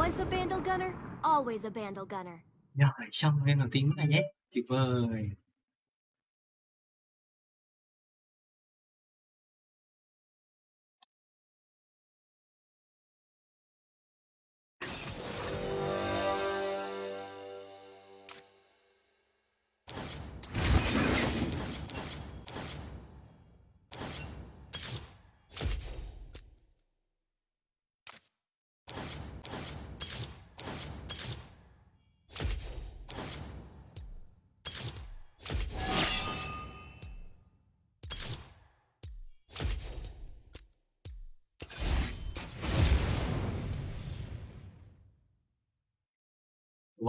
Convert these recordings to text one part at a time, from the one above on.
Once a Bandle Gunner, always a Bandle Gunner. Rồi, xong game đầu tiên với AZ. Tuyệt vời.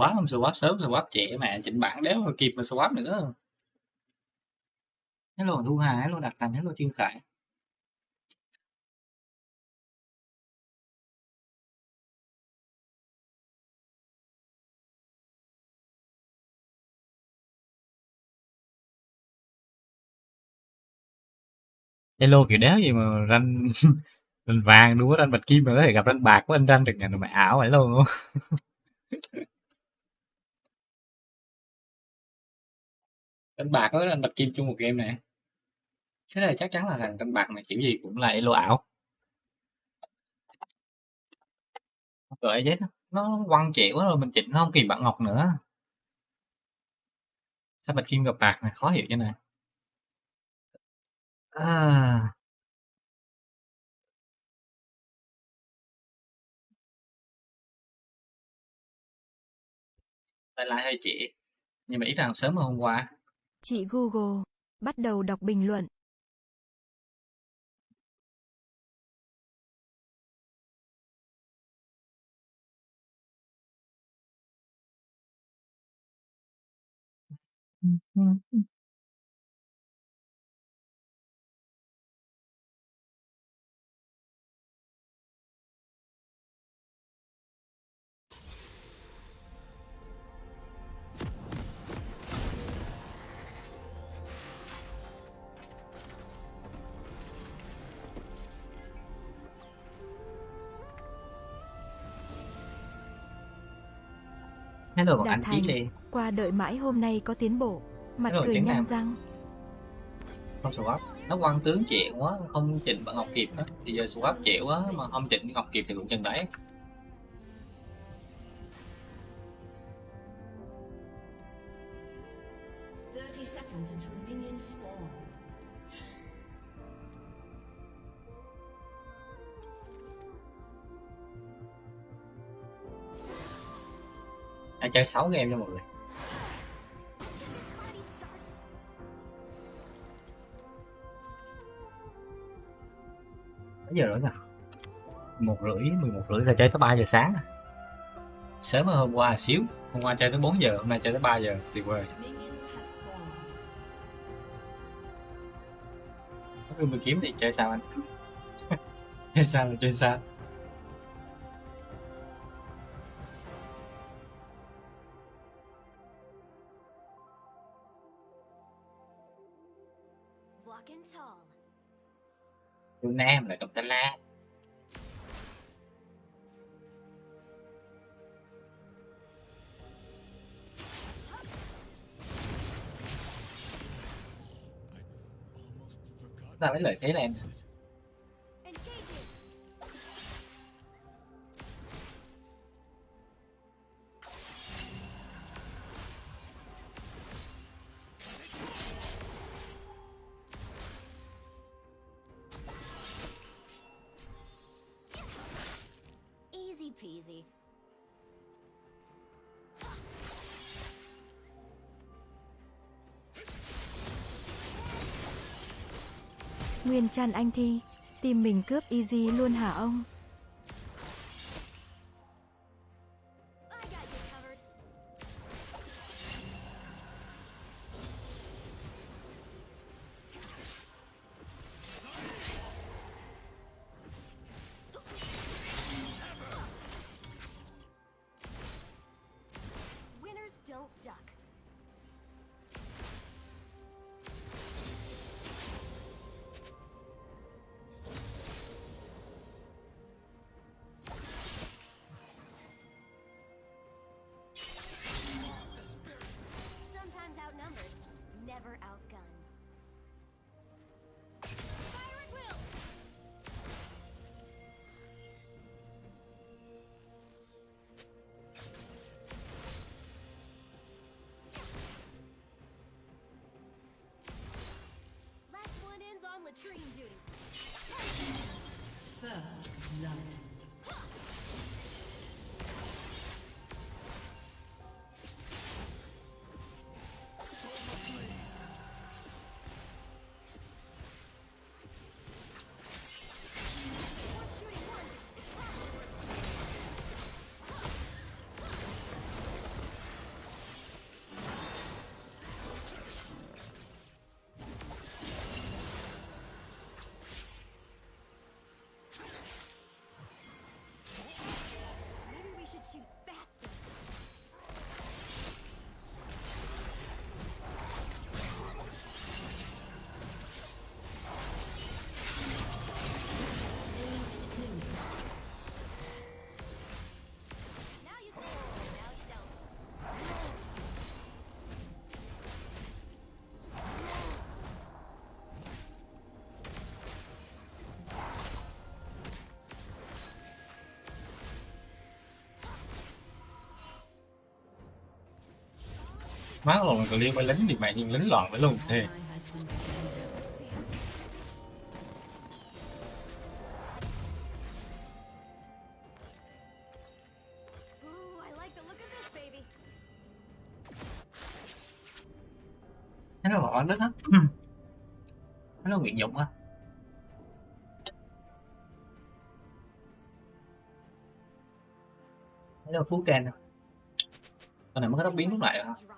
Swap không swap sớm, swap trễ mà chỉnh bản đéo mà kịp mà swap nữa. Hello Thu Hà, hello Đạt Thành, hello Trương Khải. Hello kiểu đéo gì mà ranh ranh vàng đua ranh bạch kim mà có thể gặp ranh bạc của anh ranh được nhà mày ảo vậy luôn ranh bạc với anh bạch kim chung một game này thế này chắc chắn là thằng ranh bạc này kiểu gì cũng là elo ảo. Rồi ấy nó quăng trễ quá rồi mình chỉnh nó không kịp bạn ngọc nữa. Sao bạch kim gặp bạc này khó hiểu như này. À. Lại lại hơi trễ, nhưng mà ít rằng sớm hơn hôm qua. Chị Google, bắt đầu đọc bình luận. Ừ, ừ, ừ. Hello bọn anh Thành, Lê, qua đợi mãi hôm nay có tiến bộ. Mặt Hello, cười nhăn răng. không swap. Nó quăng tướng trễ quá, không chỉnh bạn Ngọc kịp đó. Thì giờ swap trễ quá mà không chỉnh Ngọc kịp thì cũng chân đấy. Anh chơi 6 game cho mọi người. Mấy giờ rồi nè? một rưỡi, 11 rưỡi là chơi tới 3 giờ sáng. À? Sớm hơn hôm qua xíu. Hôm qua chơi tới 4 giờ, hôm nay chơi tới 3 giờ. Tuyệt vời. Minions have mình kiếm thì chơi sao anh? chơi sao là chơi sao? Phương Nam là Cộng Tây La. Ta mấy lợi thế là chăn Anh Thi, tìm mình cướp easy luôn hả ông? Latrine duty. First blood. Má lộn còn liên với lính thì mẹ nhưng lính loạn với luôn. Thế thấy nó bỏ lít ừ. á thấy nó nguyện dụng á thấy nó phú can con này mới có tóc biến lúc lại rồi hả?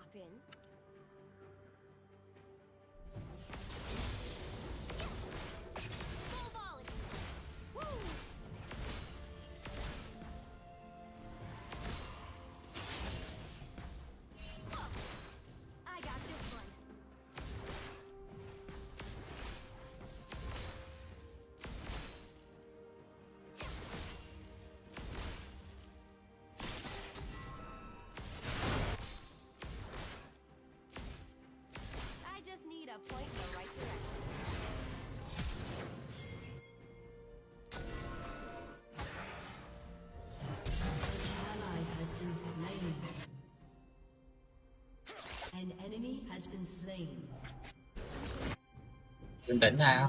Bình tĩnh thôi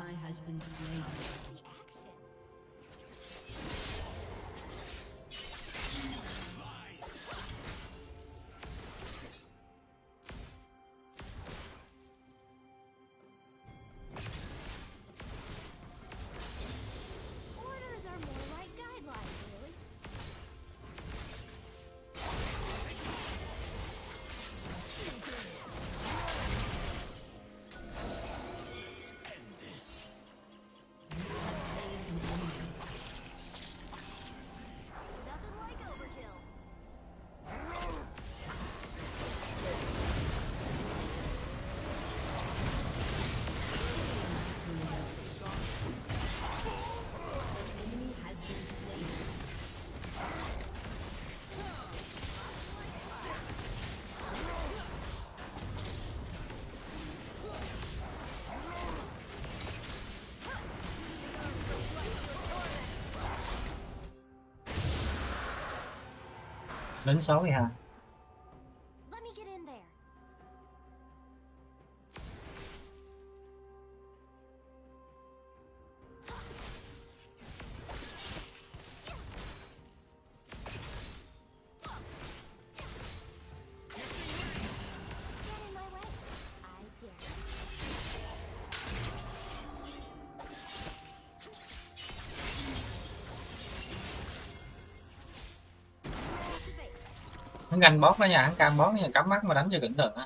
đến 62 hắn ganh bót đó nha hắn cam bót nha, cắm mắt mà đánh cho cẩn thận á.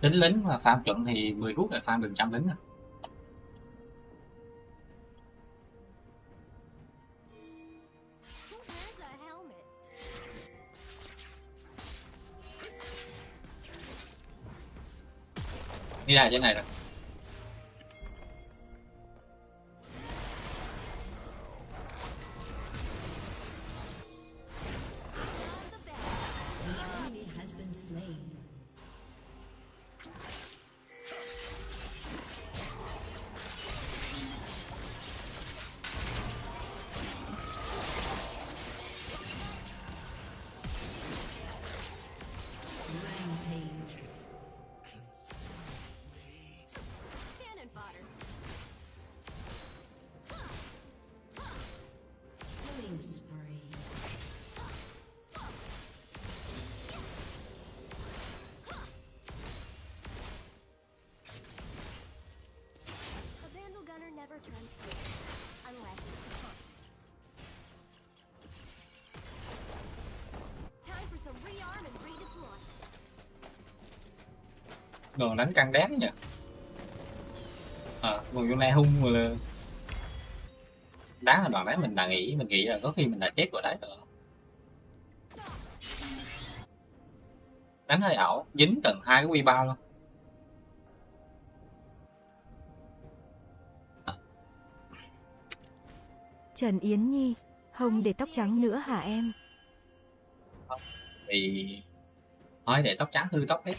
Lính lính mà farm chuẩn thì 10 phút là farm được trăm lính à. Đi ra trên này rồi On Còn đánh căng đét nhỉ. Ờ, còn vô này hung rồi là Đáng là đoạn đấy mình đã nghĩ Mình nghĩ là có khi mình đã chết rồi đấy. Rồi Đánh hơi ảo Dính tận hai cái quy ba luôn. Trần Yến Nhi, Hồng để tóc trắng nữa hả em? Thì Nói để tóc trắng hư tóc hết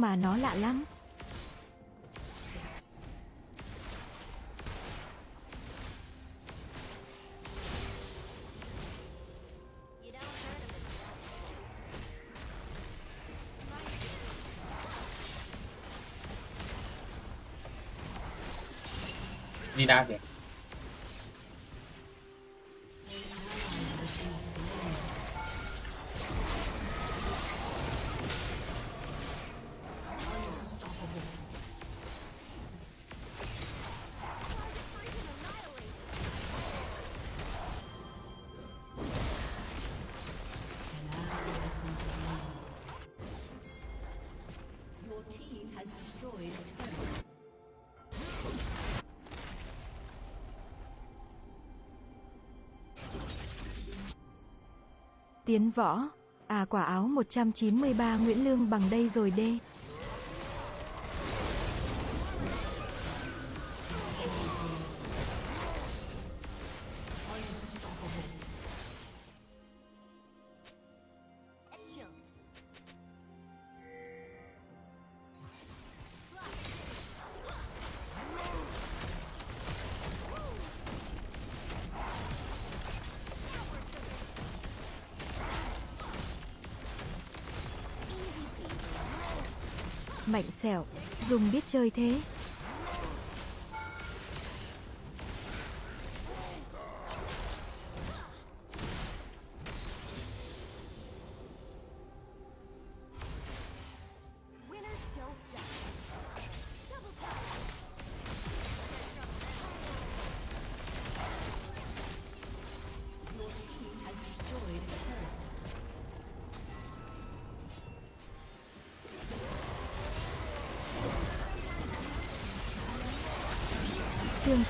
mà nó lạ lắm. Đi đa kìa Tiến võ, à quả áo 193 Nguyễn Lương bằng đây rồi đê. Mạnh sẹo, dùng biết chơi thế.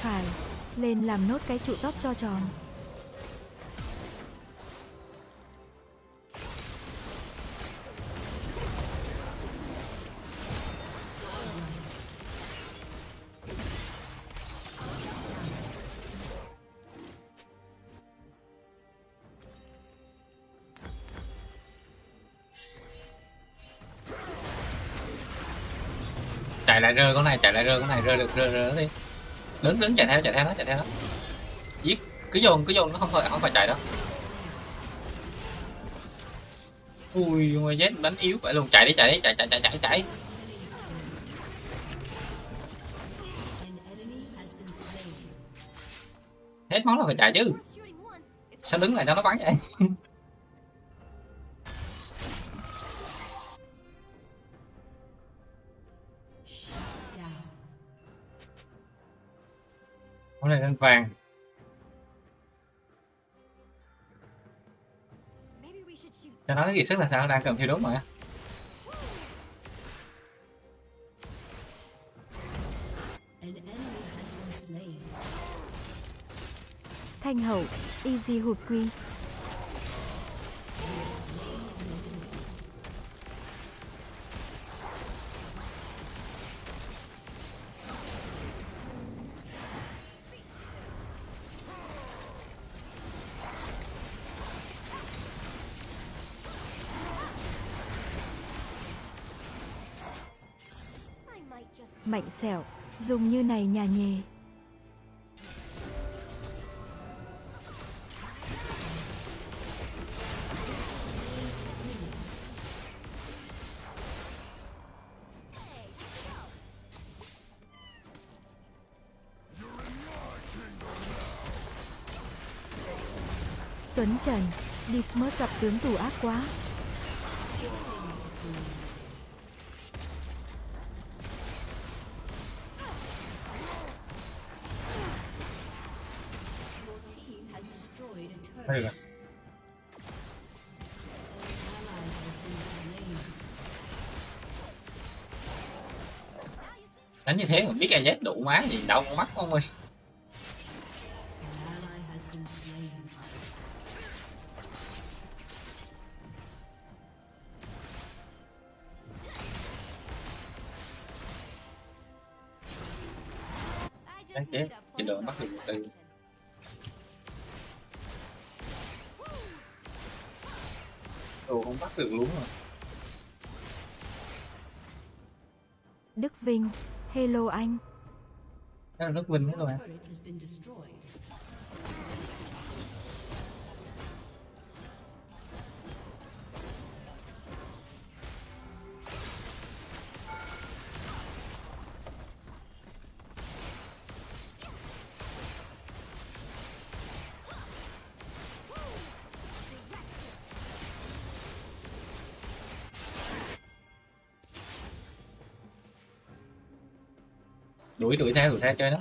Phải, lên làm nốt cái trụ tóc cho tròn. chạy lại rơi con này chạy lại rơi con này rơi được rơi rơi đi lớn lớn chạy theo chạy theo nó chạy theo nó giết. Cứ dồn cứ dồn nó không phải không phải chạy đâu. Ui ngoài Z đánh yếu vậy luôn. Chạy đi chạy đi, chạy chạy chạy chạy chạy. Hết máu là phải chạy chứ. Sao đứng lại cho nó bắn vậy? vàng cho nó cái kiệt sức là sao đang cầm thiêu đốt mà An enemy has been slain. Thanh hậu, easy hụt quy. mạnh xẻo, dùng như này nhà nhề. Tuấn Trần, Dismert gặp tướng tù ác quá, như thế mà biết AZ đủ má gì đâu con mắt không ơi. Là Turret has been destroyed. đuổi đuổi theo đuổi theo chơi đó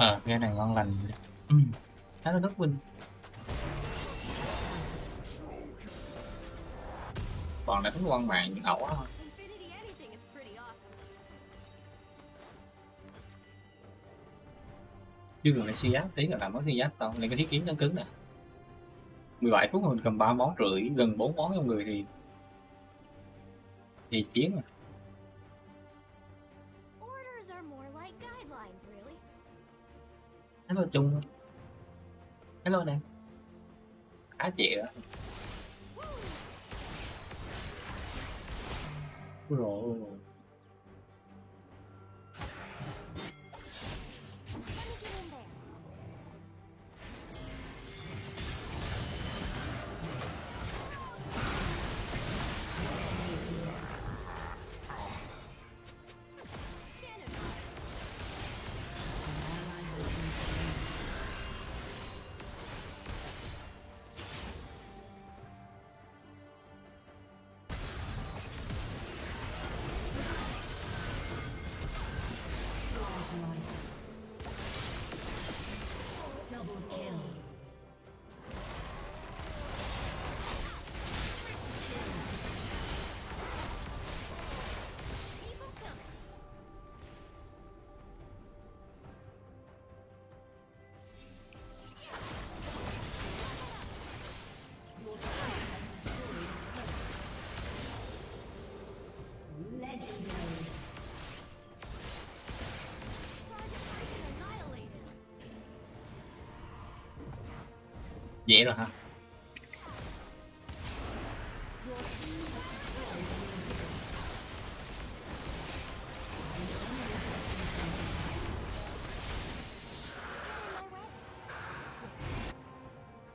ờ cái này ngon lành. Ừ. khá là rất vinh còn đánh quan mạng những ẩu thôi chứ gần lại si giáp tí là làm mất si giáp tao lên cái thiết kiếm cứng cứng nè. 17 phút mà mình cầm ba món rưỡi gần 4 món trong người thì thì chiến à chung hello nè. Á chị ạ rồi vậy rồi hả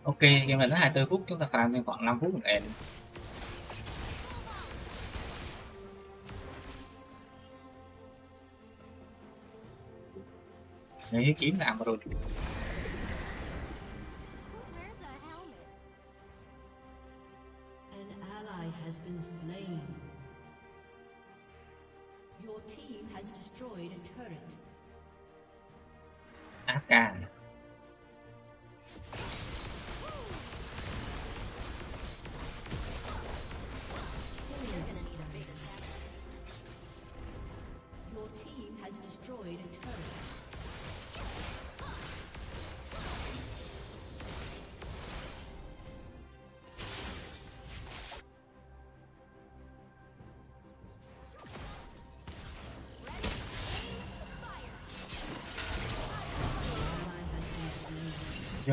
Ok, game này đến 24 phút, chúng ta farm thêm khoảng 5 phút mình end. Nếu kiếm làm rồi.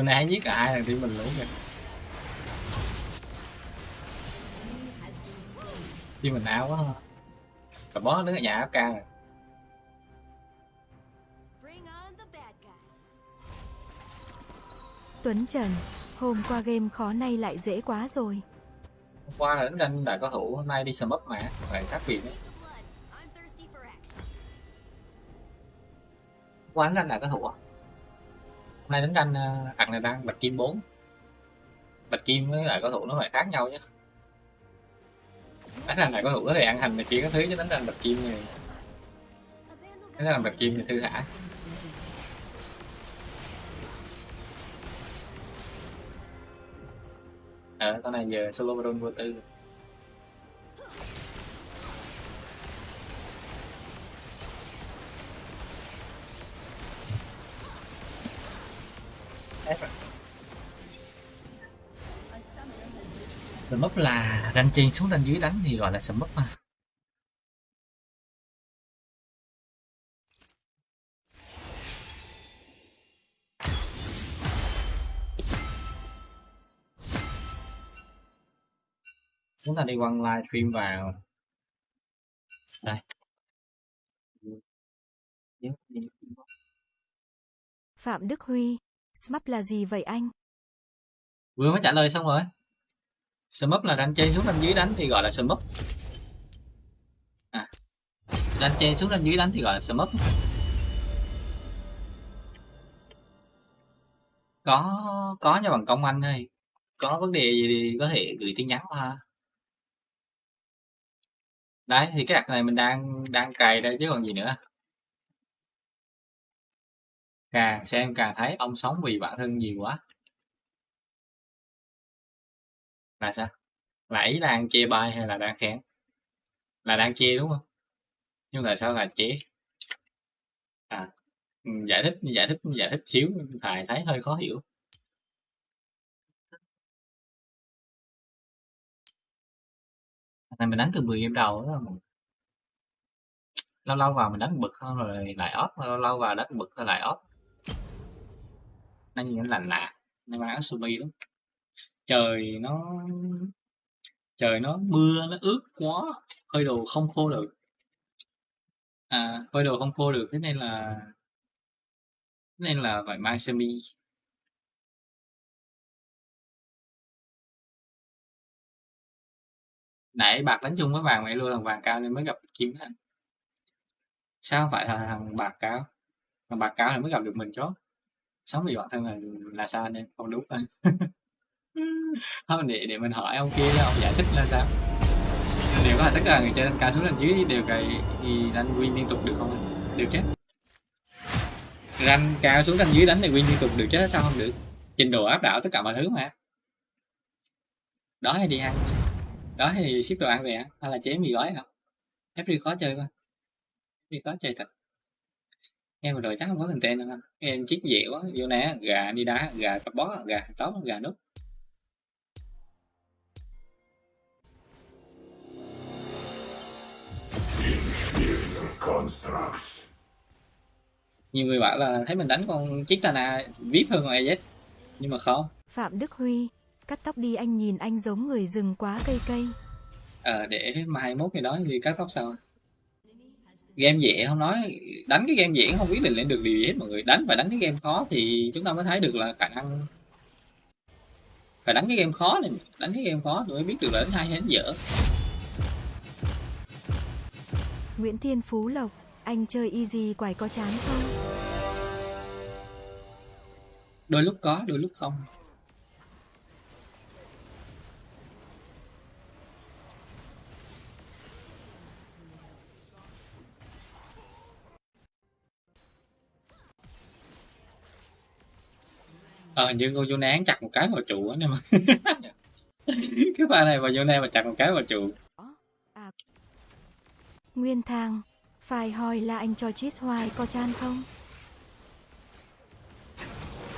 Chỗ này hay giết cả hai thằng team mình luôn kìa. Team mình áo quá ha. Cả boss đứng ở nhà bad guys. Tuấn Trần, hôm qua game khó nay lại dễ quá rồi. Hôm qua là đánh tranh đại cao thủ hôm nay đi sầm ấp mà. Phải khác biệt đấy. Qua đánh đại cao thủ à? Nay đánh tranh ờ, thằng này đang bạch kim 4 bạch kim với lại có thủ nó lại khác nhau chứ. Đánh tranh này có thủ có thể ăn hành này kia các thứ chứ đánh tranh bạch kim này. Đánh tranh bạch kim thì thư thả. Ờ à, con này giờ solo baron vô tư. rồi disconnected. Sầm ấp là ranh trên xuống ranh dưới đánh thì gọi là sầm ấp mà chúng ta đi quăng livestream vào đây. Phạm Đức Huy, SMAP là gì vậy anh? vừa mới trả lời xong rồi sum up là đánh trên xuống đánh dưới đánh thì gọi là sum up. À đánh trên xuống đánh dưới đánh thì gọi là sum up. Có có nha bằng công anh thôi có vấn đề gì thì có thể gửi tin nhắn qua. Ha đấy, thì cái đặt này mình đang đang cài đây chứ còn gì nữa. Càng xem càng thấy ông sống vì bản thân nhiều quá là sao? Là ý đang chê bai hay là đang khen là đang chê đúng không? Nhưng tại sao là chê à ừ, giải thích giải thích giải thích xíu, thầy thấy hơi khó hiểu. Này mình đánh từ 10 game đầu đó lâu lâu vào mình đánh bực hơn rồi lại off, lâu lâu vào đánh bực rồi lại off. Nó như nó lành lạ, nó mang áo sơ lắm trời nó trời nó mưa, nó ướt quá phơi đồ không khô được. À phơi đồ không khô được, thế nên là, thế nên là phải mang sơ mi. Nãy bạc đánh chung với vàng mày luôn thằng vàng cao nên mới gặp kim đó sao phải là thằng bạc cao? Thằng bạc cao thì mới gặp được mình chó. Sống vì bản thân là là sao anh em? Không đúng anh. không, để để mình hỏi ông kia ông giải thích là sao? Nếu có tất cả người chơi cao xuống lần dưới đều cày thì đánh win liên tục được không anh? đều chết ranh cao xuống ranh dưới đánh thì win liên tục được chứ, sao không được? Trình độ áp đảo tất cả mọi thứ mà. Đó hay đi ăn? Đó thì ship đồ ăn về ăn hay là chế mì gói không FD khó chơi quá. FD khó chơi thật. Em vừa rồi chắc không có content đâu anh. Em chiếc dẻo quá. Vô nè gà đi đá, gà bó, gà tóc gà nút. Nhiều người bảo là thấy mình đánh con chiếc tana vip hơn con AZ nhưng mà không. Phạm Đức Huy, cắt tóc đi anh nhìn anh giống người rừng quá cây cây. ờ để mai mốt ngày đó thì cắt tóc sau. Game dễ không nói đánh cái game dễ không biết định lên được điều gì hết mọi người. Đánh phải đánh cái game khó thì chúng ta mới thấy được là khả năng. Phải đánh cái game khó này đánh cái game khó rồi mới biết được là đánh hay hay đánh dở Nguyễn Thiên Phú Lộc, anh chơi easy quải có chán không? đôi lúc có đôi lúc không ờ hình như cô vô án chặt một cái vào trụ á nè mà cái pha này mà này mà chặt một cái vào trụ Nguyên thang, phải hỏi là anh cho cheese hoài có chan không?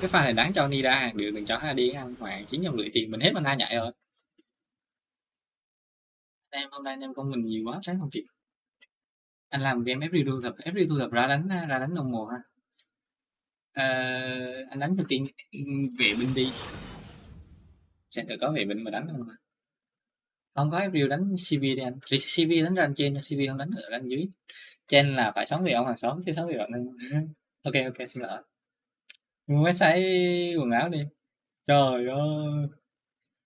cái pha này đáng cho Nida hàng được đừng cho đi ăn hoàng chín dòng lưỡi thì mình hết mana nhảy rồi. Em hôm nay anh em con mình nhiều quá sáng không kịp. Anh làm game FD thu thập FD thu thập ra đánh ra đánh đồng mùa ha. À, anh đánh cho tiên về binh đi. Sẽ được có về binh mà đánh không? Không có FD đánh CV đi anh. Thì CV đánh ra anh trên CV không đánh ở anh dưới. Trên là phải sống vì ông hàng xóm chứ sống vì bạn nên ok ok, xin lỗi. Mới sấy quần áo đi. Trời ơi.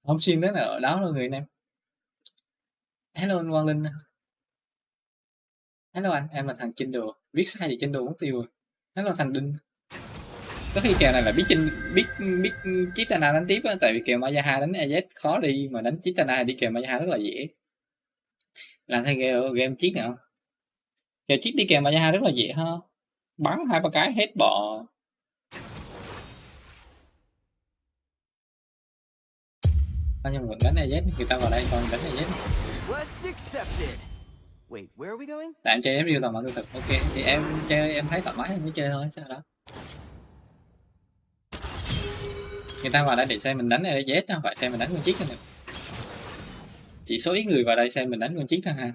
Không xin đến ở đó luôn người anh em. Hello anh Quang Linh. Hello anh, em là thằng Chinh Đồ. Viết sai thì Chinh Đồ mất tiêu rồi. Hello thằng Đinh có khi kèo này là biết Chinh biết biết Chitana đánh tiếp á tại vì kèo Mayaha đánh AZ khó đi mà đánh Chitana đi kèo Mayaha rất là dễ. Làm thay game game chiết nào kèo chiết đi kèo Mayaha rất là dễ ha. Bắn hai ba cái hết bọ. Bao nhiêu mình đánh AZ người ta vào đây còn đánh accepted. Wait, where are we going? tại em chơi FPL toàn bằng lương thực ok. Thì em chơi em thấy thoải mái em mới chơi thôi sao đó người ta vào đây để xem mình đánh AZ đó phải xem mình đánh con chiếc nữa chỉ số ít người vào đây xem mình đánh con chiếc thôi ha.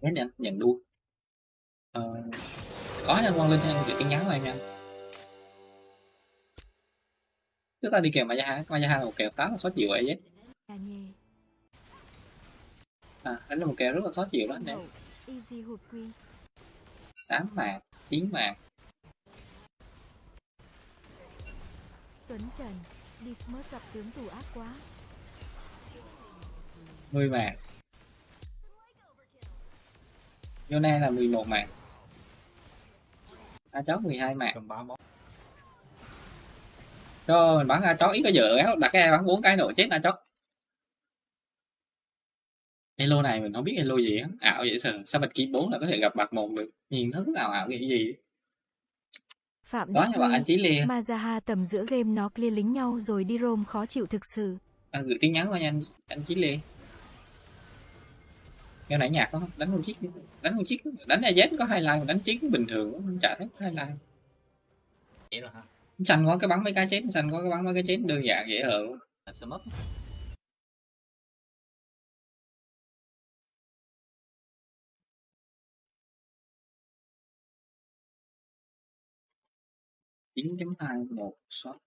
Đấy nhanh, nhận đua. Ờ, có anh Quang Linh anh gửi tin nhắn lại nha. Chúng ta đi kèo Mayaha Mayaha là một kèo khá là khó chịu vậy chứ? À đánh là một kèo rất là khó chịu đó anh em. Tám mạng chín mạng. Tuấn Trần, đi smart gặp tướng tù ác quá. 10 mạng. Yone là 11 mạng. A chó 12 mạng. Cho mình bắn A chó ít có dở éo đặt cái bắn bốn cái nổ chết A chó Elo này mình không biết Elo gì á, ảo vậy sao, sao bạch kim bốn là có thể gặp bạc một được, nhìn nó cứ ảo ảo cái gì. Phạm Đó như bạn anh chỉ liền. Mazaha tầm giữa game nó clear lính nhau rồi đi roam khó chịu thực sự. À, gửi tin nhắn qua nhanh anh, anh chỉ liền. Nghe nãy nhạc không? Đánh một chiếc, đánh một chiếc, đánh AZ có hai like, đánh chiến bình thường, cũng chả thấy hai like. Vậy rồi hả? Xanh có cái bắn mấy cái chết, xanh có cái bắn mấy cái chết, đơn giản dễ hơn. Sớm up. 9.2.1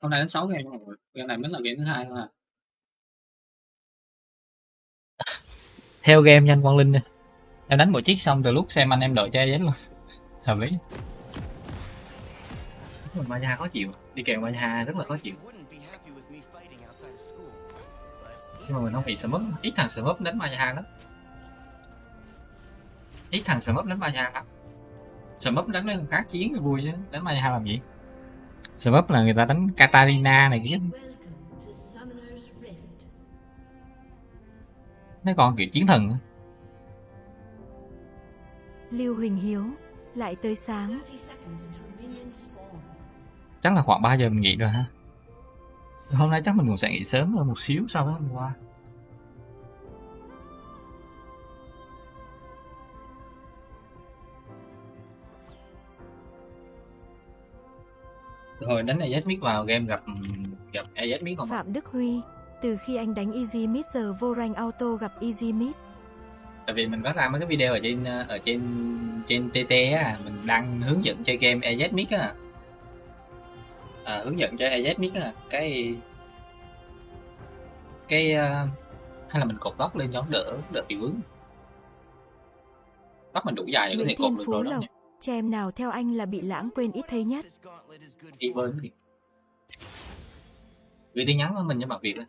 hôm nay đến sáu game rồi game này mới là game thứ hai thôi à. Theo game nhanh Quang Linh đi em đánh một chiếc xong từ lúc xem anh em đội che giấy luôn. Hợp lý. Mà nhà khó chịu. Đi kèm mà nhà rất là khó chịu. Nhưng mà mình không bị smurf ít thằng smurf đánh mà nhà lắm. Ít thằng smurf đánh mà nhà lắm. Smurf đánh với người khác chiến thì vui chứ đánh mà nhà làm gì? Sầm là người ta đánh Katarina này kia mấy con kiểu chiến thần. Lưu Huỳnh Hiếu, lại tới sáng. 30 seconds until minions spawn. chắc là khoảng 3 giờ mình nghỉ rồi ha hôm nay chắc mình cũng sẽ nghỉ sớm hơn một xíu so với hôm qua rồi đánh Mix vào game gặp gặp Mix còn Phạm Đức Huy, từ khi anh đánh Easy Mid giờ vô rank auto gặp Easy Mid. tại vì mình có ra mấy cái video ở trên ở trên trên TT á mình đang hướng dẫn chơi game AZ Mix á. À, hướng dẫn chơi AZ Mix á cái cái ờ, hay là mình cột tóc lên cho đỡ đỡ bị vướng. Tóc mình đủ dài để có thể cột được rồi đó Lộc, nha chèm nào theo anh là bị lãng quên ít thấy nhất. this gauntlet đi gửi tin nhắn của mình cho bạn Việt lên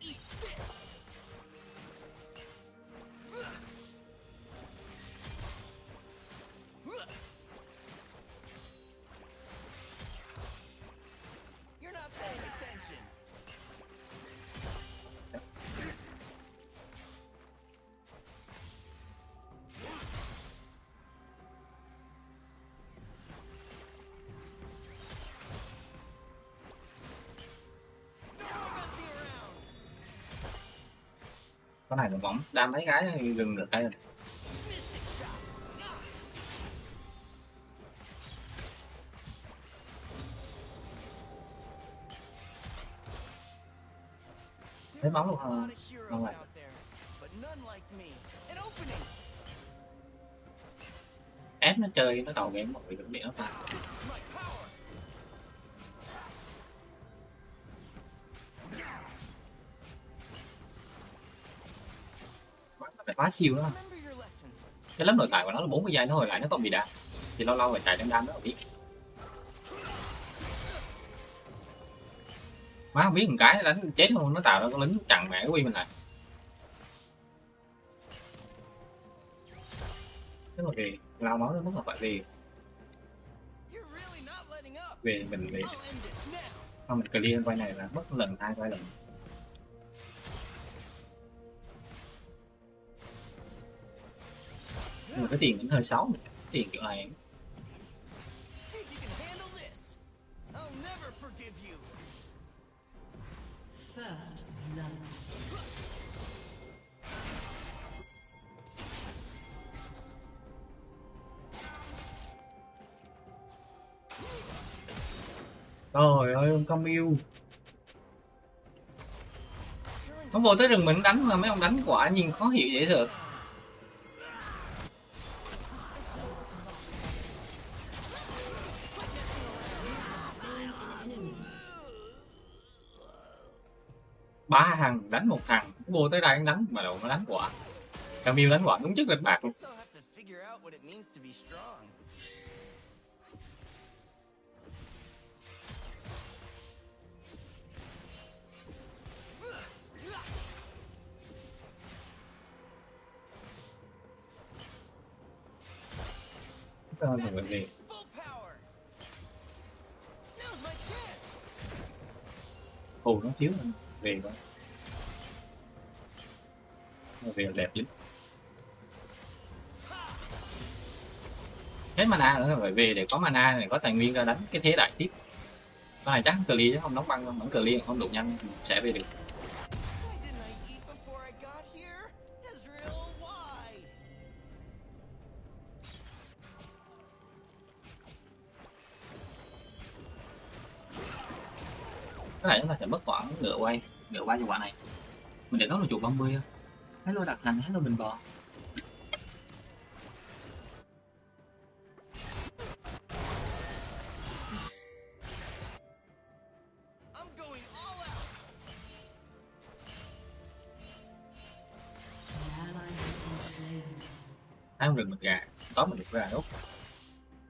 này là bóng đam mấy cái gừng được đây rồi bóng luôn A không? Không ép nó chơi nó đầu game một vị được điện nó phá nó phải phá siêu đó. Cái lớp nội tại của nó là 40 giây, nó hồi lại nó còn bị đạn thì lâu lâu phải chạy đem đam đó biết. Má không biết một cái đánh chết không, nó tạo ra con lính chặn mẹ quy mình lại. Thế mà về lao máu nó mất là phải về về mình về không mình clear quay này là mất lần hai, quay lần. Mà cái tiền cũng hơi xấu tiền kiểu này. First trời ơi ông công yêu nó vô tới rừng mình đánh mà mấy ông đánh quả nhìn khó hiểu dễ sợ ba thằng đánh một thằng vô tới đây đánh mà đâu nó đánh quả Camille đánh quả đúng chất lịch bạc luôn. Mình nó thiếu hơn về quá. Về đẹp lắm. Hết mana nữa phải về để có mana để có tài nguyên ra đánh cái thế đại tiếp. Con này chắc cờ ly chứ, không đóng băng vẫn cờ ly không đủ nhanh, sẽ về được. Có thể chúng ta sẽ mất quả nửa quay nửa quay cho quả này. Mình để nó là chuột 30 á. Hello đặc thành hello bình bò. Không rừng mình gà có mình được ra đốt.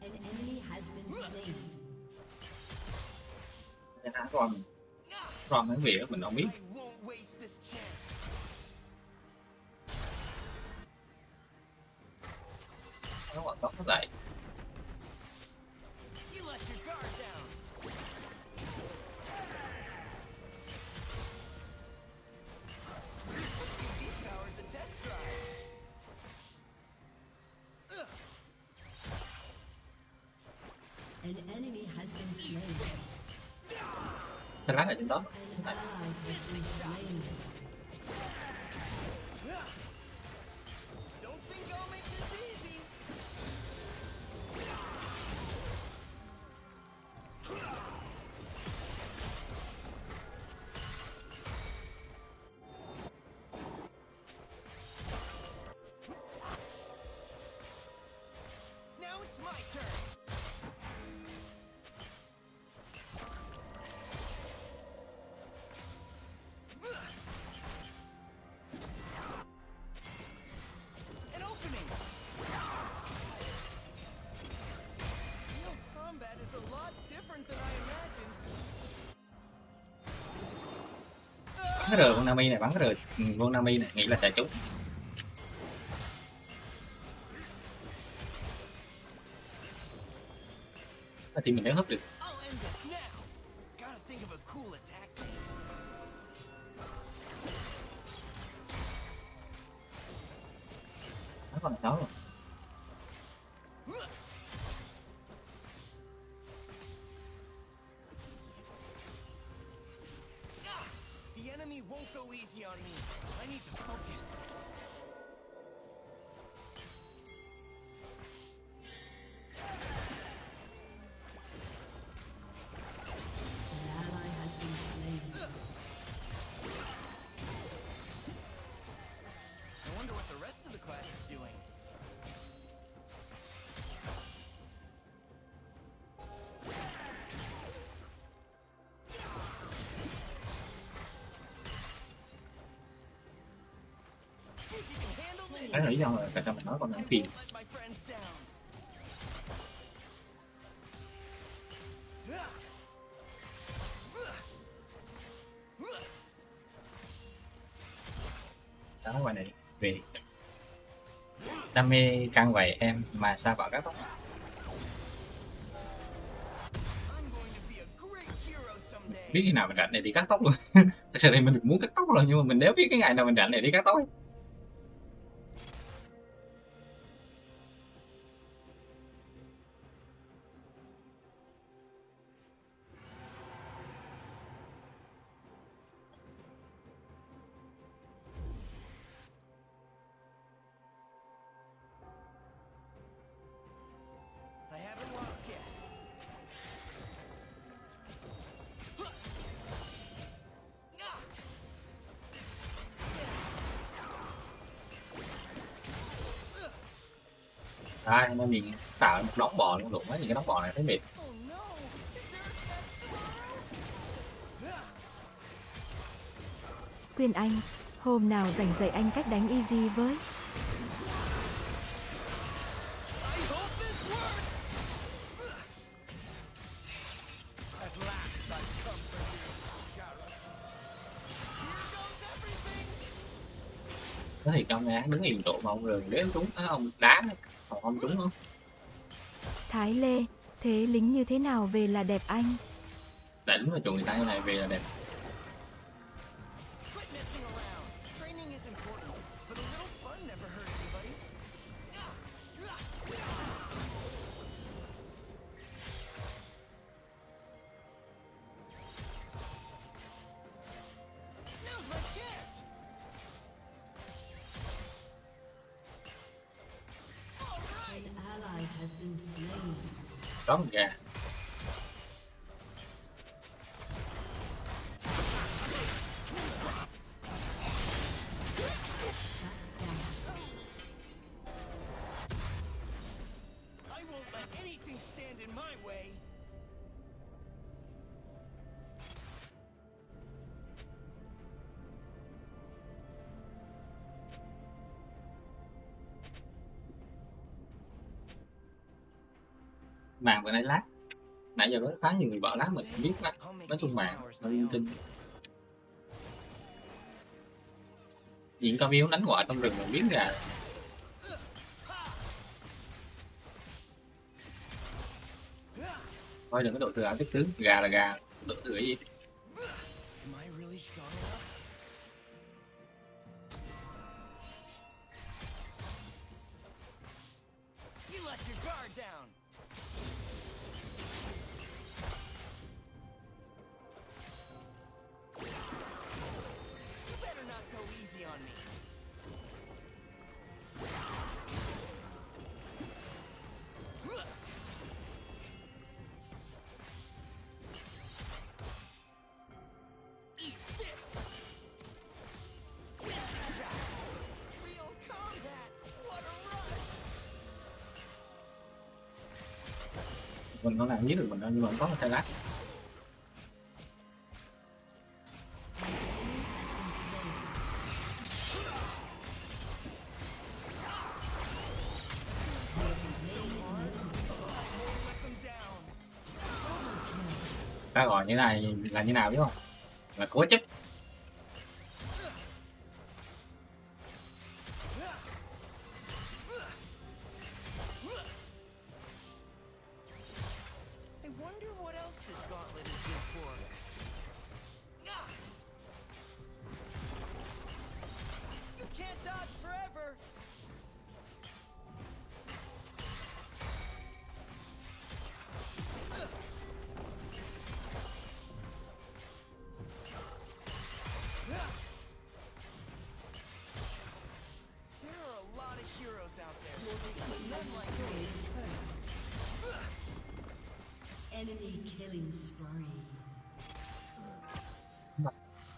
An enemy has been slain. cái thắng ron mình không biết cái rờ con Nami này, bắn cái rờ con Nami này, nghĩ là sẽ trúng. Thì mình đã hấp được. Đấy là lý do là tại sao mình nói con này phiền đó ngoài này về đam mê căng vậy em mà sao bảo các tóc biết khi nào mình rảnh để đi cắt tóc luôn. Thật sự thì mình muốn cắt tóc rồi, nhưng mà mình nếu biết cái ngày nào mình rảnh để đi cắt tóc ấy. Đấy, nó mình tạo một đống bò luôn đụng mấy những cái đống bò này thấy mệt! Quyên Anh, hôm nào rảnh dạy anh cách đánh easy với. Nó thì trong nha đứng im chỗ mà ông rừng đến trúng á, ông đá còn ông trúng không Thái Lê, thế lính như thế nào về là đẹp anh? đánh mà chuồng người ta như này về là đẹp làm vừa nãy lát. Nãy giờ có khá nhiều người bảo lát mình không biết lát. Nói chung mà, nó yên linh những tinh diện cao miếu đánh ngoại trong rừng mình biết ra thôi đừng có độ thừa ảo tích tướng gà là gà độ thừa gì? Không giết được mình đâu nhưng mà không có một thay lát ta gọi như này là như nào biết không? Là cố chấp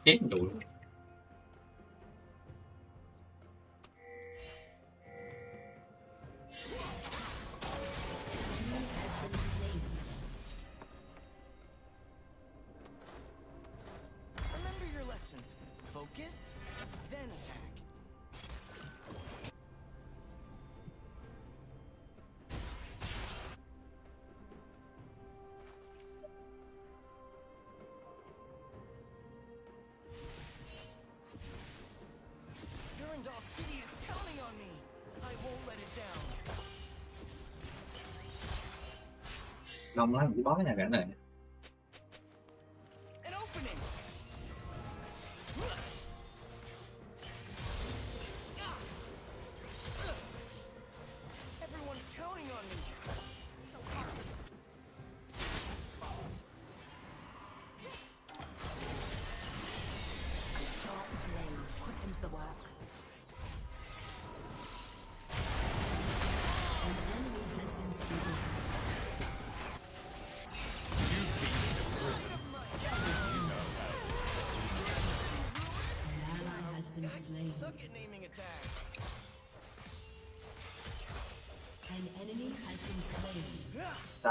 chết tụi luôn đông lắm chỉ bó cái này cả này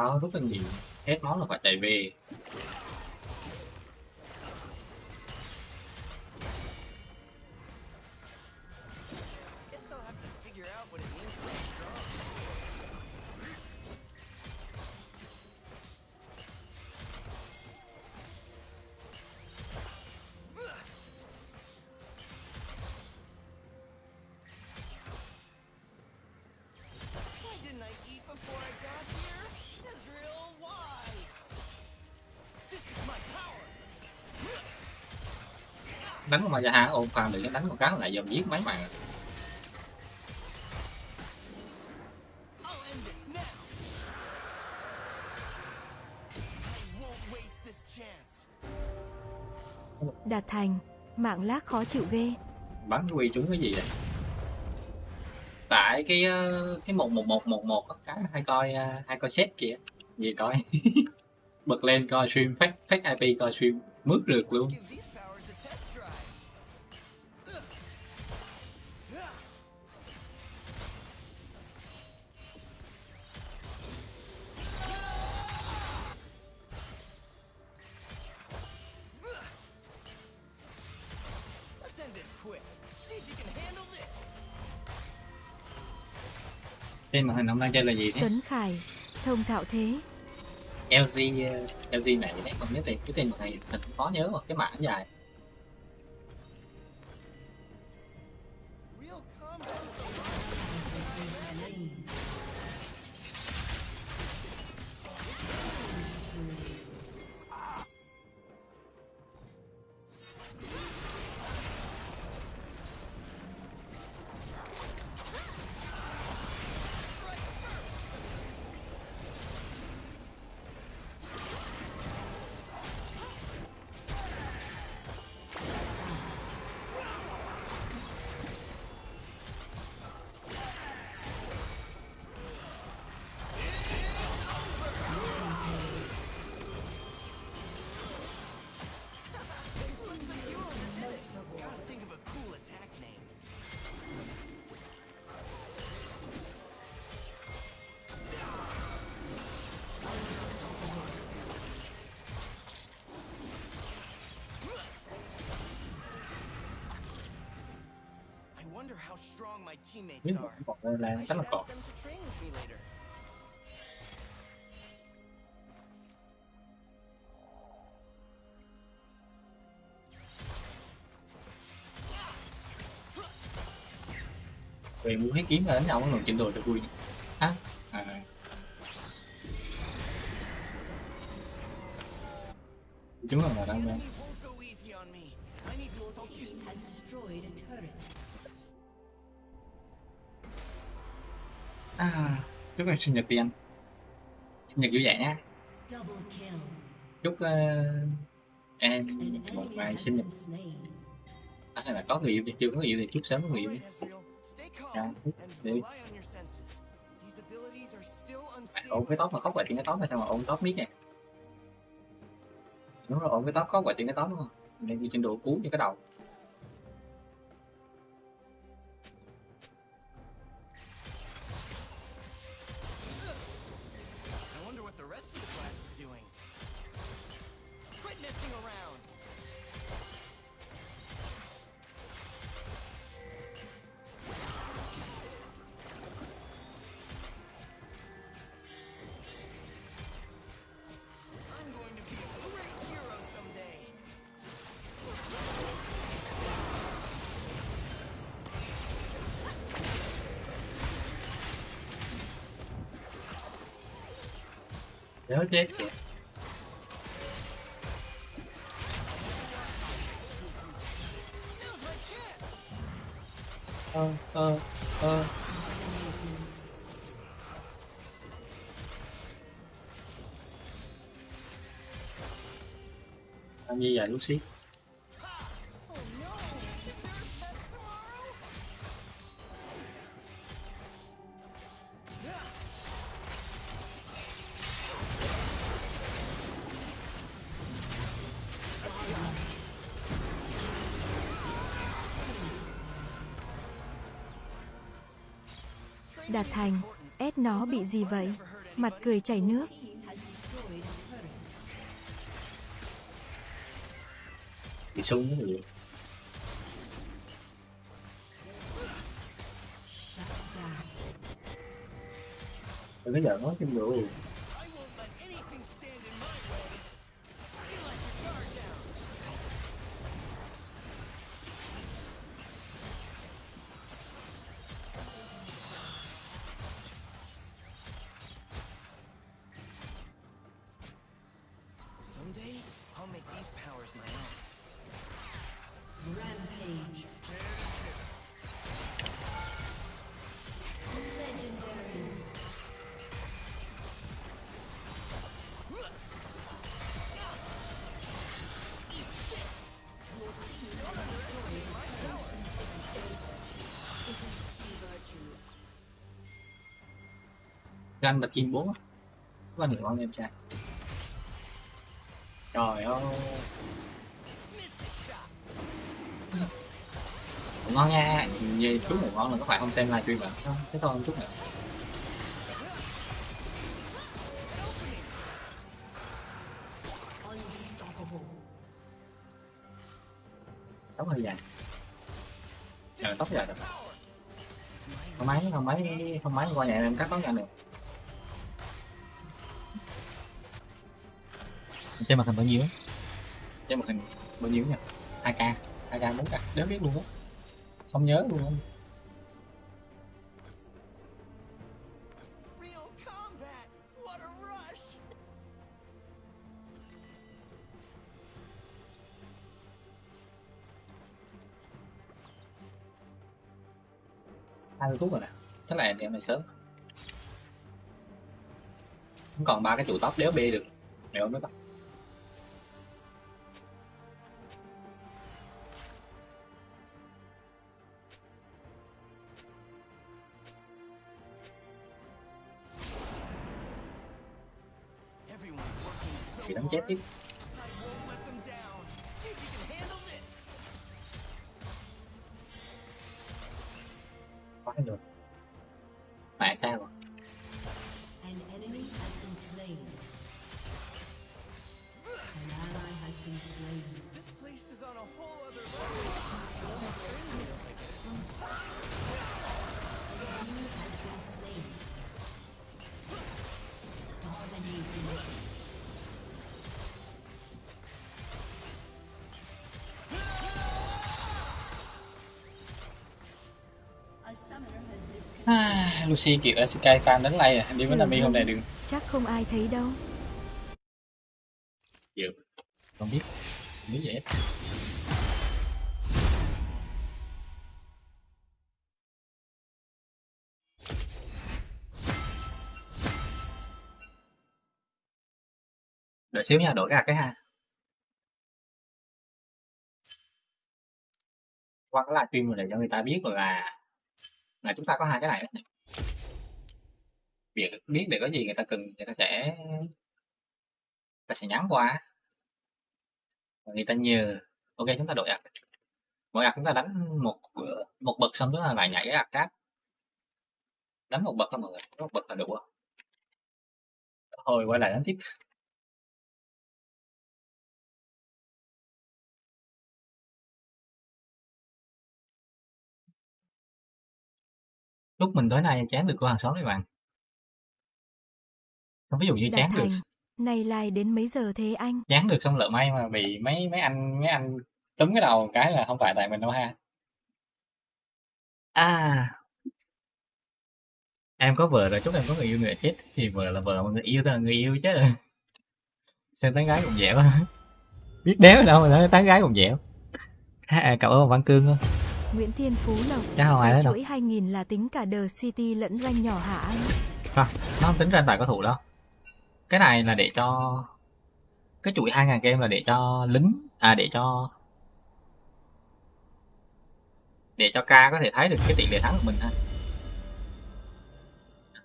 đó rất là nhiều. Hết món là phải chạy về. Đánh con gia ôm farm được đánh con cá lại dòm giết mấy chance. Đạt thành, mạng lag khó chịu ghê. bắn quy trúng cái gì đấy tại cái ờ, cái một một một một một cái hay coi ờ, hay coi set kìa gì coi bật lên coi stream fake fake IP coi stream mướt rượt luôn trên màn hình ông đang chơi là gì thế Tuấn Khải, thông thạo thế. LG LG này đấy không nhớ tên cái tên này thật khó nhớ mà cái mã dài biết còn là should là later. về muốn hết kiếm là đánh nó còn trên đồ cho vui. Á à. chúng là là đang chúc em sinh nhật đi anh sinh nhật vui vẻ nhé chúc uh, em một ngày sinh nhật. Anh à, này là có người yêu chưa có người yêu thì chúc sớm có người yêu đi. Dạ, ôm cái tóc mà khóc quậy chuyện cái tóc này sao mà ôm tóc miết nè đúng rồi ôm cái tóc khóc quậy chuyện cái tóc đúng không? Nên đi trên đồ cú cho cái đầu. Như gì vậy Lucy? xíu? Đạt thành, ép nó bị gì vậy? Mặt cười chảy nước. Súng gì? Đừng có giỡn nói chim rượu. Rampage. Ranh là chim bốn á. Có anh ngon em trai. Trời ơi. Ngon nha. Về chút ngủ ngon là có phải không xem livestream bạn không? Thế thôi chút nữa. Tóc hơi dài. Ờ, tóc dài rồi. Không máy, không máy, không máy qua nhà em cắt tóc nhanh được. Trên mặt hình bao nhiêu? Trên màn hình bao nhiêu nha? 2k, 2k 4k, đéo biết luôn á. Không nhớ luôn. Hai mươi phút rồi nè. Chắc là em này sớm. Không còn ba cái trụ tóc đéo bê được. Mèo nữa tóc so Lucy kiểu SK fan đánh lay à, đi với Nami hôm đâu. nay đừng Chắc không ai thấy đâu. dự không biết. Không biết vậy đợi xíu nha đổi gạt cái ha qua cái livestream này để cho người ta biết là là chúng ta có hai cái này đấy việc biết để có gì người ta cần người ta sẽ người ta sẽ nhắn qua. Và người ta nhờ. Ok, chúng ta đổi ạc mỗi ạc chúng ta đánh một một bậc xong chúng ta lại nhảy cái ạc khác đánh một bậc thôi mọi người, đánh một bậc là đủ rồi. Thôi, quay lại đánh tiếp. Lúc mình tối nay chán được của hàng xóm đấy bạn ví dụ như Đạt chán được thành, này lại đến mấy giờ thế anh? chán được xong lỡ may mà bị mấy mấy anh mấy anh túm cái đầu một cái là không phải tại mình đâu ha. À. Em có vợ rồi chúc em có người yêu nữa chết. Thì vợ là vợ mà người yêu là người yêu chứ. Xem tán gái cũng dẻo biết đéo đâu mà nói tán gái cũng dẻo à, cậu ở văn cương không Nguyễn Thiên Phú Lộc. chắc không ai hết đâu. chuỗi 2000 là tính cả The City lẫn rank nhỏ hả anh? nó không tính ra tài có thủ đâu cái này là để cho cái chuỗi 2.000 game là để cho lính à để cho để cho ca có thể thấy được cái tỷ lệ thắng của mình ha.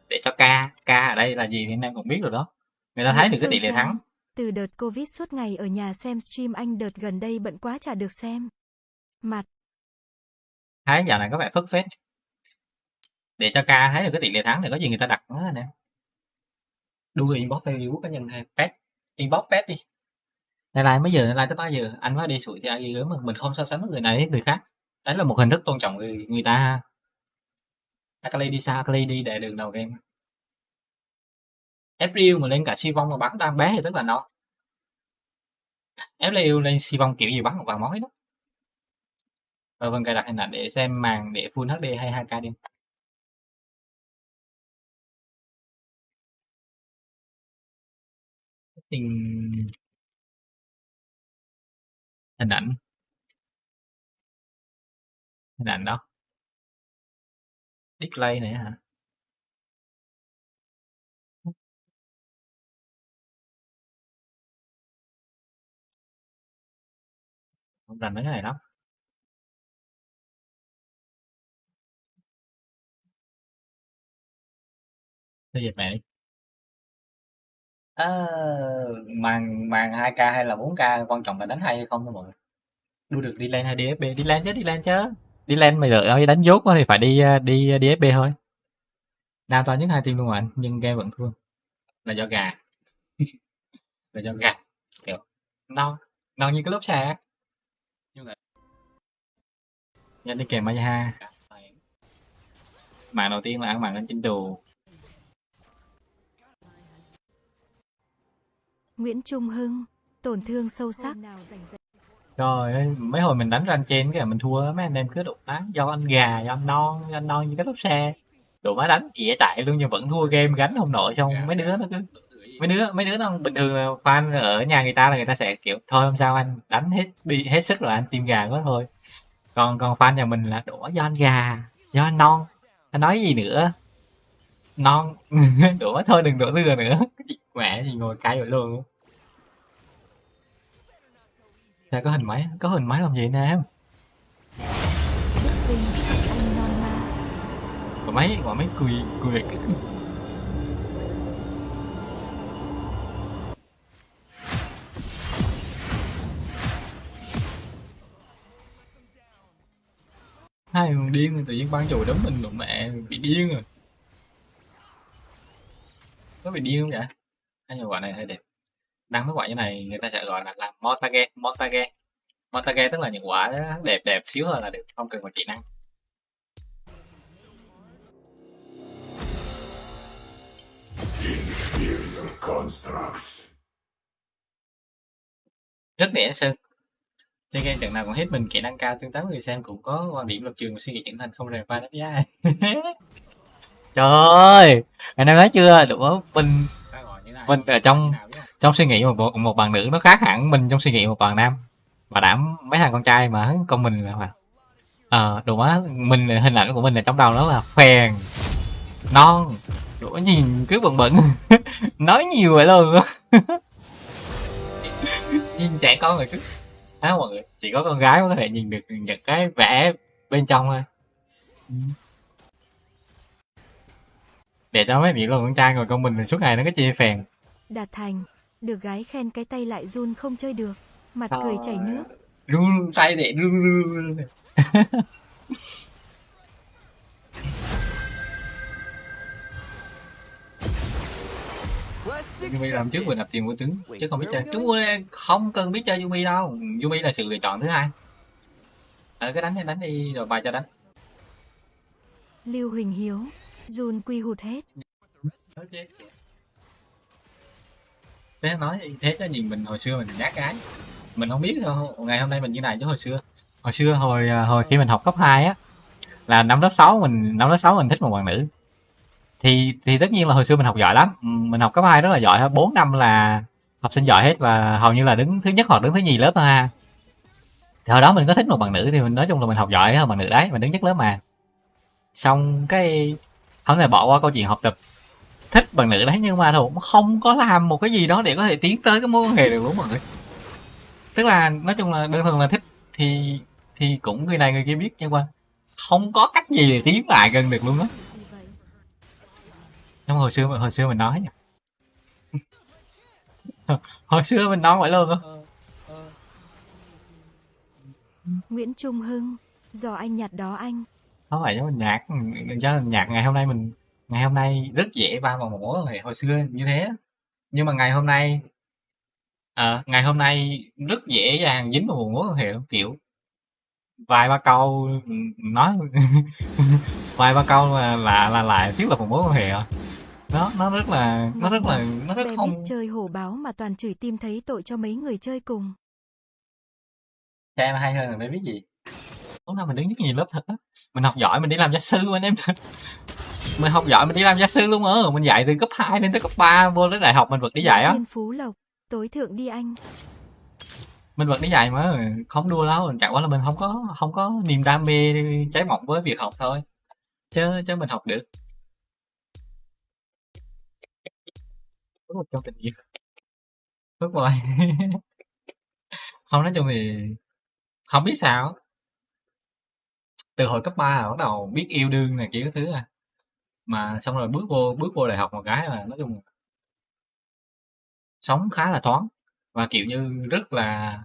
Để cho ca ca ở đây là gì thì anh em cũng biết rồi đó. Người ta thấy được cái tỷ lệ thắng. Từ đợt Covid suốt ngày ở nhà xem stream anh đợt gần đây bận quá chả được xem. Mặt, thấy dạo này có vẻ phất phết. Để cho ca thấy được cái tỷ lệ thắng thì có gì người ta đặt nó anh em đua inbox facebook cá nhân hay pet. Inbox pet đi. Này like mấy giờ này like tới bao giờ. Anh mới đi sủi thì ai ghi mà mình không so sánh với người này với người khác. Đấy là một hình thức tôn trọng người, người ta. Ha Akali đi xa Akali đi để đường đầu game. April mà lên cả si vong mà bắn đang bé thì tức là nó. April lên si vong kiểu gì bắn một vài mối đó. Và vâng cài đặt hình ảnh để xem màn để full HD hay 2K đi. Hình hình ảnh. Hình ảnh đó. Display này hả? Không rành mấy cái này lắm. Thôi dẹp mẹ đi Ờ, màn màn 2K hay là 4K quan trọng là đánh hay hay không thôi mọi người? Đua được đi lên hay DFB đi lên chứ đi lên chứ. Đi lên mày đợi đánh dốt quá thì phải đi ờ, đi ờ, DFB thôi. Đa toàn nhất hai team luôn anh nhưng game vẫn thua. Là do gà. Là do gà. Kiểu non non như cái lốp xe nhanh đi kèm Mayaha. Màn đầu tiên là ăn màn lên trên đồ Nguyễn Trung Hưng, tổn thương sâu sắc. Trời ơi, mấy hồi mình đánh rank trên cái là mình thua mấy anh em cứ đụng á do anh gà, do anh non, do anh non như cái lốp xe. Tụi má đánh ỉa chạy luôn nhưng vẫn thua game gánh không nổi xong mấy đứa nó cứ mấy đứa mấy đứa nó bình thường là fan ở nhà người ta là người ta sẽ kiểu thôi không sao anh đánh hết đi hết sức rồi anh team gà quá thôi. Còn còn fan nhà mình là đổ do anh gà, do anh non. Anh nói gì nữa? Non đổ thôi đừng đổ lừa nữa. Mẹ thì ngồi cay vậy luôn. Sao có hình máy? Có hình máy làm gì nè em? Quả máy, quả máy cười, cười cái... Hai người điên rồi, tự nhiên ban chùi đấm mình, đụng mẹ, bị điên rồi. Có bị điên không vậy? Hai quả này hơi đẹp. Đăng mấy quả như này người ta sẽ gọi là làm Montage, Montage. Montage tức là những quả đẹp đẹp xíu thôi là được, không cần phải kỹ năng. Rất để sơn chơi game trận nào còn hết mình kỹ năng cao tương tác người xem cũng có quan điểm lập trường suy nghĩ trưởng thành không rèn pha đánh giá trời ơi anh em nói chưa đúng không mình mình ở trong trong suy nghĩ một một bạn nữ nó khác hẳn mình trong suy nghĩ một bạn nam. Và đảm mấy thằng con trai mà con mình là mà ờ đồ má mình ờ, hình ảnh của mình là trong đầu nó là phèn, non, đủ nhìn cứ bận bận nói nhiều vậy luôn. Nhìn trẻ con rồi cứ á mọi người? Chỉ có con gái mới có thể nhìn được những cái vẽ bên trong thôi. Để cho mấy miệng luôn con trai ngồi con mình suốt ngày nó cứ chia phèn. Đạt thành, được gái khen cái tay lại run không chơi được. Mặt cười chảy nước. run say để run run Yumi làm trước vừa accepted. nạp tiền của tướng chứ không biết chơi chúng tôi không cần biết chơi Yumi đâu Yumi là sự lựa chọn thứ hai ờ cái đánh đi đánh đi rồi bài cho đánh Lưu Huỳnh Hiếu, run quy hụt hết thế nói, thế cho nhìn mình hồi xưa mình nhát cái. Mình không biết thôi, ngày hôm nay mình như này chứ hồi xưa. Hồi xưa, hồi ờ, hồi khi mình học cấp 2 á, là năm lớp 6 mình, năm lớp 6 mình thích một bạn nữ thì thì tất nhiên là hồi xưa mình học giỏi lắm. Ừ, mình học cấp 2 rất là giỏi. Bốn năm là học sinh giỏi hết và hầu như là đứng thứ nhất hoặc đứng thứ nhì lớp thôi ha. Thì hồi đó mình có thích một bạn nữ thì mình nói chung là mình học giỏi hơn bạn nữ đấy, mình đứng nhất lớp mà. Xong cái, không thể bỏ qua câu chuyện học tập thích bạn nữ đấy nhưng mà cũng không có làm một cái gì đó để có thể tiến tới cái mối quan hệ được luôn mọi người? Tức là nói chung là đơn thuần là thích thì thì cũng người này người kia biết nhưng mà không có cách gì để tiến lại gần được luôn á. Nhưng mà hồi xưa hồi xưa mình nói nha. Hồi xưa mình nói vậy luôn á. Nguyễn Trung Hưng, do anh nhặt đó anh. không phải cho mình nhạc cho mình nhạc ngày hôm nay mình ngày hôm nay rất dễ va vào mối quan hệ hồi xưa như thế. Nhưng mà ngày hôm nay ờ, ngày hôm nay rất dễ dàng dính vào mối quan hệ kiểu vài ba câu nói vài ba câu là là, là lại thiết lập một mối quan hệ nó nó rất là nó rất là nó rất không chơi hổ báo mà toàn chửi tim thấy tội cho mấy người chơi cùng. xem hay hơn là biết gì. Lúc nào mình đứng nhất nhiều lớp thật á mình học giỏi mình đi làm gia sư anh em. Mình học giỏi mình đi làm gia sư luôn á mình dạy từ cấp 2 đến tới cấp 3 vô đến đại học mình vẫn đi dạy á. Phú Lộc, tối thượng đi anh. mình vẫn đi dạy mà không đua đâu chẳng qua là mình không có không có niềm đam mê cháy bỏng với việc học thôi. Chứ chứ mình học được. Có một trong tình yêu. Rất rồi không nói chung thì không biết sao từ hồi cấp 3 là bắt đầu biết yêu đương này kiểu cái thứ à. Mà xong rồi bước vô bước vô đại học một cái là nói chung là sống khá là thoáng và, kiểu như, rất là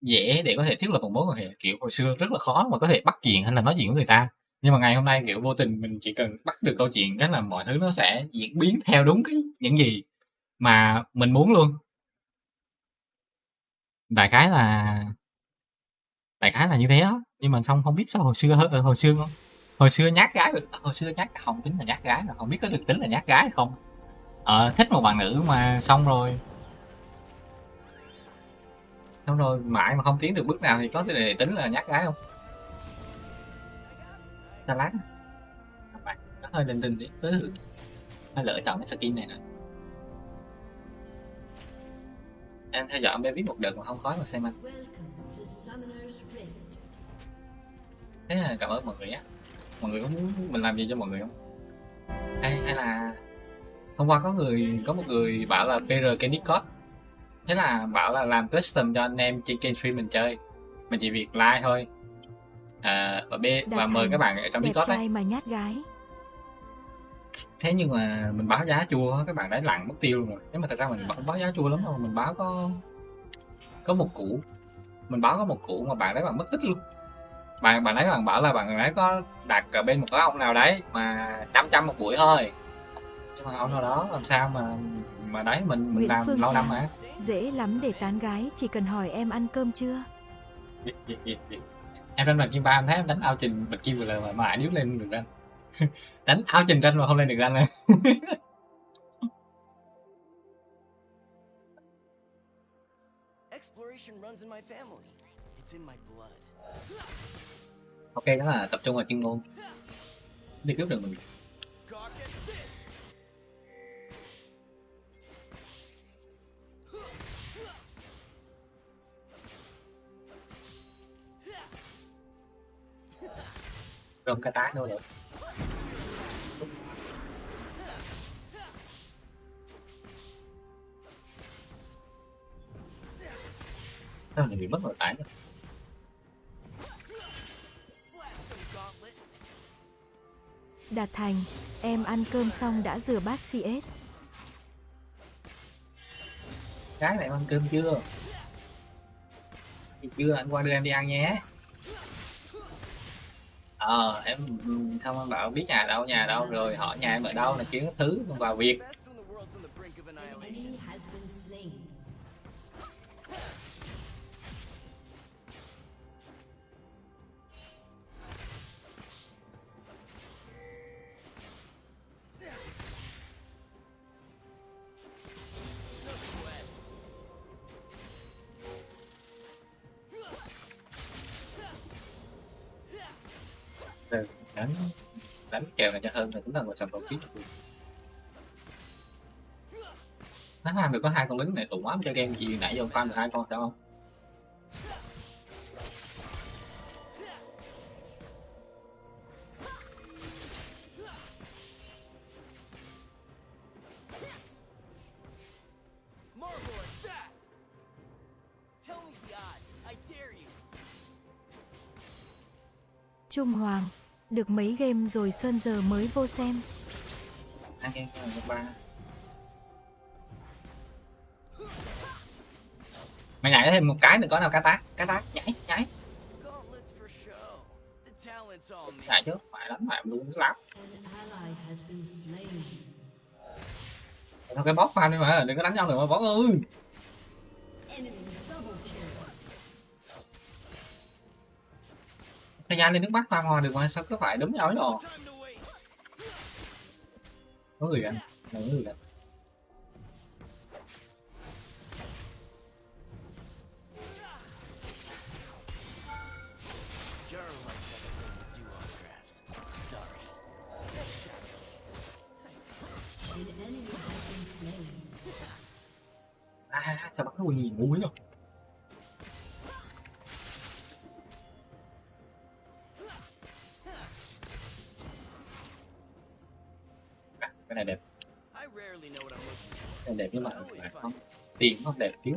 dễ để có thể thiết lập một mối quan hệ. Kiểu hồi xưa rất là khó mà có thể bắt chuyện hay là nói chuyện với người ta. Nhưng mà ngày hôm nay, kiểu, vô tình mình chỉ cần bắt được câu chuyện cái là mọi thứ nó sẽ diễn biến theo đúng cái những gì mà mình muốn luôn. Đại khái là, đại khái là như thế đó nhưng mà xong không biết sao hồi xưa ờ, hồi xưa không? Hồi xưa nhát gái hồi xưa nhát không tính là nhát gái mà không biết có được tính là nhát gái hay không. Ờ, thích một bạn nữ mà xong rồi. Xong rồi mãi mà không tiến được bước nào thì có thể tính là nhát gái không? Ta lát. Bạn nó hơi đình đình đi. Tới thử. Hay lỡ chọn cái skin này nè. Em theo dõi em biết một đợt mà không khói mà xem anh thế là cảm ơn mọi người nhé. Mọi người có muốn mình làm gì cho mọi người không? Hay hay là hôm qua có người có một người bảo là PR cái Discord thế là bảo là làm custom cho anh em trên kênh stream mình chơi. Mình chỉ việc like thôi. À, và b và mời các bạn ở trong Discord đấy. mà nhát gái. thế nhưng mà mình báo giá chua các bạn đấy lặn mất tiêu luôn rồi. Nếu mà thật ra mình không báo giá chua lắm đâu mình báo có có một củ. Mình báo có một củ mà bạn đấy bạn mất tích luôn bạn bạn ấy bạn bảo là bạn ấy có đặt ở bên một cái ông nào đấy mà 500 một buổi thôi nhưng mà ông nào đó làm sao mà mà đấy mình mình Nguyễn làm Phương lâu năm mà Dễ lắm để tán gái, chỉ cần hỏi em ăn cơm chưa. Em đánh bạch kim ba em thấy em đánh ao trình bạch kim vừa lời mà mãi điếu lên được ranh đánh ao trình ranh mà không lên được ranh này Exploration runs in my family. It's in my blood ok, đó là tập trung vào chuyên môn. Đi cướp được mình rồi cái tái nữa rồi. Sao này bị mất rồi tái nữa Đạt Thành, em ăn cơm xong đã rửa bát CS. cái này ăn cơm chưa? Thì chưa anh qua đưa em đi ăn nhé. Ờ em không bảo biết nhà đâu nhà đâu rồi hỏi nhà em ở đâu là kiếm thứ vào việc kèo này cho hơn là chúng ta còn sản đầu kiếm nó farm được có hai con lính này tụng quá, cho game gì nãy giờ farm được hai con sao không Trung Hoàng. Được mấy game rồi Sơn giờ mới vô xem. ba. Mày nhảy thêm một cái đừng có nào cá tác cá tác, nhảy nhảy. Nhảy chứ phải đánh phải luôn lắm. Thôi, cái bóp phan đi mà đừng có đánh nhau nữa mà bóp ơi. Thời gian lên nước mắt farm hòa được mà, sao cứ phải đúng nhau đồ rồi có người anh có người anh à sao bắt cái quỳ gì ngu cái này đẹp. Cái này đẹp nhưng mà không tiền không đẹp thiếu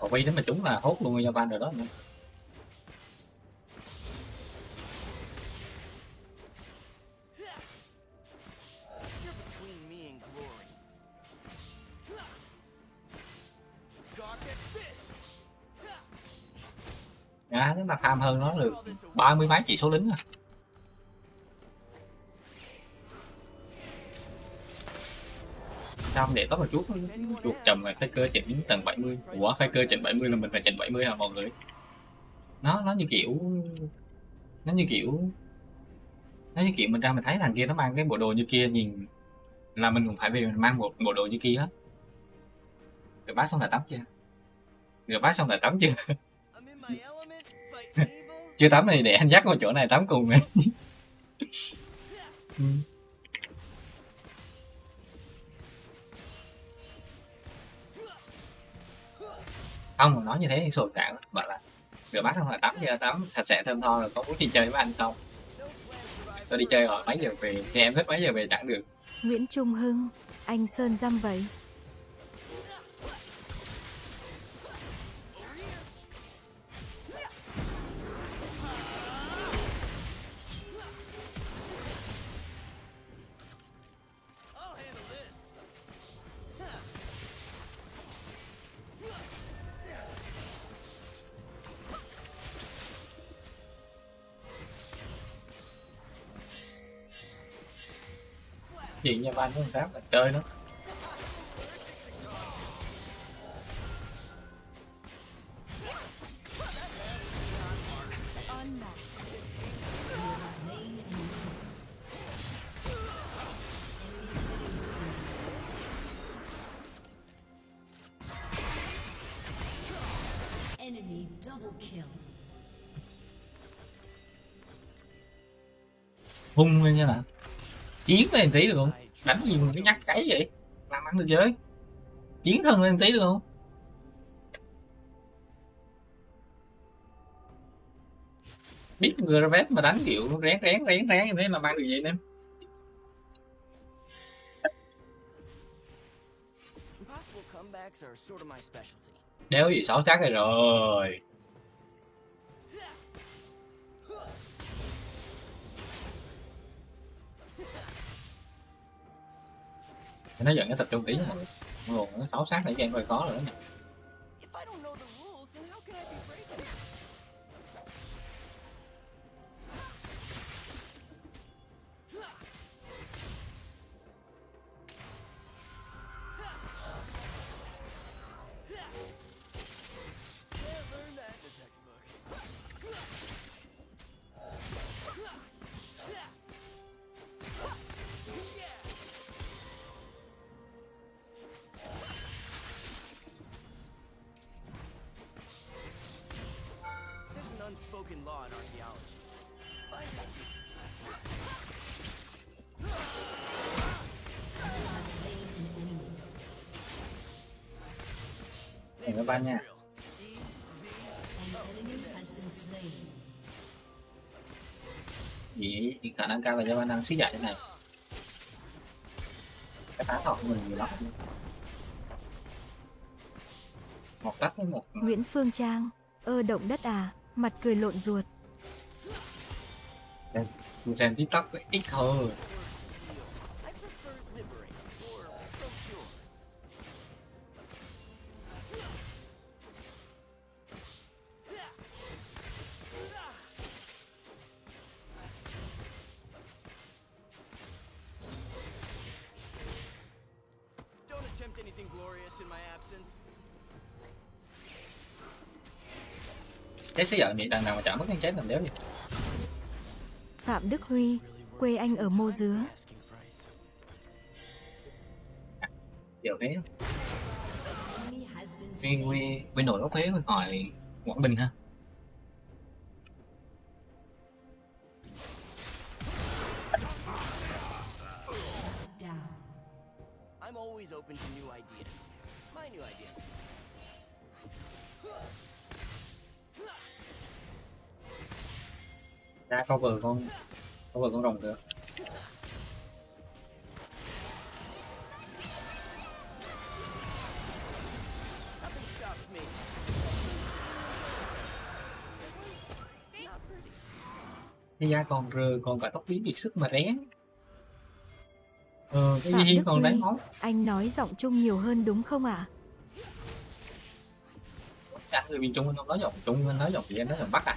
còn quay đến mà chúng là hốt luôn cho ban rồi đó nữa chúng ta farm hơn nó được ba mươi mấy chỉ số lính à. Không để tốt một chút chuột chầm rồi faker chỉnh đến tầng 70 Ủa faker chỉnh 70 là mình phải chỉnh 70 hả mọi người? Nó nó như kiểu Nó như kiểu Nó như kiểu mình ra mình thấy thằng kia nó mang cái bộ đồ như kia nhìn Là mình cũng phải về mình mang một bộ đồ như kia hết Rồi bác xong là tắm chưa? Rồi bác xong là tắm chưa chưa tắm thì để anh dắt vào chỗ này tắm cùng em Ừ. không mà nói như thế thì sồi cạn bảo là rửa bát không là tắm chưa tắm sạch sẽ thơm tho rồi có muốn đi chơi với anh không tôi đi chơi rồi mấy giờ về thì em thích mấy giờ về chẳng được Nguyễn Trung Hưng. Anh Sơn dăm vậy. Chuyện ban của thằng Pháp là chơi an enemy. Enemy double kill. hung lên nha bạn chiến lên tí được không đánh gì mà cái nhắc cái vậy? Làm ăn được giới. Chiến thân lên tí được không biết người ra vét mà đánh kiểu rén rén rén rén như thế là mang được vậy em đéo gì xấu chắc rồi nó giận nó tập trung tí nha luôn nó xấu xác để cho em hơi khó rồi đó nè các bạn nha. Vậy thì khả năng cao là do anh đang xí dạy thế này. Cái phá thọ của mình nhiều lắm. Một tắt với một Nguyễn Phương Trang, ơ động đất à, mặt cười lộn ruột. mình xem tiktok ít thôi. Xí dạy miệng đằng nào mà chả mất cái chết làm đéo gì. Phạm Đức Huy, quê anh ở Mô Dứa. Giờ thế. Nguyên quy bên nội gốc Huế mình hỏi Quảng Bình ha. Rồng được. Cái da còn rơ còn cả tóc biến kiệt sức mà rén. Ờ, cái Phạm gì Đức còn Huy, máu. anh nói giọng Trung nhiều hơn đúng không ạ? Cả người miền Trung anh không nói giọng Trung, anh nói giọng gì anh nói giọng Bắc à?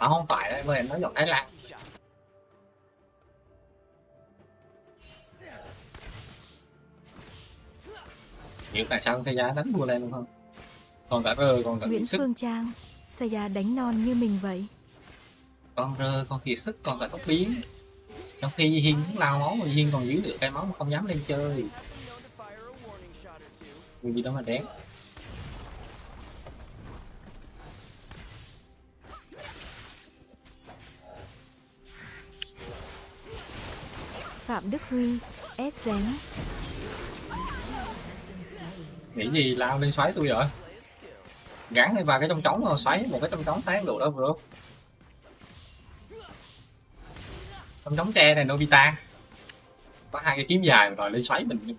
À không phải đấy, em nói giọng Thái Lan. Hiểu tại sao giá đánh vua lên đúng không? Còn cả rơ, còn cả Nguyễn sức, Phương Trang, Saya đánh non như mình vậy. con rơ, con kiệt sức, còn cả tóc biến. Trong khi Hiên cũng lao máu mà Hiên còn giữ được cái máu mà không dám lên chơi. Vì gì đó mà rén. Phạm Đức Huy, S dén. Nghĩ gì lao lên xoáy tôi vậy? Gắn vào cái trong trống rồi xoáy một cái trong trống tán được đó bro. Trong trống tre này Nobita. Có hai cái kiếm dài rồi lên xoáy mình.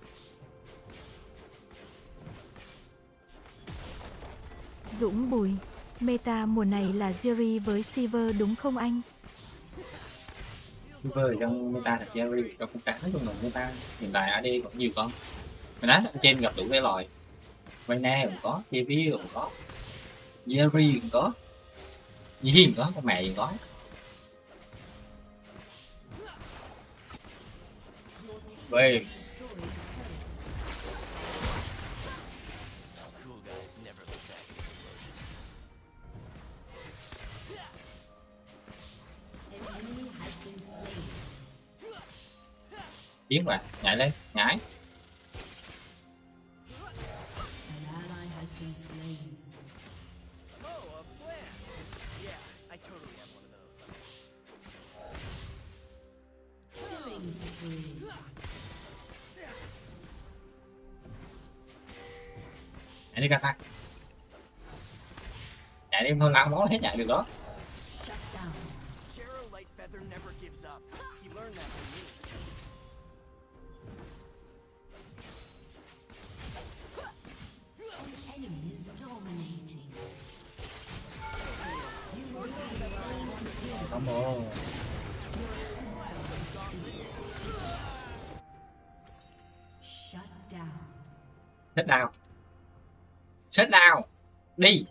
Dũng Bùi, meta mùa này là Ziri với Silver đúng không anh? Silver trong meta thật Jerry trong cũng cả nói chung là meta hiện tại AD còn nhiều con. Mình đánh trên gặp đủ cái loại. Vayna cũng có, JV cũng có. Jerry cũng có. Nhi cũng có, con mẹ cũng có. Về biến vào, nhảy lên, nhảy. chạy đi plant. Yeah, Nhảy đi Kata. Nhảy đi thôi làm nó hết nhảy được đó. He learned that ồ. Chết đào. Chết đào. Đi.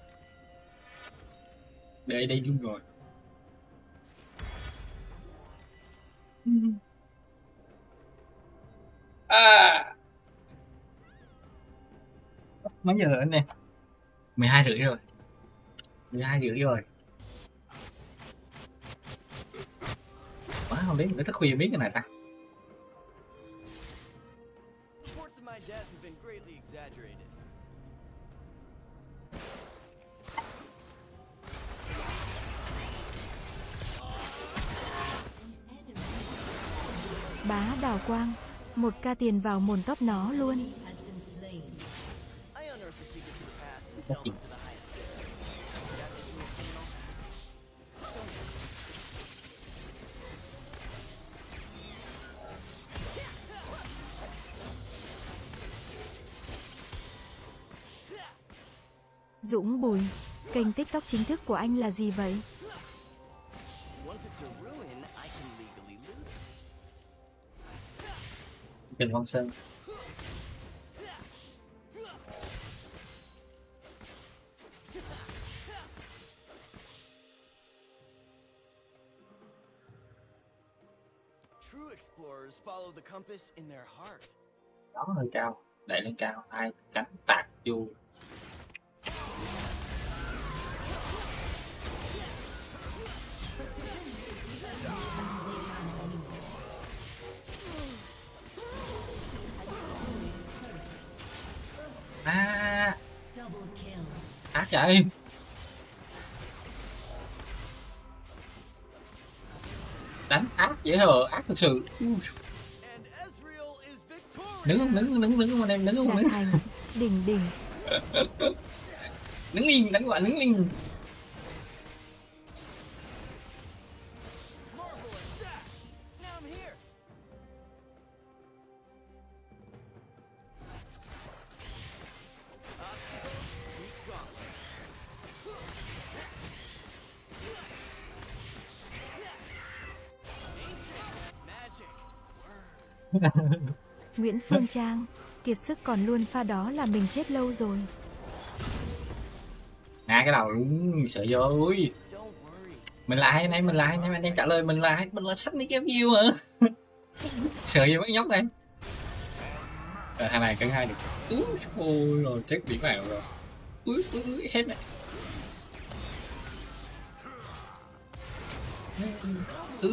Đây đây chung rồi. À. Mấy giờ rồi anh em? 12 rưỡi rồi. 12 rưỡi rồi. má không đấy mình thức khuya biết cái này ta. Bá đào quang, một ca tiền vào mồn tóc nó luôn. Dũng Bùi. Kênh TikTok chính thức của anh là gì vậy? Trần Văn Sơn True explorers follow the compass in their heart. đó hơi cao đẩy lên cao hai cánh tạc vô à. Ác vậy. Đánh ác dễ hờ ác thực sự. Đứng đứng đứng không anh em đứng không thành. Đỉnh đỉnh. đứng liền đánh gọi đứng liền Nguyễn Phương Trang. Kiệt sức còn luôn pha đó là mình chết lâu rồi. À cái đầu đúng sợ vô, ui. Mình là ai anh em mình là ai anh em anh em trả lời mình là ai? Mình là sách đi cái view hả? Sợ gì mấy nhóc này? Rồi, thằng này cân hai được. Úi ôi, rồi, chết biển vào rồi. Úi úi úi hết này ừ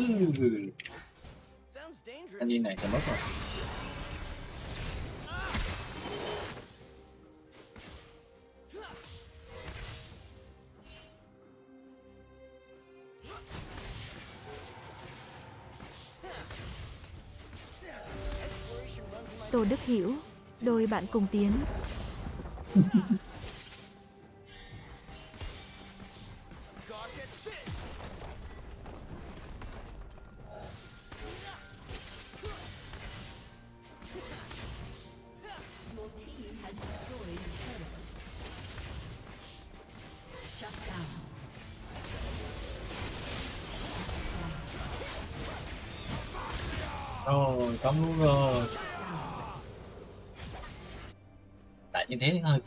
thanh niên này sẽ mất rồi Tô Đức Hiểu. Đôi bạn cùng tiến.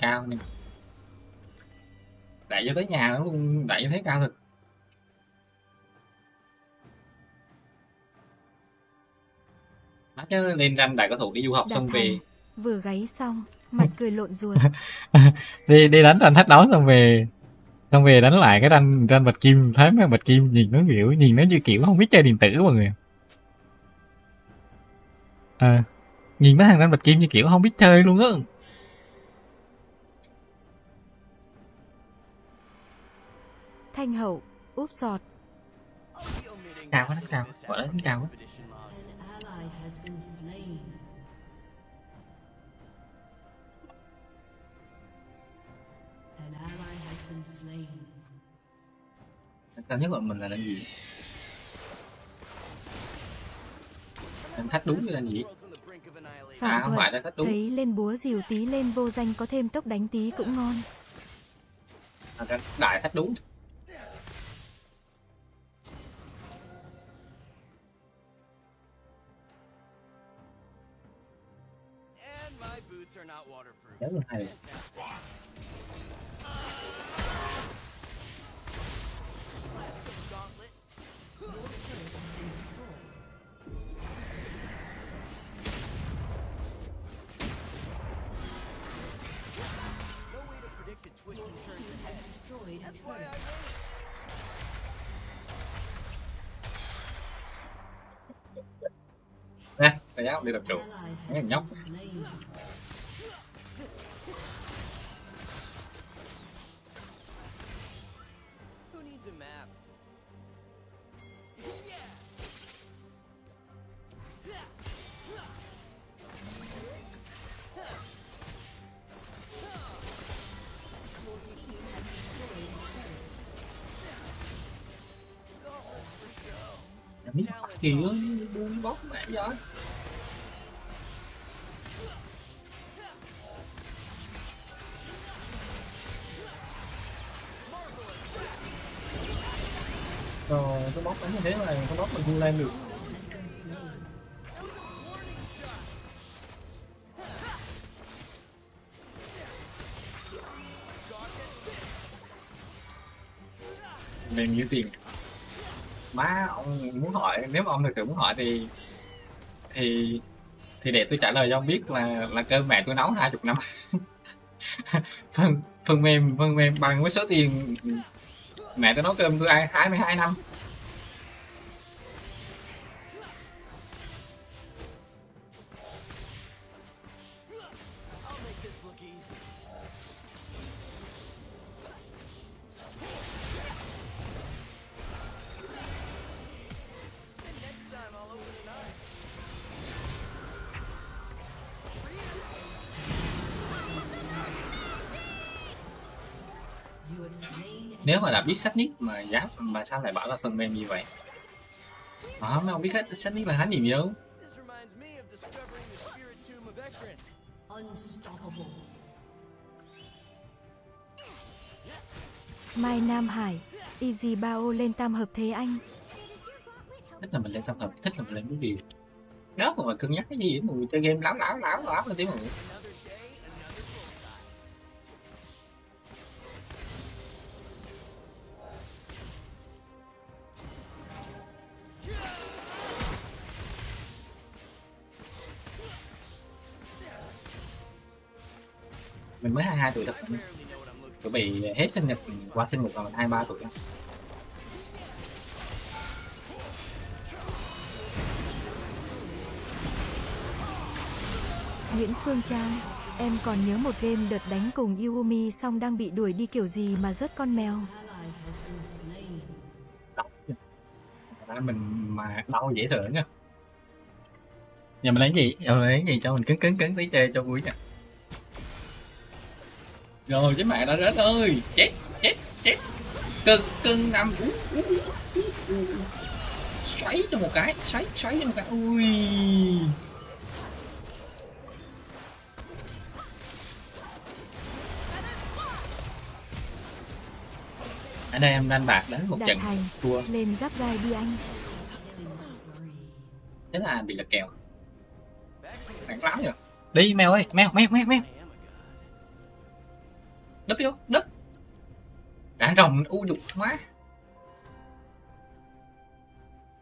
cao nè đại cho tới nhà nó luôn như thế cao thật Má chứ lên ranh đại có thủ đi du học Đạt xong về. Vừa gáy xong. Mặt cười lộn ruột. đi đi đánh ranh thách đấu xong về xong về đánh lại cái ranh ranh bạch kim thấy mấy bạch kim nhìn nó kiểu nhìn nó như kiểu không biết chơi điện tử mọi người à, nhìn mấy thằng ranh bạch kim như kiểu không biết chơi luôn á Thanh hậu. Úp sọt. Cao quá, cao. this Gọi là đánh cao the quá. cao nhất của mình là đánh gì đánh thách đúng với đánh gì annihilation. à Phạm không phải là thách đúng Thấy lên búa dìu tí lên vô danh có thêm tốc đánh tí cũng ngon. à, đánh đại thách đúng nè cái giáo đi đập trụ thằng nhóc gì á buông bóc mẹ giỏi rồi ờ, cái bóc đánh như thế này, cái bóc mình không lên được. Mềm như tiền má, ông muốn hỏi, nếu mà ông thực sự muốn hỏi thì thì thì để tôi trả lời cho ông biết là là cơm mẹ tôi nấu hai chục năm. Phần phần mềm phần mềm bằng với số tiền mẹ tôi nấu cơm tôi ăn hai mươi hai năm. Nếu mà đã biết sách nick mà giá mà sao lại bảo là phần mềm như vậy? Đó mấy ông biết hết sách nick là hắn gì unstoppable. Mai Nam Hải, Easy Bao lên tam hợp thế anh. thích là mình lên tập hợp thích là mình lên cái điều đó mà cân nhắc cái gì? Mà chơi game láo láo láo láo cái tiếng mà Another mình mới 22 tuổi thật I barely know what I'm looking chuẩn bị hết sinh nhật qua sinh nhật là mình 23 tuổi. Đó. Nguyễn Phương Trang, em còn nhớ một game đợt đánh cùng Yumi xong đang bị đuổi đi kiểu gì mà rớt con mèo. Đau mình mà đau dễ thở nha. Giờ mình lấy gì? Giờ mình lấy gì cho mình cứng cứng cứng tí chơi cho vui nha rồi chứ mẹ đã rớt ơi. Chết chết chết. Cưng cưng nằm xoáy cho một cái xoáy xoáy cho một cái. Ui. Ở đây em đang bạc đánh một trận Thành, thua. lên giáp gai đi anh. Thế là bị lật kèo. Nặng lắm rồi đi mèo ơi mèo mèo mèo mèo đúp vô đúp đã rồng u dục quá.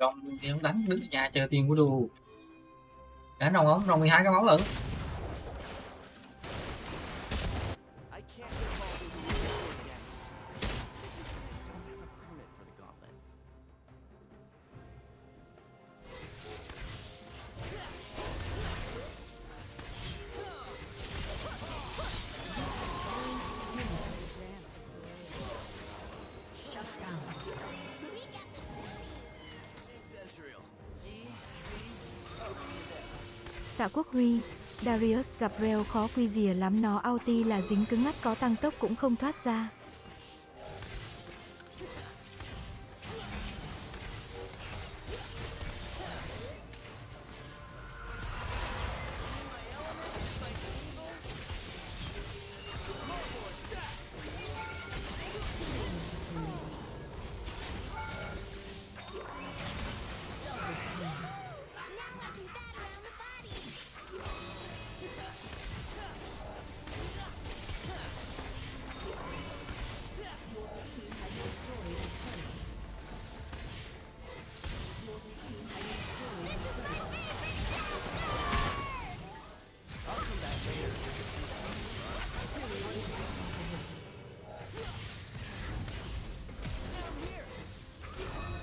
Rồng thì không đánh đứng ở nhà chờ tiền của đồ. Đã rồng không? Rồng 12 cái máu lận. Tạ Darius gặp Reo khó quy rìa lắm, nó ulti là dính cứng ngắt, có tăng tốc cũng không thoát ra.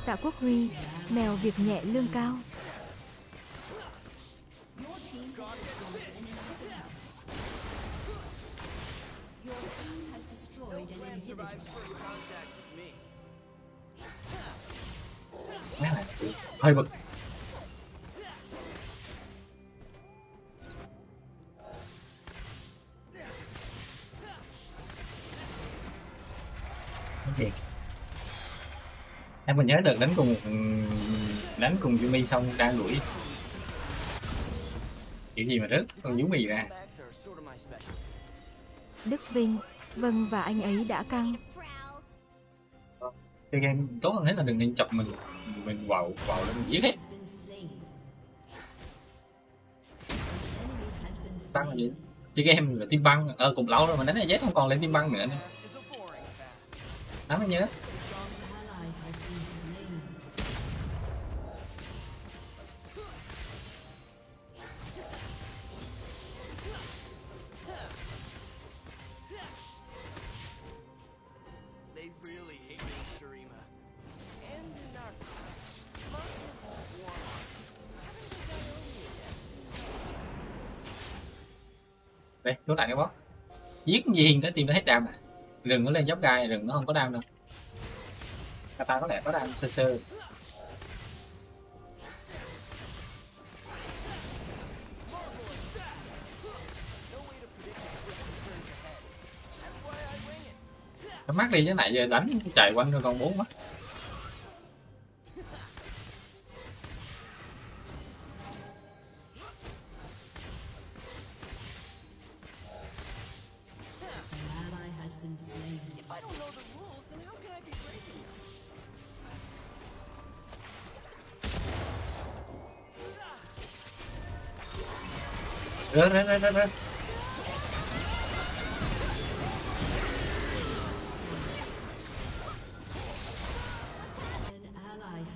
Tạ Quốc Huy, mèo việc nhẹ lương cao. hơi bực còn nhớ được đánh cùng đánh cùng Yumi xong đang đuổi kiểu gì mà rớt con Yumi ra. Đức Vinh, vâng và anh ấy đã căng. Prowl. chơi game tốt hơn hết là đừng nên chọc mình mình vào vào lên mình giết hết tăng là gì chơi game là team băng ờ cũng lâu rồi mà đánh này Z không còn lên team băng nữa nó mới nhớ gì hình gì tới tìm nó hết đam à? Rừng nó lên dốc gai, rừng nó không có đam đâu. Kata có lẽ có đam sơ sơ. Mắt đi chứ này giờ đánh chạy quanh rồi còn bốn mắt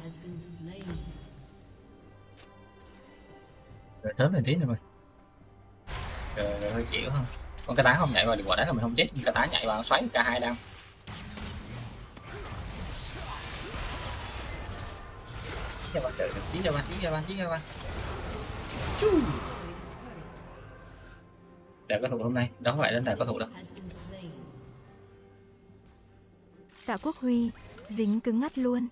has been slain. rồi sớm lên tí nữa rồi rồi, rồi hơi chịu không con cá tá không nhảy vào được quả đá là mình không chết. Cá tá nhảy vào xoáy cả hai đam Chí cho ba trời chí cho ba chí cho ba chí cho ba đại có thủ hôm nay đó phải đến đại có thủ slain. Tạ Quốc Huy, dính cứng ngắt luôn.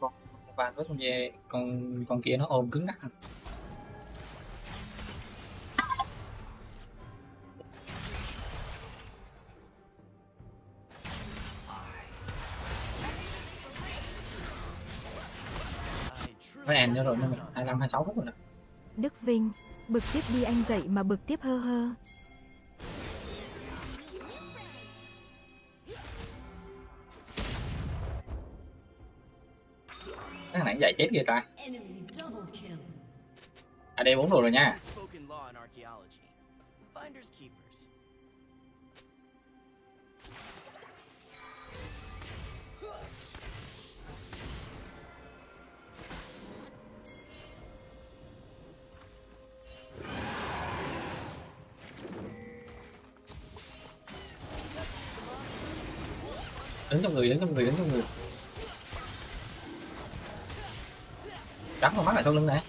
con ba với con dê con con kia nó ôm cứng ngắc không với em nữa rồi nên mình hai năm hai sáu phút rồi đó Đức Vinh, bực tiếp đi anh dậy mà bực tiếp hơ hơ. cái này dạy chết kìa ta. À đây bốn đồ rồi nha đứng trong người, đứng trong người, đứng trong người. Cắn con mắt lại sau lưng này.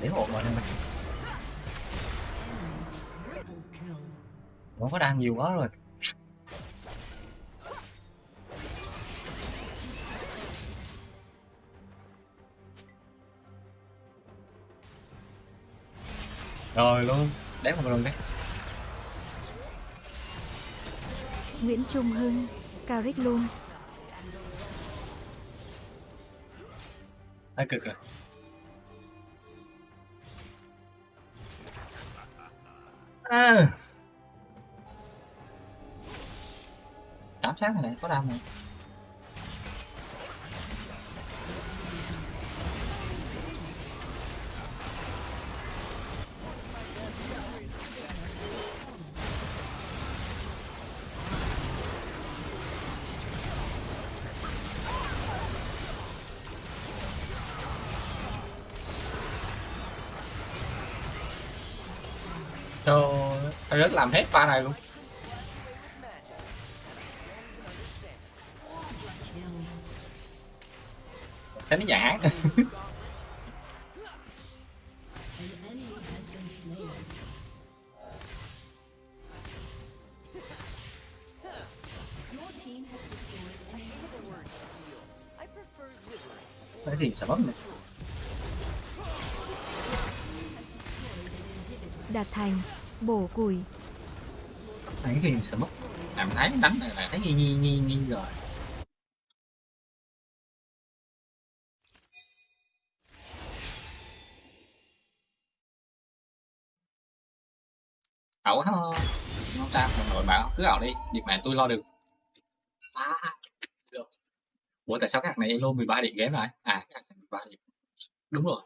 Để hộ rồi mình nó có đang nhiều quá rồi. Rồi luôn đếm một lần đấy Nguyễn Trung Hưng, Caric luôn. hơi cực rồi à. ám sát này này có đam này cách làm hết ba này luôn. Thấy nó giả Thế thì sẽ bấm này. Đạt thành, bổ củi. Cái thì sợ mất. Làm thấy đánh này là thấy nghi nghi nghi nghi rồi. ẩu không sao mọi người bảo cứ ẩu đi việc này tôi lo được. À, được. Ủa tại sao các này elo 13 điểm game rồi à này 13 điểm. Đúng rồi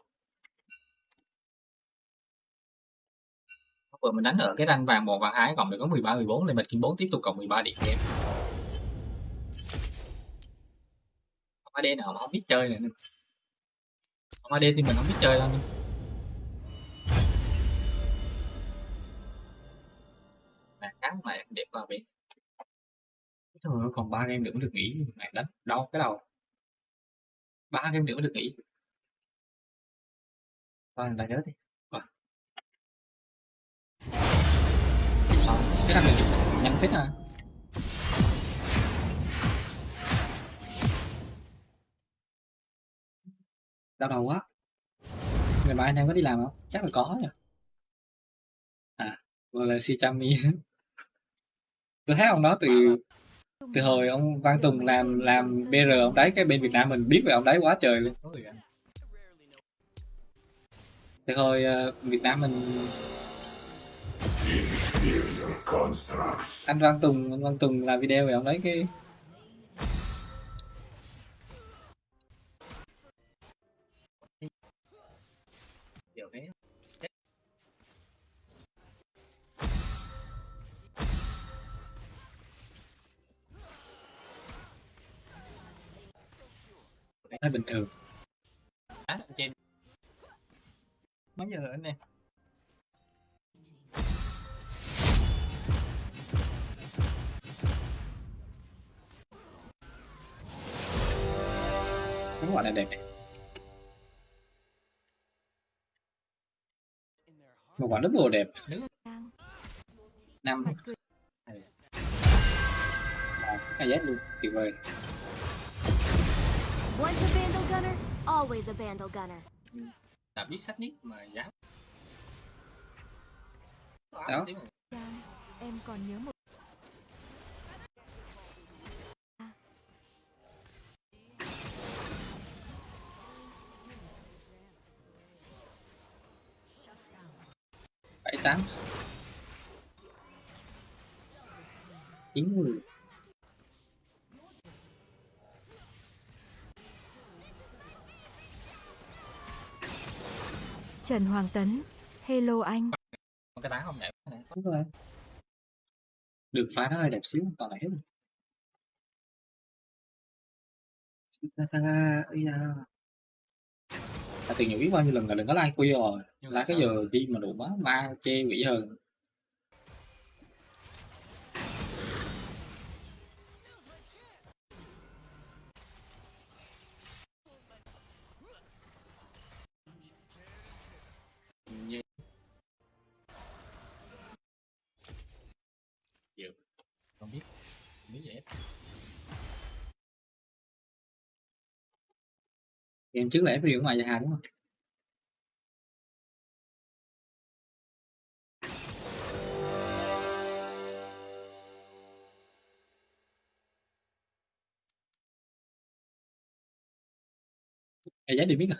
vừa mình đánh ở cái ranh vàng một vàng hai còn được có 13 14 lên mình kiếm 4 tiếp tục cộng 13 điểm game. Không AD nào mà không biết chơi này không AD thì mình không biết chơi đâu là cắn lại đẹp qua bên Trời ơi, còn ba game nữa mới được nghỉ ngày đánh đau cái đầu. Ba game nữa mới được nghỉ. Thôi lại nhớ đi. Cái thằng này nhanh phết à đau đầu quá. Ngày mai anh em có đi làm không? Chắc là có nhỉ. À vừa là si chami tôi thấy ông đó từ từ hồi ông Văn Tùng làm làm BR ông đấy cái bên Việt Nam mình biết về ông đấy quá trời luôn. Từ hồi uh, Việt Nam mình anh Văn Tùng anh Văn Tùng làm video về ông đấy cái Điều bình thường. Á, trên mấy giờ rồi anh em? Quả này đẹp. Một quả rất bồ đẹp. Năm cái giác luôn. Tuyệt vời. Once a Vandal Gunner, always a Vandal Gunner. Đã biết sách nhất mà dám. Đó. Em còn nhớ một tám. Chín người. Trần Hoàng Tấn. Hello anh. Cái tán không này. Đúng rồi. Được phá nó hơi đẹp xíu, còn lại hết rồi. Từng nhiều biết bao nhiêu lần là đừng có like khuya rồi. Like cái giờ đi mà đủ quá, ma chê quỷ hơn. Game trước là FPL của ngoài nhà hàng đúng không? Ê, giá đi biết à?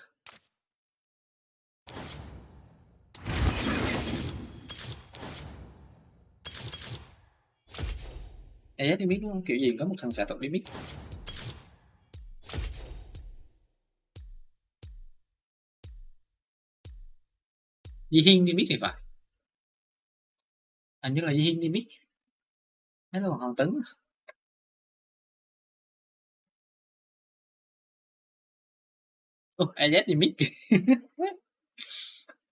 Ê, giá đi biết đúng không? Kiểu gì có một thằng xạ tộc đi biết. Di Hiên đi biết thì phải. Hình như là Di Hiên đi biết. Thế là Hoàng Tấn. Ồ, AZ đi biết kìa.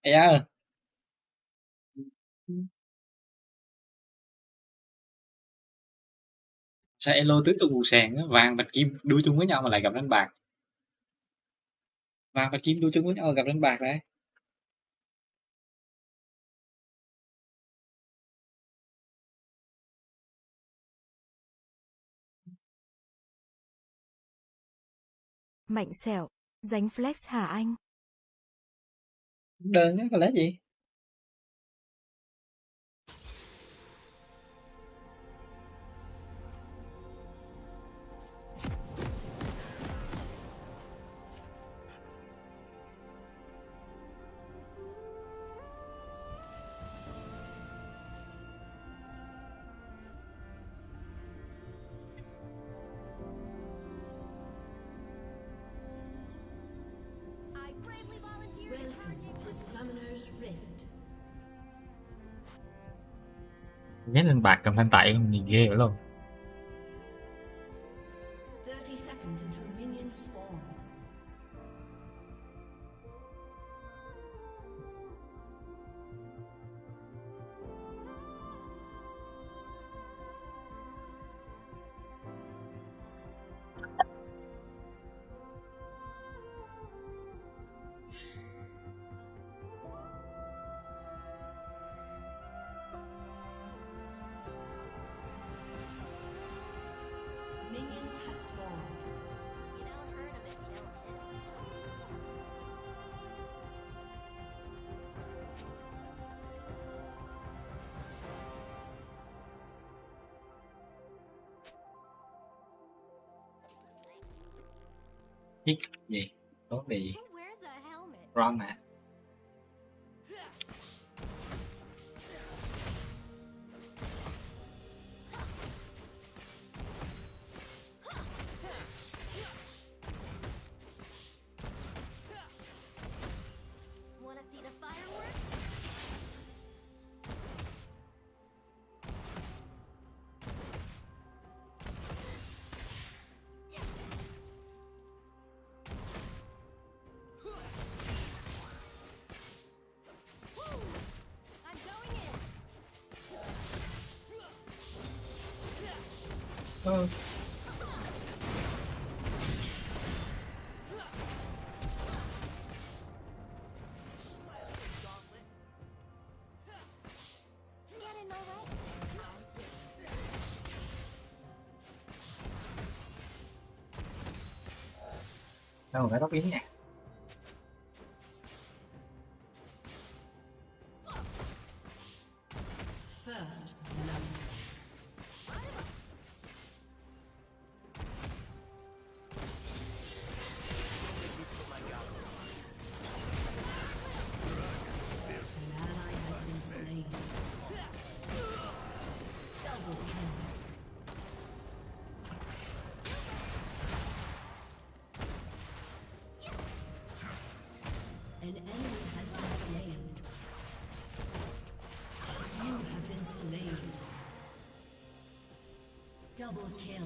AZ. Sao Elo tứ tung một sàn á, vàng bạch kim đuôi chung với nhau mà lại gặp đánh bạc. Vàng bạch kim đuôi chung với nhau mà gặp đánh bạc đấy. Mạnh sẹo. Dánh flex hả anh? đơn á lẽ gì nhét lên bạc cầm thanh tẩy nhìn ghê vậy luôn. Đâu phải tóc yến nha. Double kill.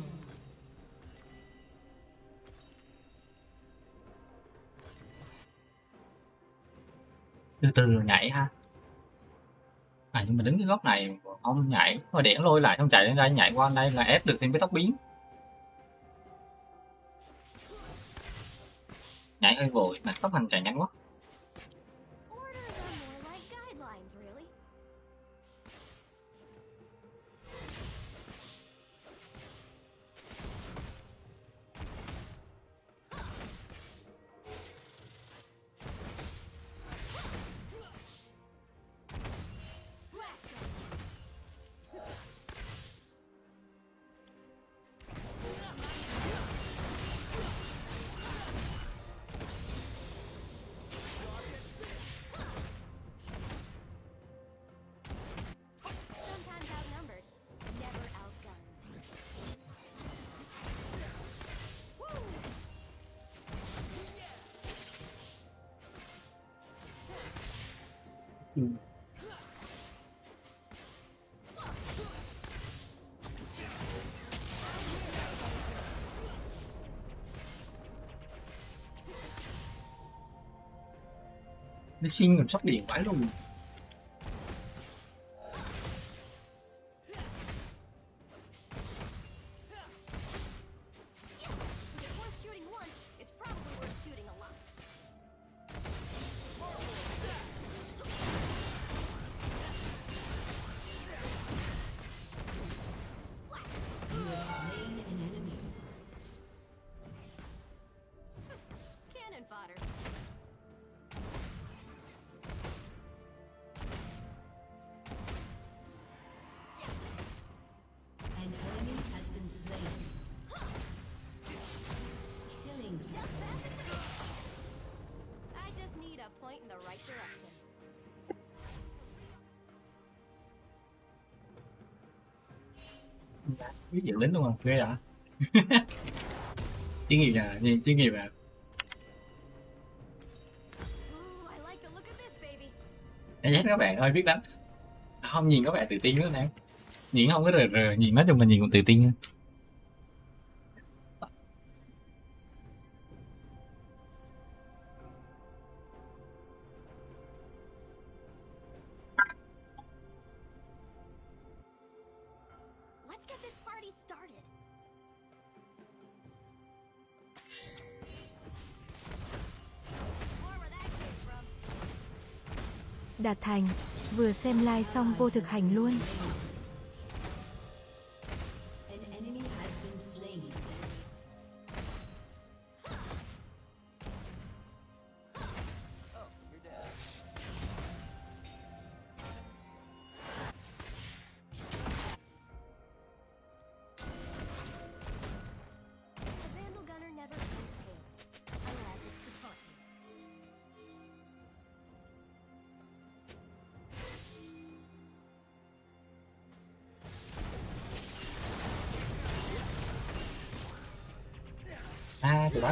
từ từ rồi nhảy ha. À nhưng mà đứng cái góc này không nhảy mà điển lôi lại không chạy lên đây, nhảy qua đây là ép được thêm cái tóc biến. Nhảy hơi vội, mà tóc hành chạy nhanh quá. Nó xin còn sóc điện vãi luôn. Biết dự lính luôn không? Ghê hả chuyên nghiệp à nhìn chuyên nghiệp à Ooh, em giác các bạn ơi biết đánh. Không nhìn các bạn tự tin nữa nè. Nhìn không có rờ rờ nhìn nói chung là nhìn còn tự tin. nữa. Đạt Thành, vừa xem live xong vô thực hành luôn.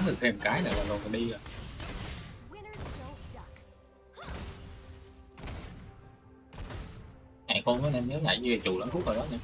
Được thêm cái nữa là rồi đi rồi. Winners con nó nên nhớ lại như chủ lắm phút rồi đó nhỉ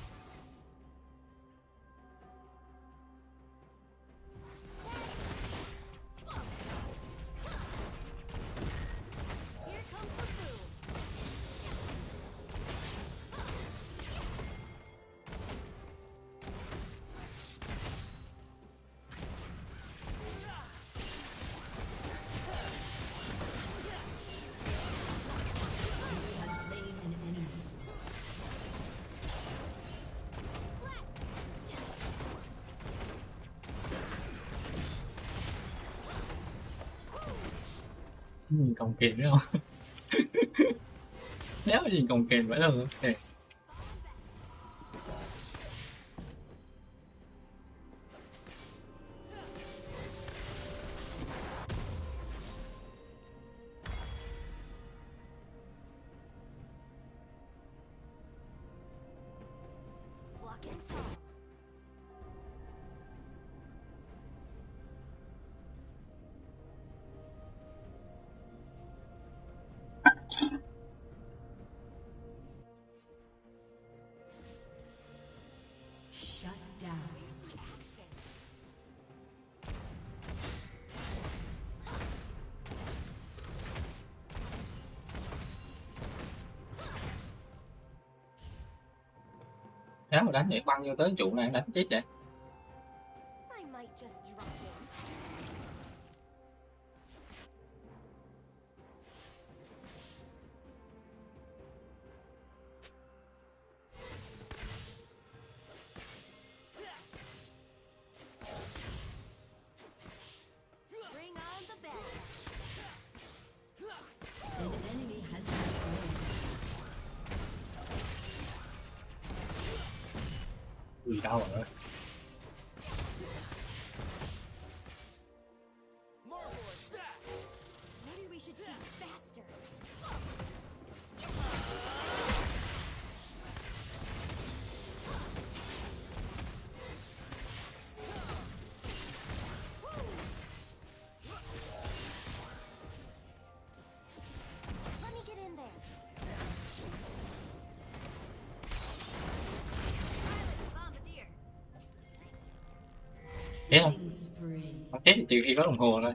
nhìn cồng nữa không nếu gì còn kềnh vậy đâu? okay. Đánh vậy băng vô tới trụ này đánh chết vậy Ui đau rồi trừ khi có đồng hồ thôi.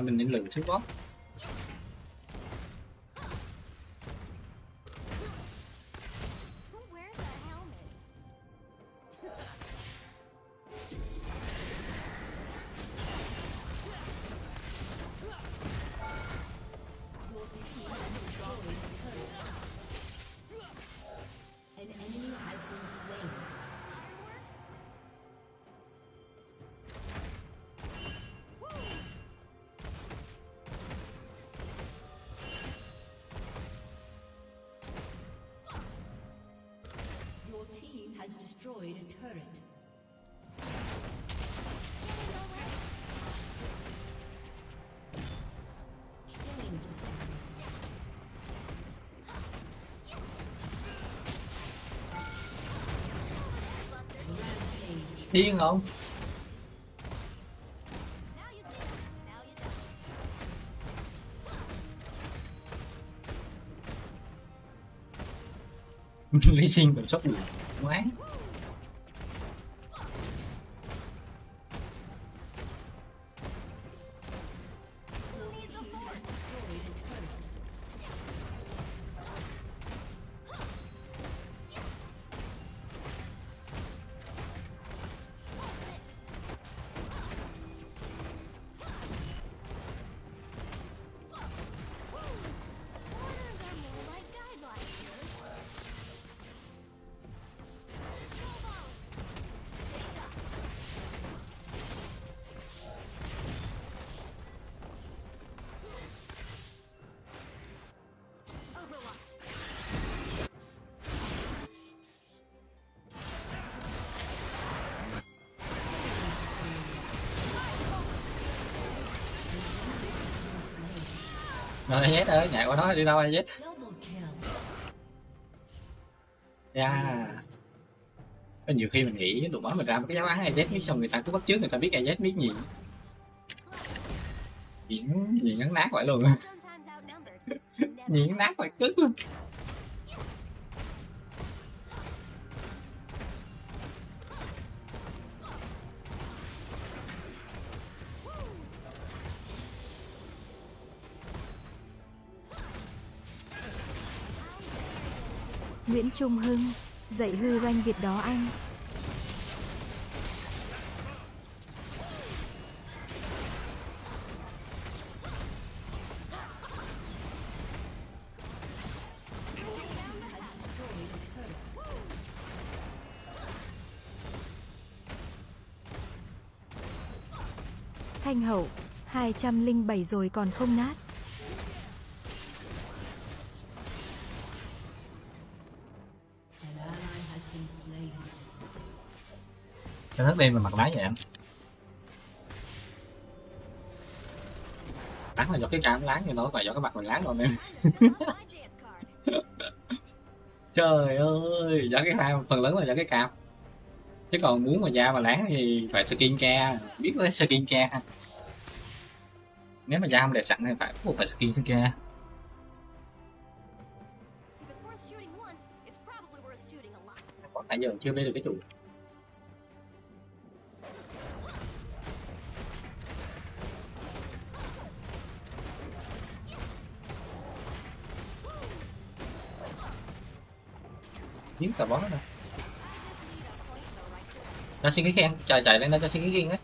Mình nên lừa trước đó. Điên không? Lý sinh còn sốc được. Quá. Rồi Z ơi, nhảy qua nó đi đâu Z chết yeah. Có nhiều khi mình nghĩ tụi bắn mình ra một cái giáo án AZ biết xong người ta cứ bắt trước người ta biết AZ biết gì. Diễn diễn ngắn nát vậy luôn. Sometimes diễn nát vậy, cứ Trung Hưng, dạy hư ranh Việt đó anh. Thanh Hậu, 207 rồi còn không nát. Cho nó đêm mà mặt máy vậy em. Bắn là do cái cam láng như nó phải do cái mặt mình láng rồi em. Trời ơi do cái hai phần lớn là do cái cam. Chứ còn muốn mà da mà láng thì phải skin care biết lấy skin care ha. Nếu mà da không đẹp sẵn thì phải buộc phải skin care. Lot. còn nãy giờ chưa biết được cái chủ giết cả boss này nó xin cái khen chạy chạy lên nó cho xin cái khen đấy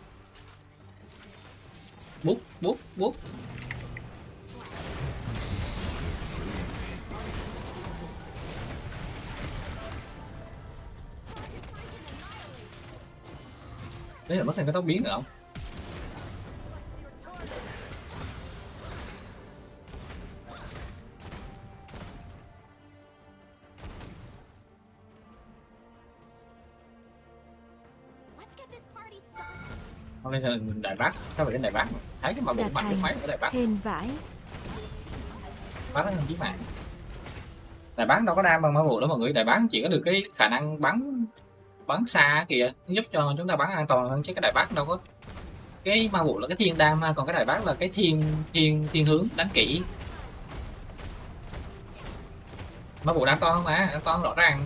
bút bút bút. Đấy là mất thêm cái tóc biến nữa không? Sao phải đến đại bác mà? thấy cái mà Đạt mạnh được mấy ở đại bác Hên vãi. bác nó chí mạng đại bác đâu có đam bằng ma vụ đó mọi người. Đại bác chỉ có được cái khả năng bắn bắn xa kìa giúp cho chúng ta bắn an toàn hơn. Chứ cái đại bác đâu có. Cái ma vụ là cái thiên đam còn cái đại bác là cái thiên thiên thiên hướng đánh kỹ. Ma vụ đam to không mà đam to rõ ràng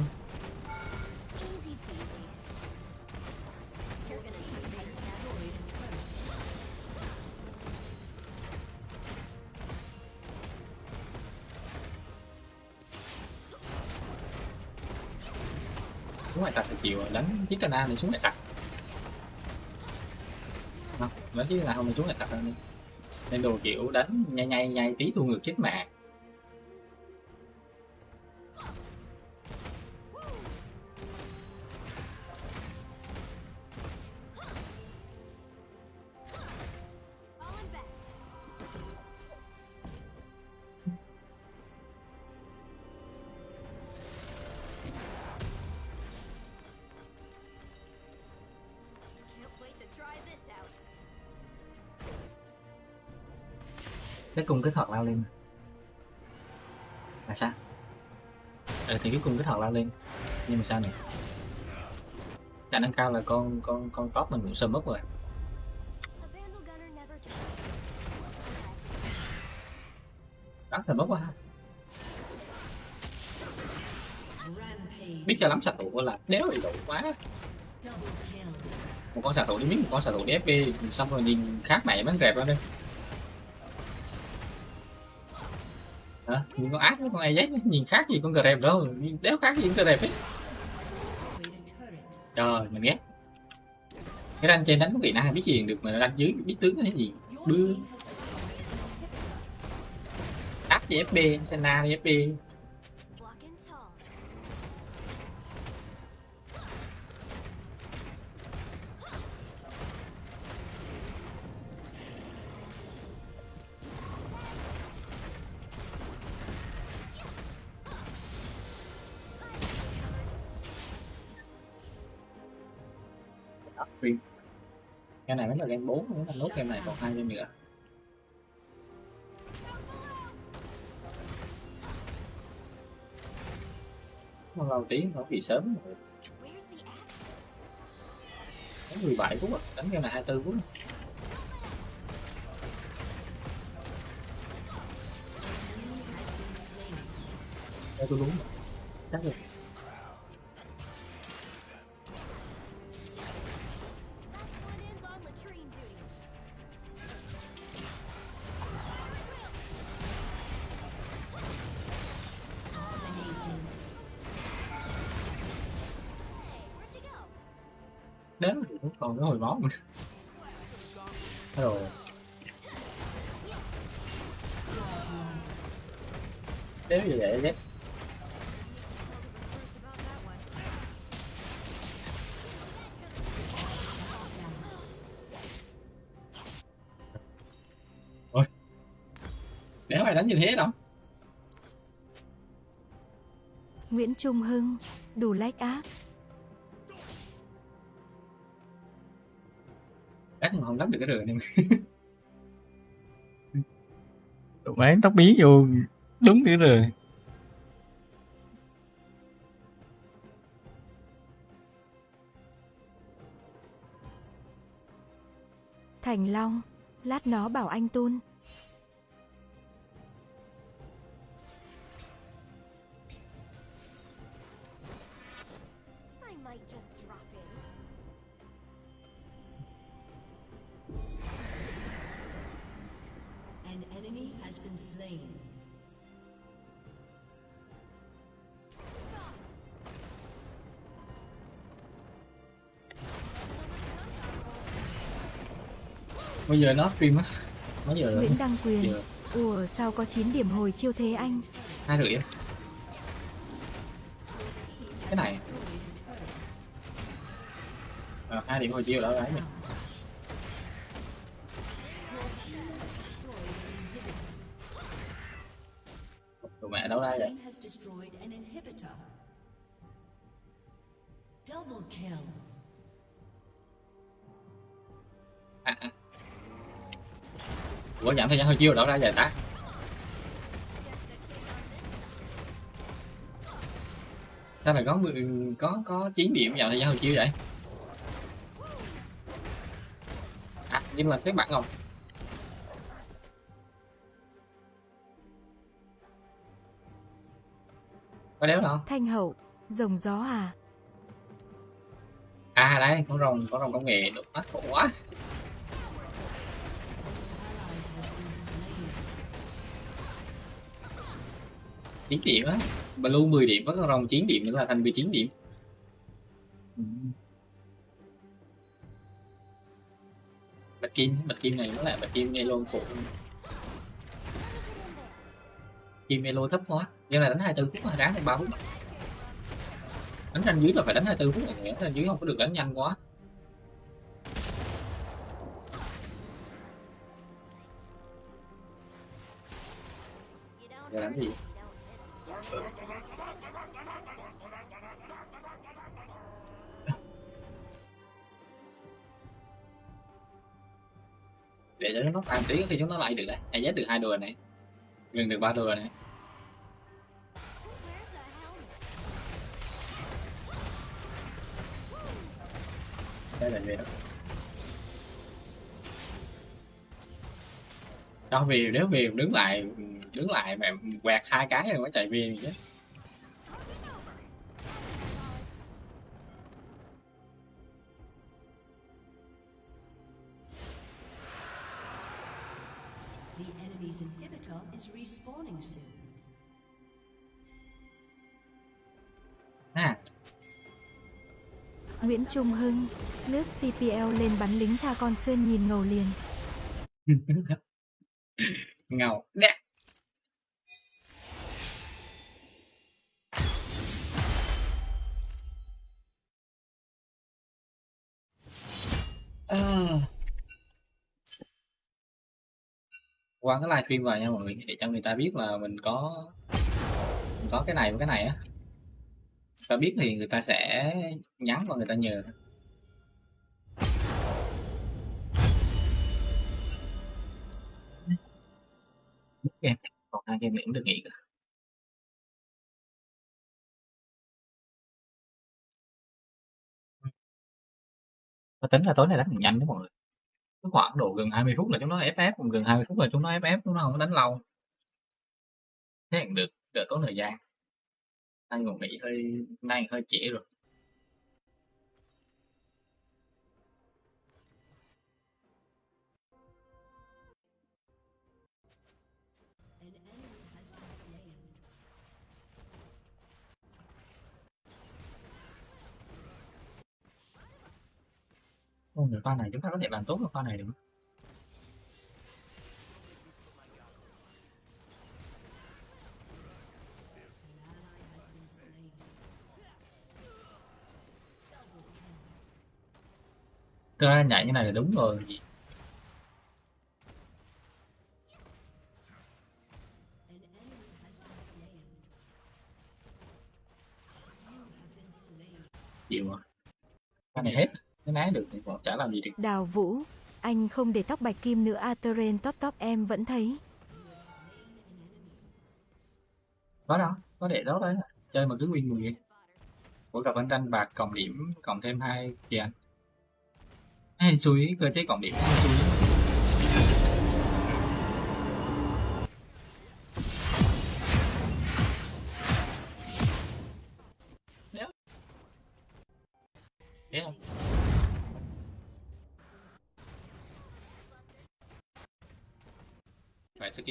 xuống đánh chiếc cana này xuống ngoại tặc đánh chiếc cana không xuống ngoại tặc đâu đi. Nên đồ kiểu đánh nhai nhai nhai tí thu ngược chết mạng. Cái cung cái thuật lao lên là sao? Ừ, thì cái cung cái thuật lao lên. Nhưng mà sao này? Khả năng cao là con con con top mình cũng sơ mất rồi. A Vandal là mất quá ha. Biết cho lắm xạ thủ là nếu bị đủ quá. Một con xạ thủ đi biết một con xạ thủ đi FP xong rồi nhìn khác mẹ bắn rẹp ra đây. Hả? Nhìn con ác với con AZ nhìn khác gì con grab đâu. Nhìn đéo khác gì con grab ấy. Trời, mình ghét. Cái ranh trên đánh có kỹ năng biết gì được mà đánh dưới biết tướng cái gì. Đưa. Team has FP Senna FP cái này mới là game 4 nếu là nốt game này còn hai game nữa mà lâu tí, nó bị sớm rồi. Đánh 17 phút à đánh game này 24 phút Đây tôi đúng rồi. chắc rồi cũng còn cái hồi máu. Nữa rồi nếu như vậy ghét ôi. Đéo that đánh như thế đâu? Nguyễn Trung Hưng, đủ like áp. Không đánh được cái rừng này tụi bán tóc biến vô đúng cái rồi Thành Long, lát nó bảo anh Tun. Bây giờ nó stream á mấy giờ rồi Nguyễn Đăng Quyền, giờ ủa sao có 9 điểm hồi chiêu thế anh? hai rưỡi cái này à, hai điểm hồi chiều đó đấy nhỉ tụi mẹ đâu đây vậy. Double kill. à, à. Ủa giảm thời gian hồi chiều đâu ra vậy ta sao lại có có có chín điểm giảm thời gian hồi chiều vậy? À nhưng mà cái bạn không có đéo đâu Thanh Hậu, rồng gió à? à đây con rồng con rồng công nghệ đột mắt khổ quá 9 điểm á. Blue 10 điểm với con rồng 9 điểm nữa là thành 19 điểm. Ừ. Bạch kim bạch kim này nó là bạch kim ngay luôn phụ kim elo thấp quá. Nhưng là đánh 24 phút mà đáng thêm 3 phút đánh ranh dưới là phải đánh 24 phút Đánh ranh dưới không có được đánh nhanh quá. Giờ đánh gì? Để cho nó phản tí thì chúng nó lại được đấy ai giết được hai đùa này. Gần được ba đùa này. Đây là gì đó? Đó vì nếu vì đứng lại đứng lại mà quẹt hai cái rồi mới chạy viên chứ. Is respawning soon. ha Nguyễn Trung Hưng, lướt CPL lên bắn lính tha con xuyên nhìn ngầu liền. ngầu đẹp qua cái livestream vào nha, mọi người để cho người ta biết là mình có mình có cái này và cái này á. Ta biết thì người ta sẽ nhắn và người ta nhờ. Game còn hai game nữa cũng được nghỉ cả. Và tính là tối nay đánh nhanh đó mọi người cái khoảng độ gần 20 phút là chúng nó FF còn gần 20 phút là chúng nó FF chúng nó không có đánh lâu. Thế được, đỡ tốn thời gian. Anh còn nghỉ hơi, nay hơi trễ rồi. Ôi, người pha này chúng ta có thể làm tốt hơn pha này được. Không? Thực ra nhảy như này là đúng rồi. Gì chịu à cái này hết ná được thì còn chả làm gì được. Đào Vũ, anh không để tóc bạch kim nữa Ateren top top em vẫn thấy. có đâu có để đó đấy. Chơi mà cứ win 10 của gặp anh tranh bạc cộng điểm cộng thêm hai kìa hay xui cơ chế cộng điểm hay xui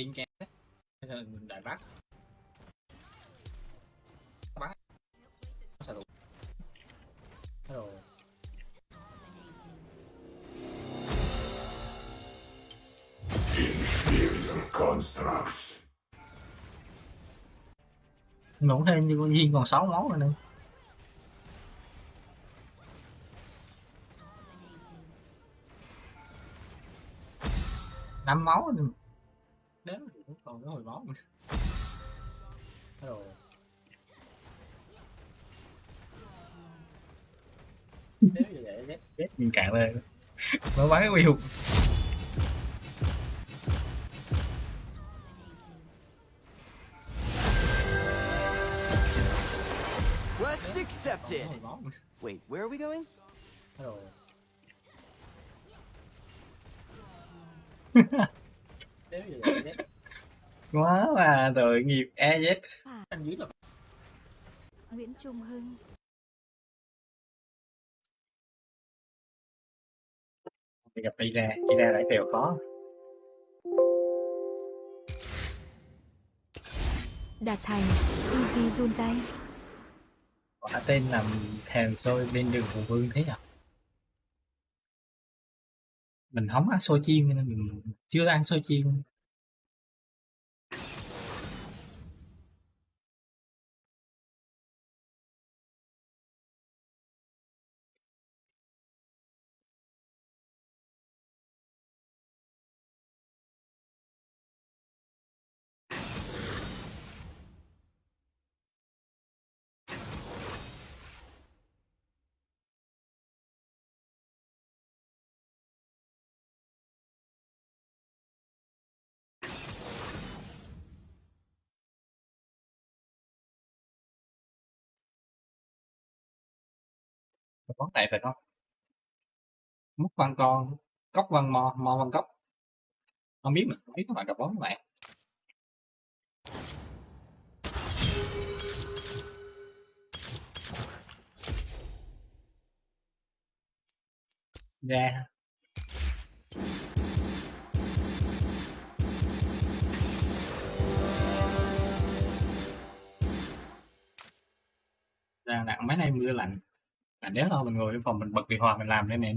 kiên skin mình đại bác. Bác. sao đủ. Hello. Inferior constructs. Ngủ thêm như con Duyên còn 6 máu rồi nữa. năm máu nữa. Thì cũng còn có hồi máu nữa. Hello. Đéo như vậy mình cạn lên. Mới bắn cái quy hụt. Quest accepted. Hồi máu nữa. Wait, where are we going? Hello. Quá mà tội nghiệp EZ. À. Anh dưới là Nguyễn Trung Hưng, thì gặp Ira, Ira lại kèo khó. Đạt Thành, Easy run tay. quả tên làm thèm xôi bên đường hùng vương thế nhỉ mình không ăn xôi chiên nên mình chưa ăn xôi chiên. Vấn này phải không? Múc văn con, cốc văn mò mò văn cốc. Không biết mà, không biết các bạn gặp bóng các bạn. Ra. Ra nặng mấy nay mưa lạnh nếu thôi mình ngồi trong phòng mình bật điều hòa mình làm đây nè.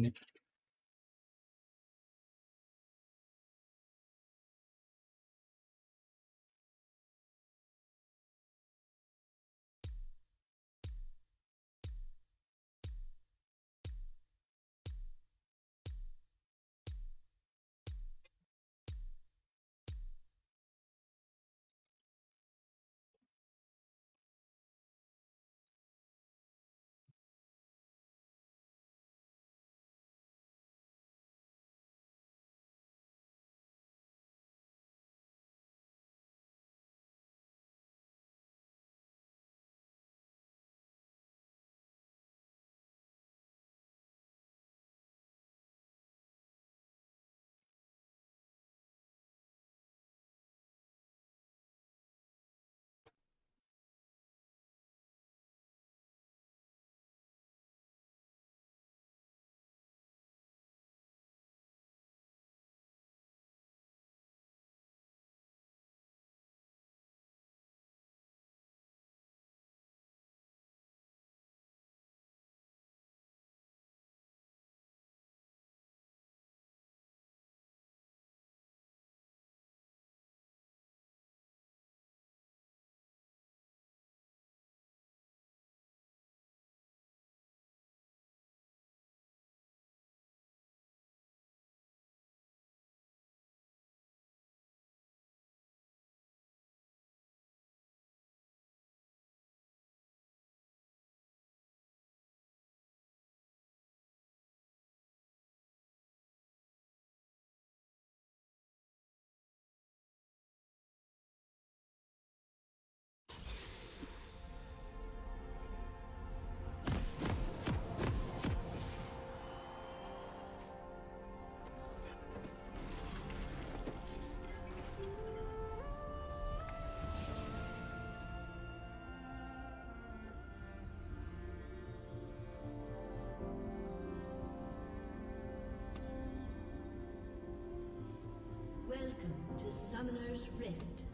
To Summoner's Rift.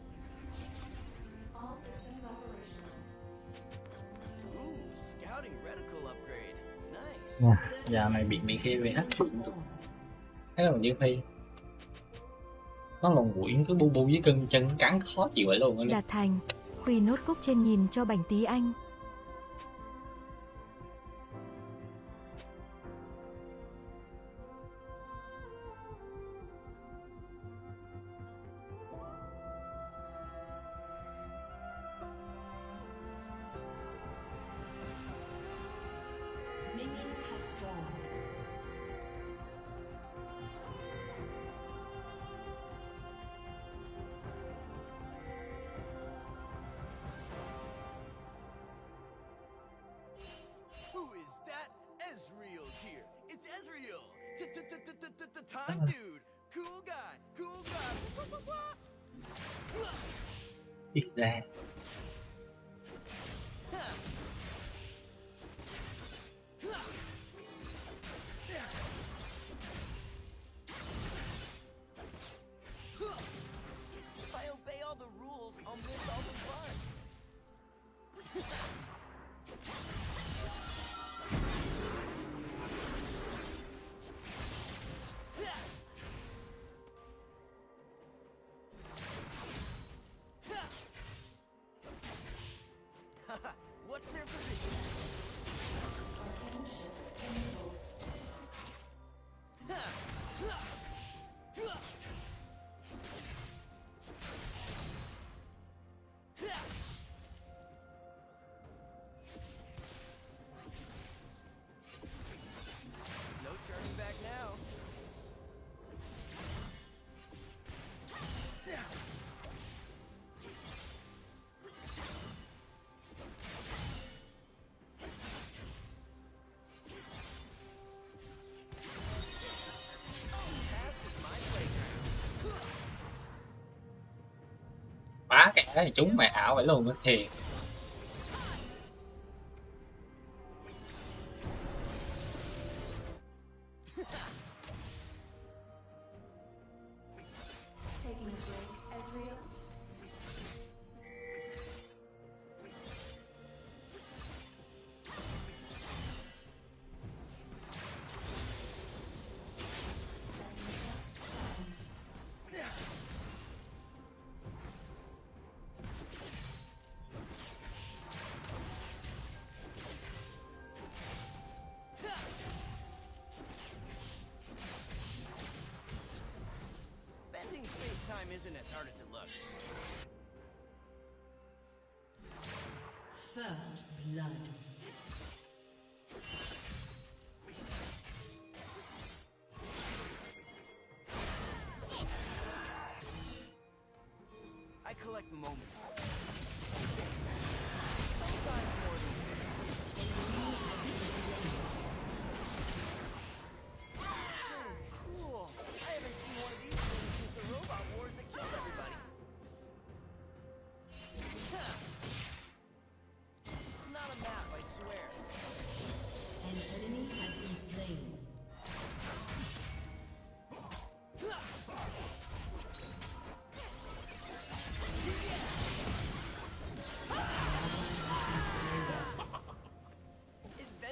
Ooh, scouting reticle upgrade. Nice. Dạ, dạo này bị bị khi bị hết thế là như phi nó lồn quỷ cứ bu bu với cưng chân cắn khó chịu vậy luôn Đạt thành. Khuy nốt cúc trên nhìn cho bảnh tí anh. Cái thì chúng mày ảo vậy luôn á. Thiệt. Collect moments.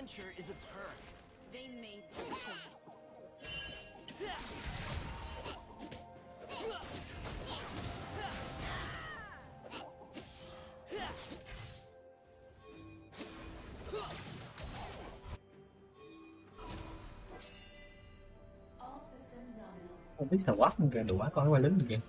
Adventure is a perk. They made their choice. All không biết thằng quát kìa đủ quá coi quay lính kìa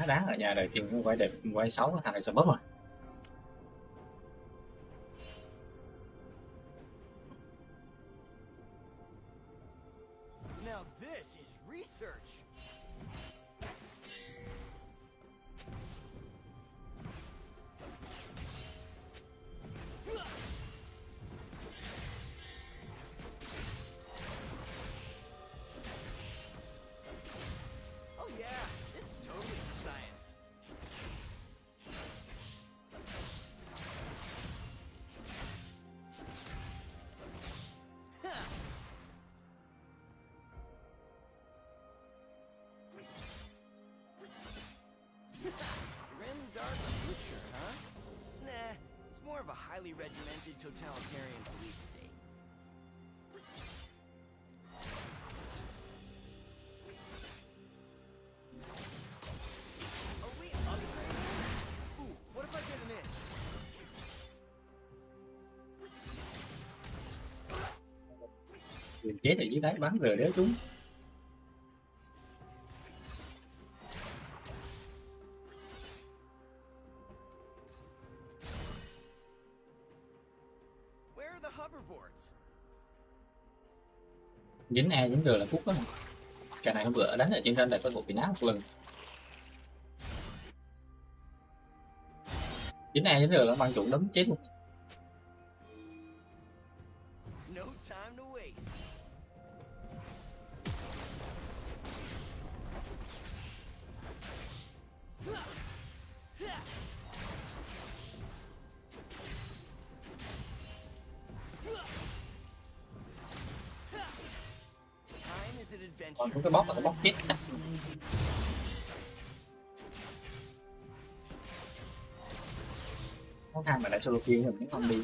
quá đáng ở nhà đời tiền cũng quay đẹp quay xấu, thằng này sợ bớt rồi. Ở dưới đáy bắn rồi đéo chúng dính e dính r là cút đó. Cái này hôm bữa đánh ở trên trên lại có bộ bị nát một lần. Dính e dính r là băng trụng đấm chết luôn đã solo kill mình cũng không đi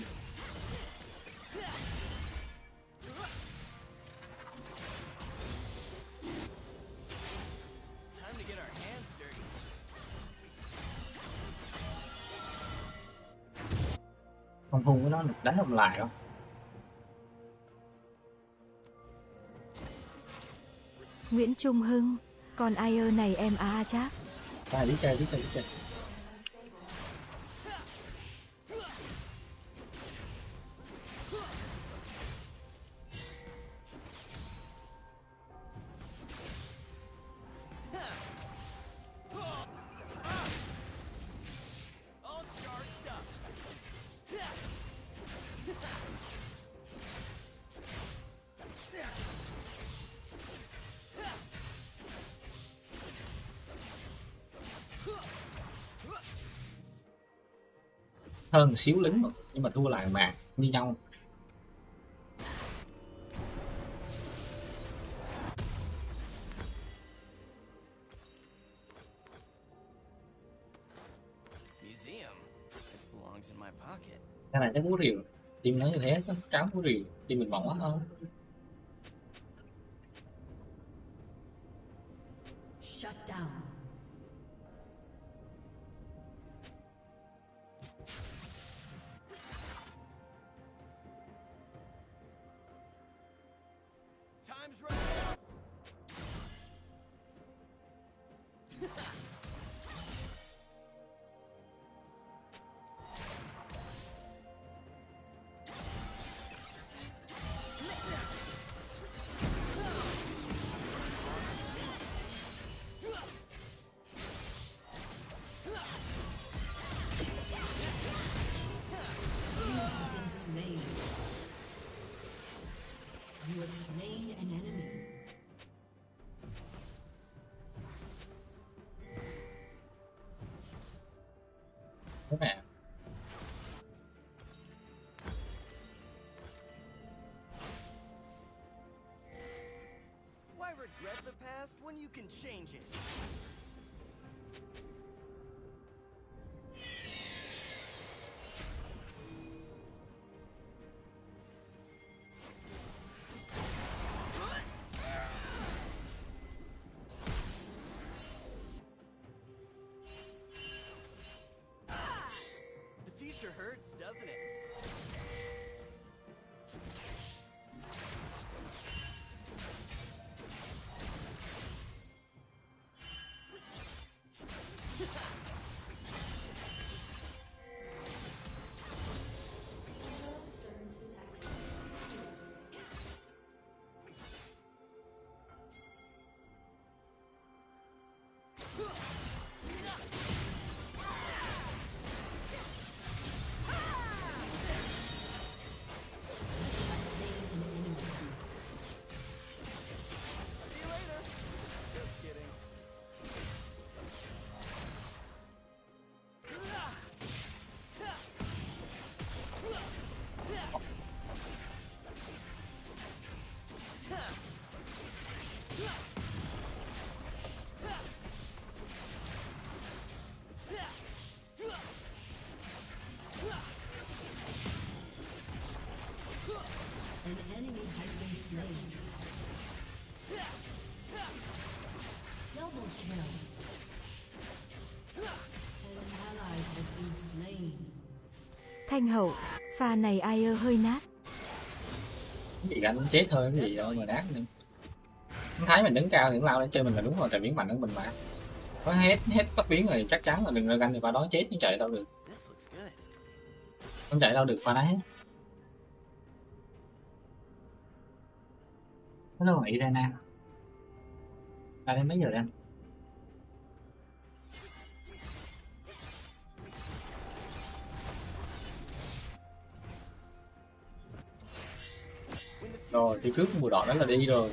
không hung với nó được đánh không lại không? Nguyễn Trung Hưng, còn ai ơ này em à chắc. ta đi chơi đi chơi đi chơi hơn xíu lính nhưng mà thua lại mà như nhau. Cái này chắc cú rìu team nó như thế chắc cáo cú rìu team mình mỏng quá hơn change it? Thanh hậu, pha này ai ơ hơi nát. Bị đánh chết thôi cái gì đâu mà nát nữa. Hắn thấy mình đứng cao thì lao lên chơi mình là đúng rồi tại biến mạnh hơn mình mà. Có hết hết cấp biến rồi chắc chắn là đừng ra ganh thì qua đó chết chứ chạy đâu được. Không chạy đâu được qua đấy. Hello Irena? Ra đến mấy giờ đây từ thì trước mùa đỏ đó là đi rồi.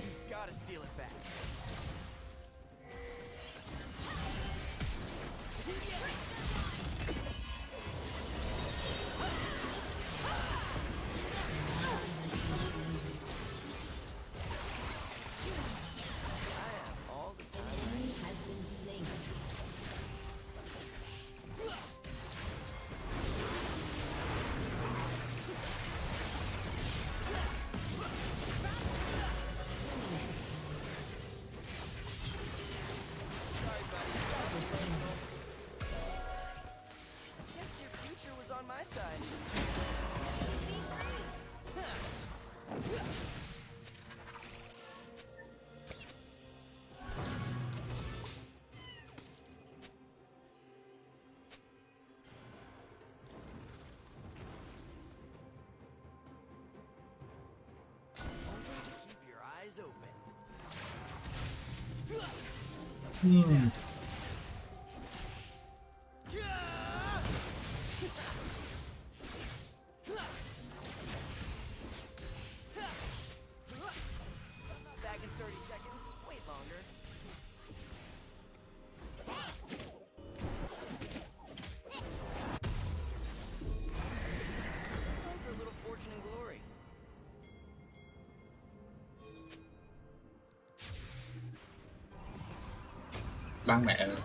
Băng mẹ rồi.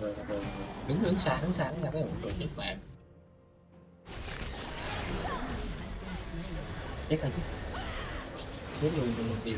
Rồi, rồi. Đứng đứng xa, đứng xa, đứng xa, cái rồi chết mẹ. Chết rồi chứ. Chết luôn, luôn, luôn tiêu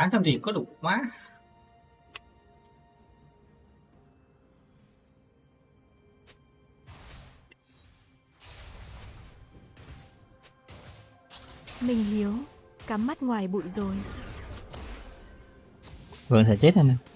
800 gì có đủ quá. Mình liếu Cắm mắt ngoài bụi rồi. Vượng sẽ chết anh em.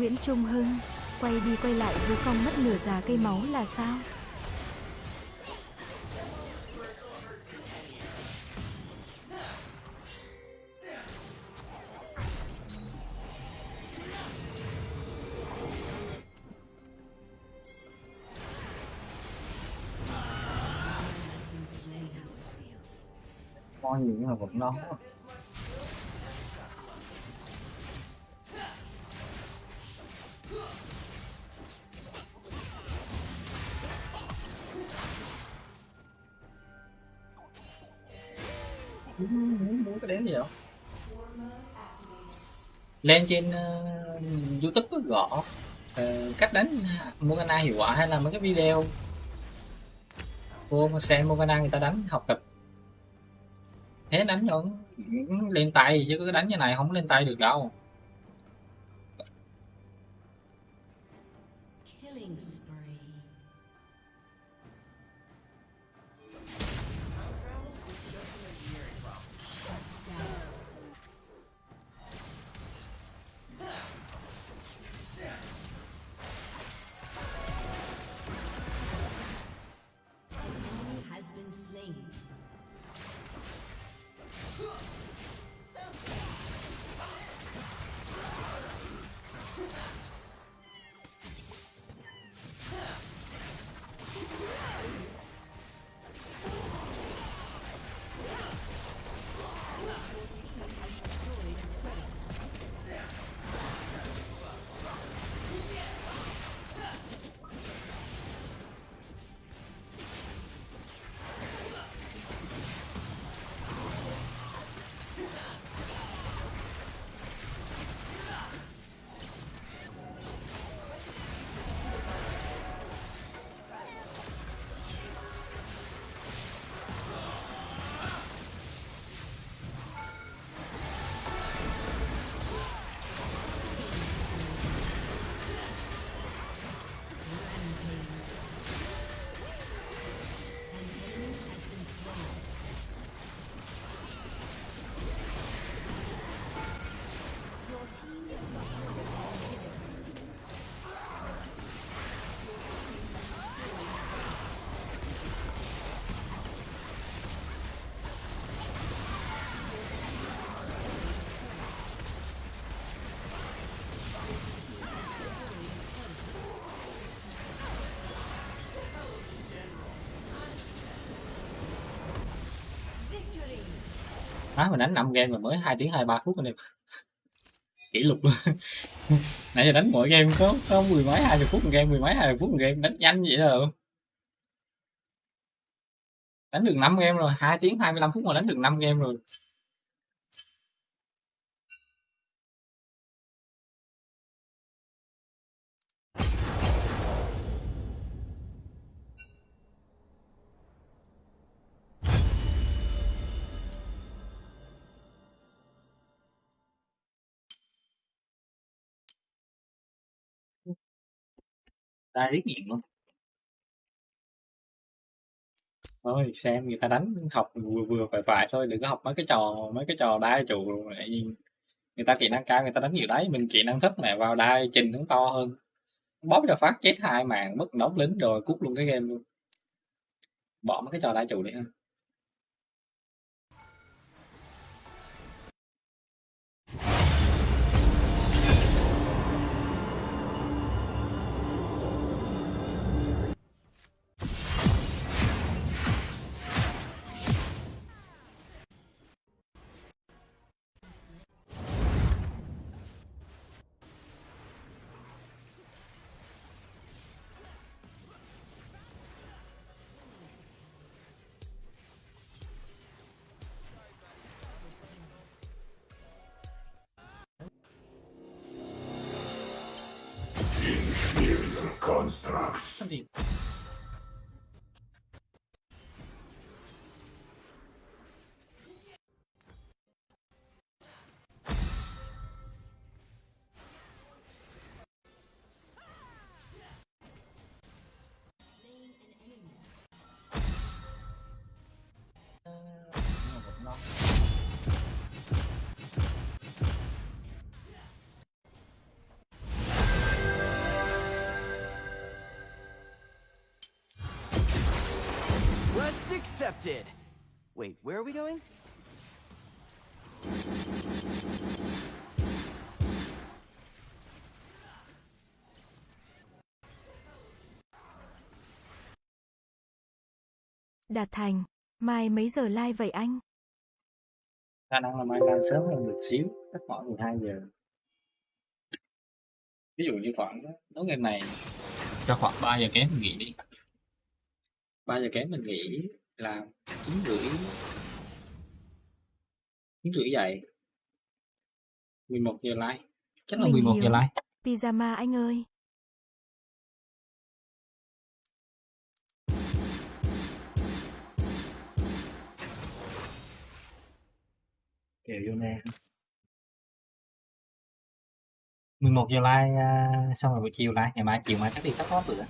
Nguyễn Trung Hưng, quay đi quay lại với con mất nửa già cây máu là sao? has been là Con gì mà vẫn. Lên trên uh, youtube có gõ uh, cách đánh Morgana hiệu quả hay là mấy cái video. Vô xem Morgana người ta đánh học tập. Thế đánh vẫn lên tay chứ cứ đánh như này không lên tay được đâu. Má mình đánh 5 game mà mới 2 tiếng 23 phút anh em. Kỷ lục luôn. Nãy giờ đánh mỗi game có có mười mấy, hai mươi phút một game, mười mấy, hai mươi phút một game, đánh nhanh vậy rồi đánh được 5 game rồi 2 tiếng 25 phút mà đánh được 5 game rồi. Ra riết nghiện luôn. Thôi xem người ta đánh học vừa vừa phải phải thôi, đừng có học mấy cái trò, mấy cái trò đai trụ rồi người ta kỹ năng cao, người ta đánh nhiều đấy mình kỹ năng thấp mẹ vào đai trình nó to hơn. Bóp cho phát chết hai mạng mất đóng lính rồi cút luôn cái game luôn. Bỏ mấy cái trò đai trụ đi ha. Accepted. Wait, where are we going? Đạt Thành, mai mấy giờ live vậy anh? khả năng là mai lên sớm hơn được xíu chắc khoảng 12 giờ ví dụ như khoảng tối ngày này cho khoảng 3 giờ kém mình nghỉ đi 3 giờ kém mình nghỉ là chín rưỡi chín rưỡi dậy 11 giờ like chắc là Mình 11 giờ hiểu. like Pyjama anh ơi. kèo vô nè. 11 giờ like à, xong rồi buổi chiều like ngày mai chiều mai chắc đi chắc có bữa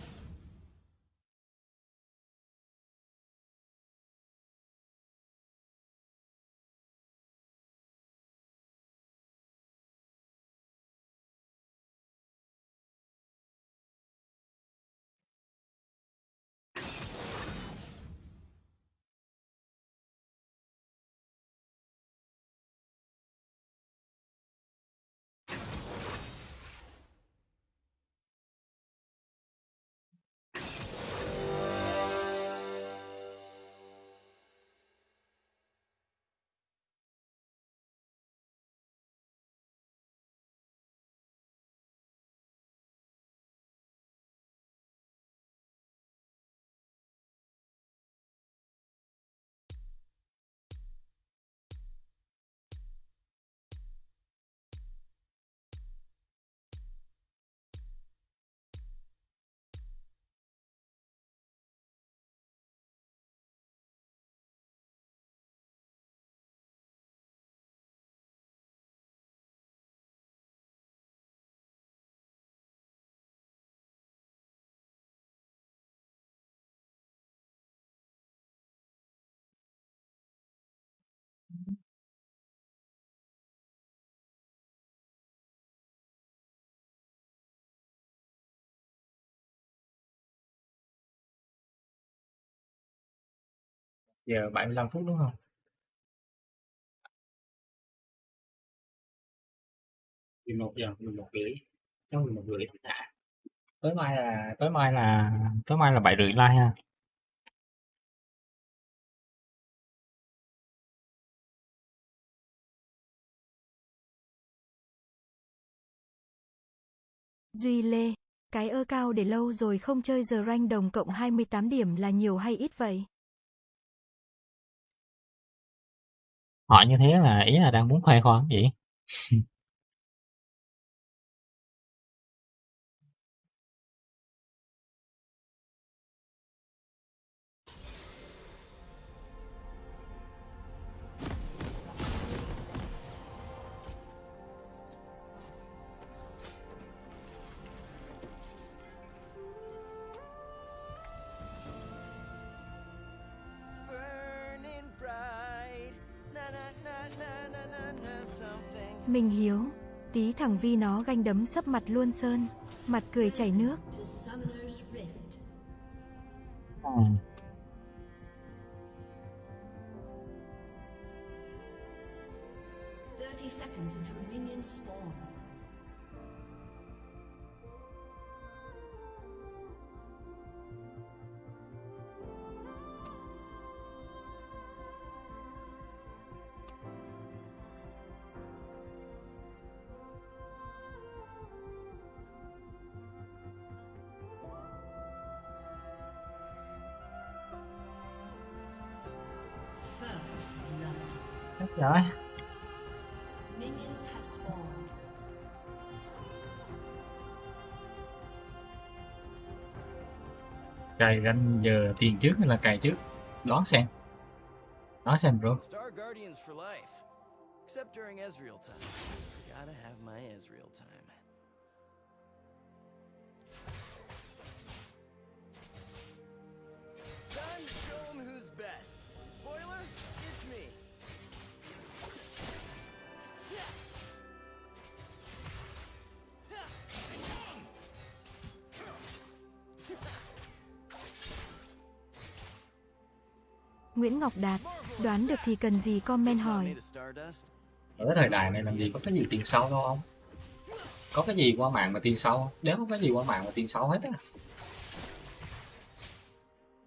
giờ 75 phút đúng không 11 giờ 11 rưỡi trong 11 rưỡi thì thả tối mai là tối mai là tối mai là bảy rưỡi like ha. Duy Lê, cái ơ cao để lâu rồi không chơi giờ rank đồng cộng 28 điểm là nhiều hay ít vậy? Họ như thế là ý là đang muốn khoe khoang vậy. Mình hiếu, tí thằng Vi nó ganh đấm sấp mặt luôn sơn, mặt cười chảy nước. Ừ. rồi Minions have spawned. cày ranh giờ tiền trước hay là cày trước đoán xem đoán xem bro Star Guardians for life. Except during Ezreal time. Gotta have my Ezreal. Time Nguyễn Ngọc Đạt, đoán được thì cần gì comment hỏi. ở thời đại này làm gì có cái gì tiền sâu đâu không có cái gì qua mạng mà tiền sâu nếu có cái gì qua mạng mà tiền sâu hết á.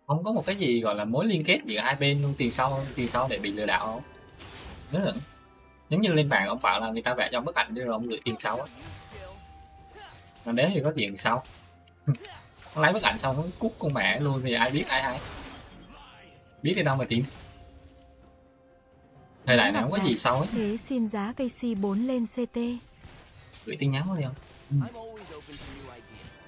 Không có một cái gì gọi là mối liên kết giữa hai bên luôn tiền sâu tiền sâu để bị lừa đảo không? Đúng là giống như lên mạng ông bảo là người ta vẽ cho bức ảnh rồi ông gửi tiền sâu á. Mà nếu thì có tiền sâu. lấy bức ảnh xong nó cút con mẹ luôn thì ai biết ai hay biết đi đâu mà tìm thời đại này không có gì sau hết. Thế xin giá cây C4 lên CT. gửi tin nhắn đi không? Ideas.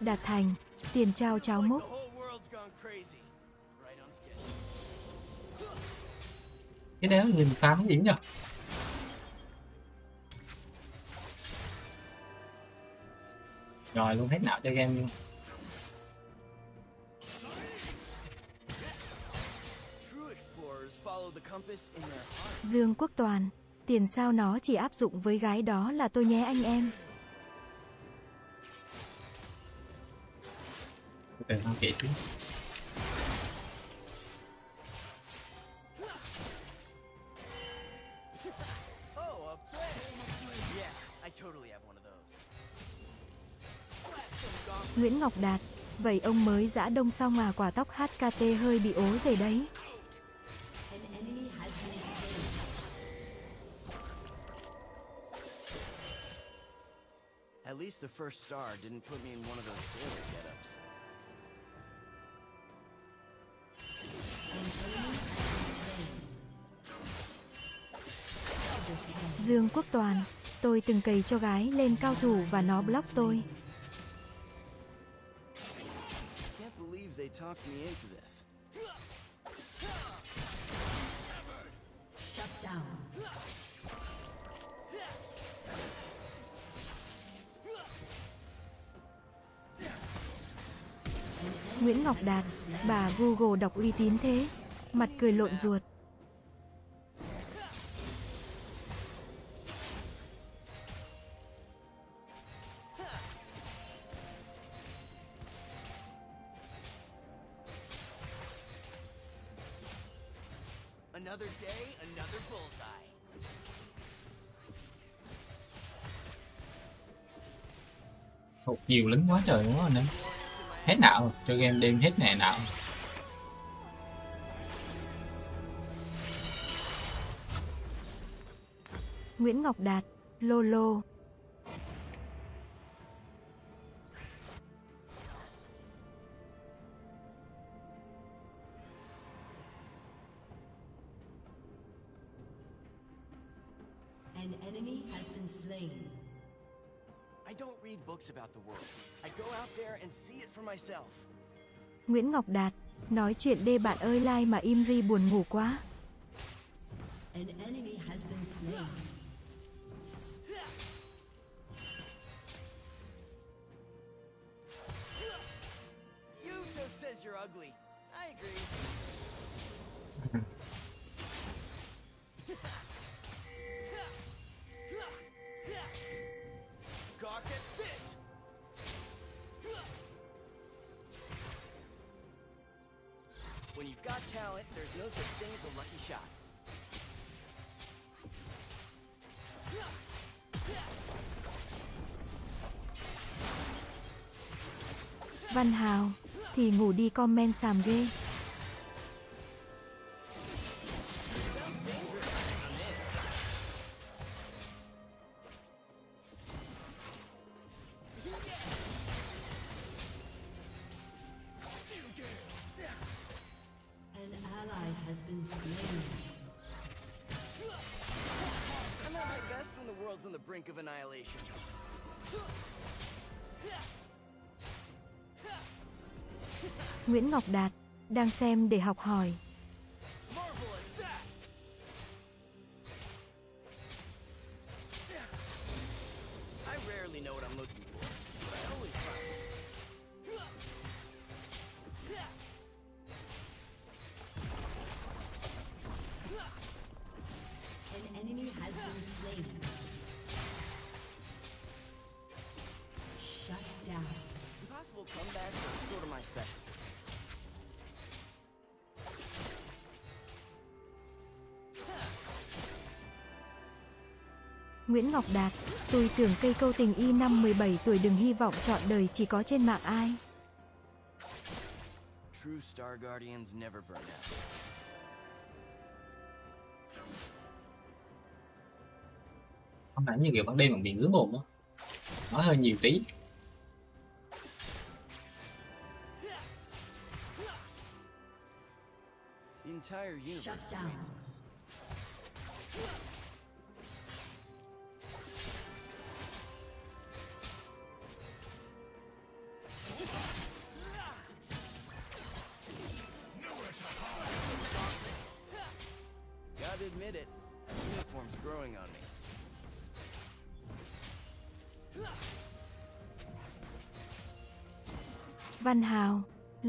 Đạt thành, tiền trao cháo Like cái đéo nhìn phám gì nhỉ rồi luôn hết não cho game luôn. Dương Quốc Toàn, tiền sao nó chỉ áp dụng với gái đó là tôi nhé anh em. từ không kể trước Nguyễn Ngọc Đạt, vậy ông mới giã đông xong à quả tóc HKT hơi bị ố rồi đấy. At least the first star didn't put me in one of those sailor get-ups. Dương Quốc Toàn, tôi từng cày cho gái lên cao thủ và nó block tôi. They talked me into this. Shut down. Nguyễn Ngọc Đạt, bà Google đọc uy tín thế. Mặt cười lộn ruột. Nhiều lính quá trời đúng không anh em hết nào chơi game đêm hết nè nào Nguyễn Ngọc Đạt, Lolo. Lô books about the world. I go out there and see it for myself. Nguyễn Ngọc Đạt, nói chuyện đê bạn ơi like mà im ri buồn ngủ quá. An enemy has been slain. Yuto says you're ugly. Văn Hào, thì ngủ đi comment xàm ghê. Best when the world's on the brink of annihilation. Nguyễn Ngọc Đạt, đang xem để học hỏi. Nguyễn Ngọc Đạt, tôi tưởng cây câu tình y năm 17 tuổi đừng hy vọng chọn đời chỉ có trên mạng ai. True Star Guardians never burn out. không phải như kiểu ban đêm bằng bị ngứa mồm á nói hơi nhiều tí The entire universe Shut down.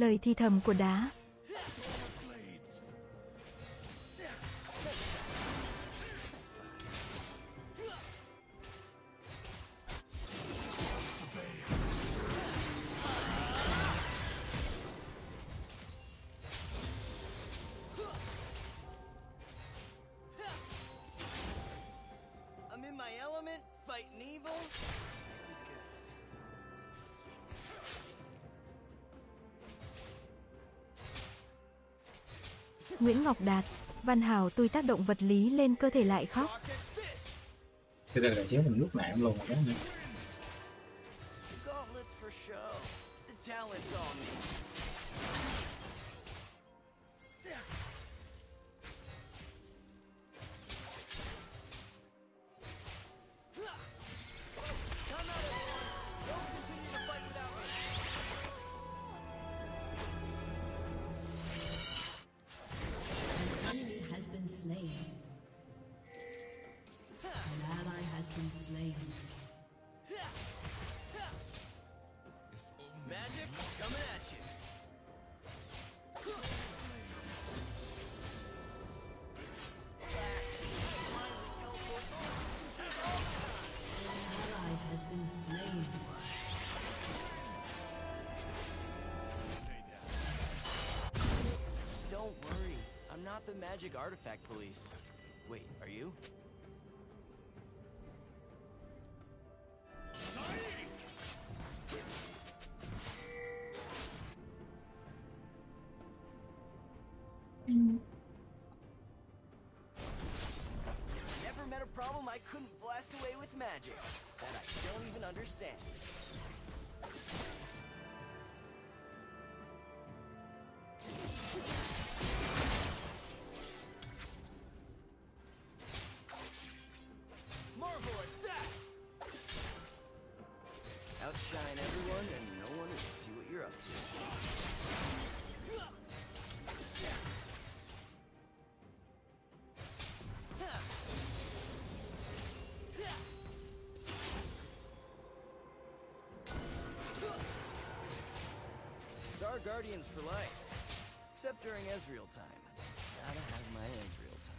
Lời thi thầm của đá. Nguyễn Ngọc Đạt, Văn Hào tôi tác động vật lý lên cơ thể lại khóc. Thế đây là chế mình lúc mạng luôn rồi đó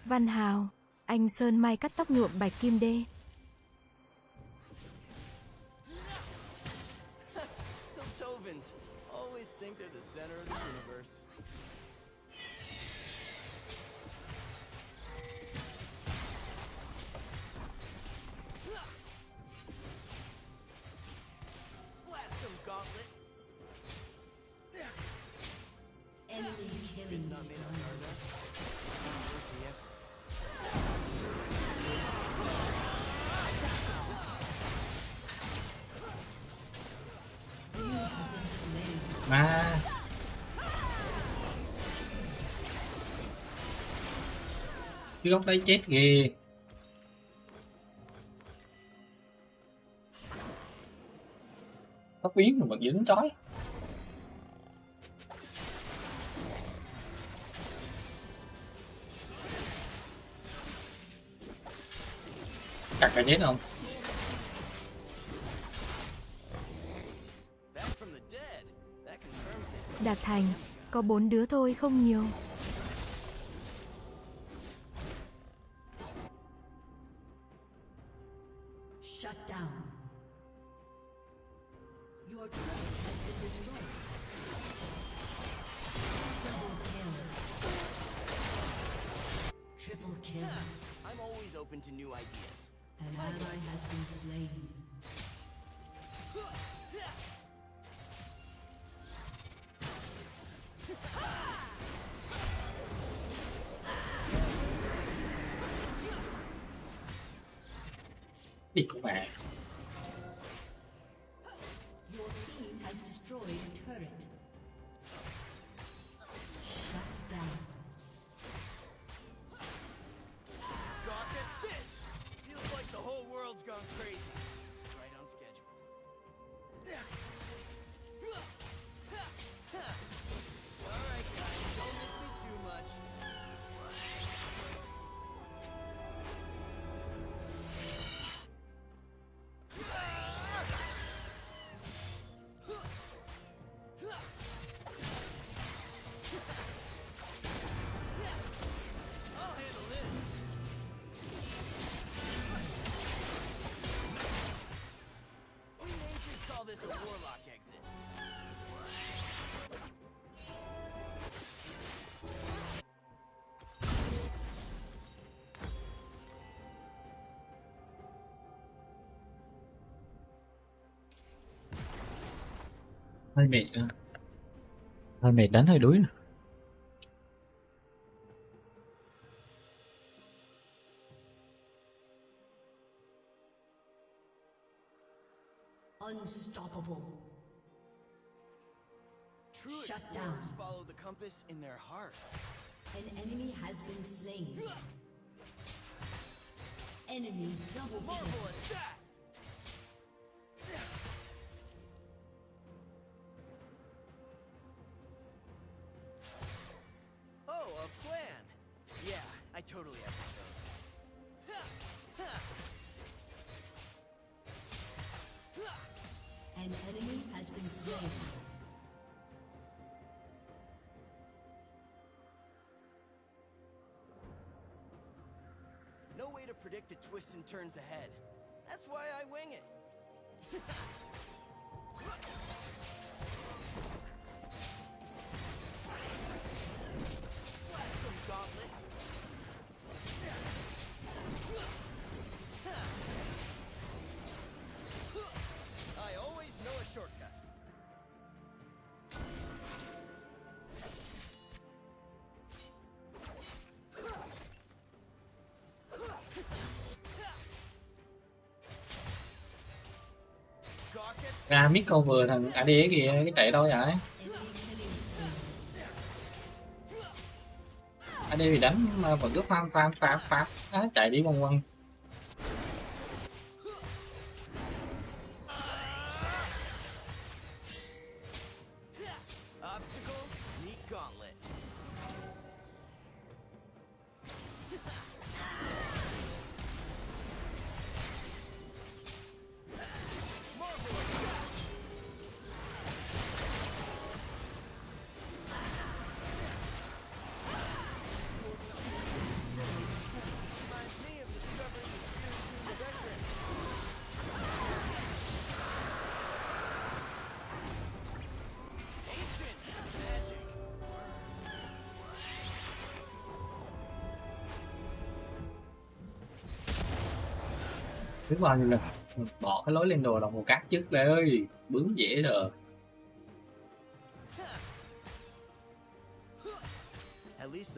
Văn Hào, anh Sơn Mai cắt tóc nhuộm bạch kim đê. Cái góc đấy chết ghê tóc biến mà vẫn dính trói cắt cả chết không. Đạt Thành, có bốn đứa thôi không nhiều. Shut down. Your turret has been destroyed. Triple kill. Triple kill. I'm always open to new ideas. An ally has been slain. Của Your team has destroyed a turret. Hơi mệt nữa hơi mệt đánh hơi đuối nữa. Unstoppable. True Shut explorers down. follow the compass in their heart. An enemy has been slain. Enemy double kill. Way to predict the twists and turns ahead. That's why I wing it. ra mít câu vừa thằng AD kìa cái chạy đâu vậy Enemy killing. AD thì đánh mà vẫn cứ farm farm farm farm à, chạy đi quăng quăng đúng rồi nhiêu bỏ cái lối lên đồ đồng hồ cát trước đây ơi. Bướng dễ rồi.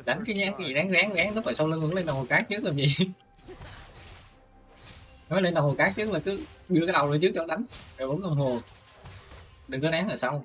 Đánh cái nhát gì try. ráng ráng ráng. Lúc rồi sau lưng vẫn lên đồng hồ cát trước làm gì? Nói lên đồng hồ cát trước là cứ đưa cái đầu lên trước cho đánh. Rồi bấm đồng hồ. Đừng có đáng ở sau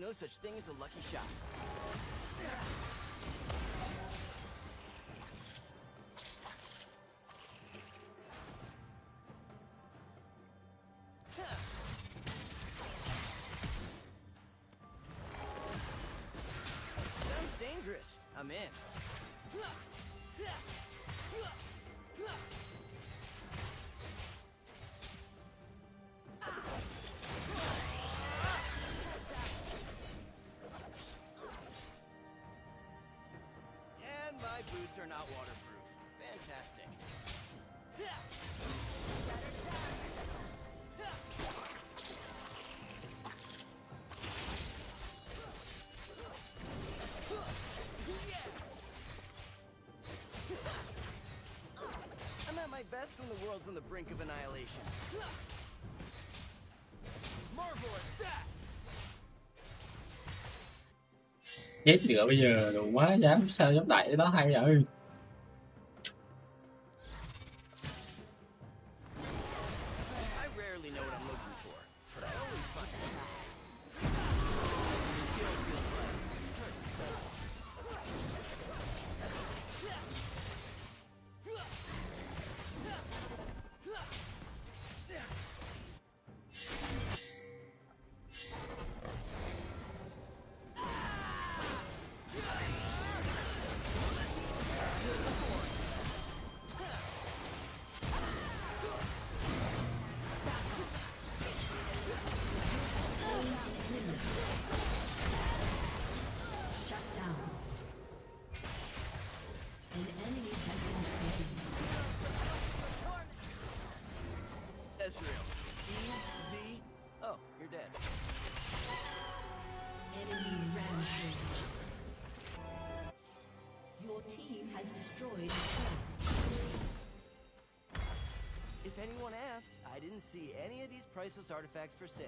no such thing as a lucky shot. best when the world's on the brink of annihilation. Marvel at that! Chết nữa bây giờ, đủ quá, dám sao dám đại đó hay vậy. Artifacts for sale.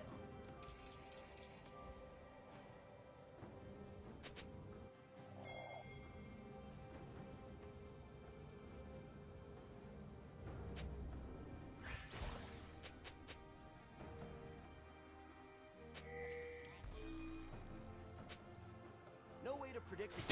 No way to predict the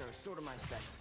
are sort of my specialty.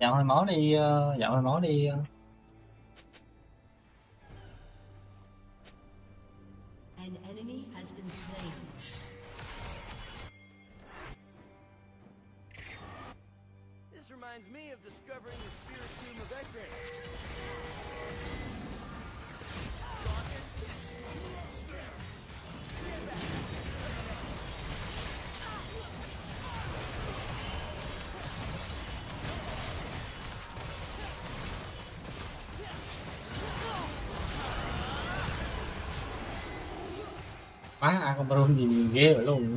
Dạo hơi máu đi, ờ, dạo hơi máu đi. Ờ. má con baron gì nhìn ghê vậy luôn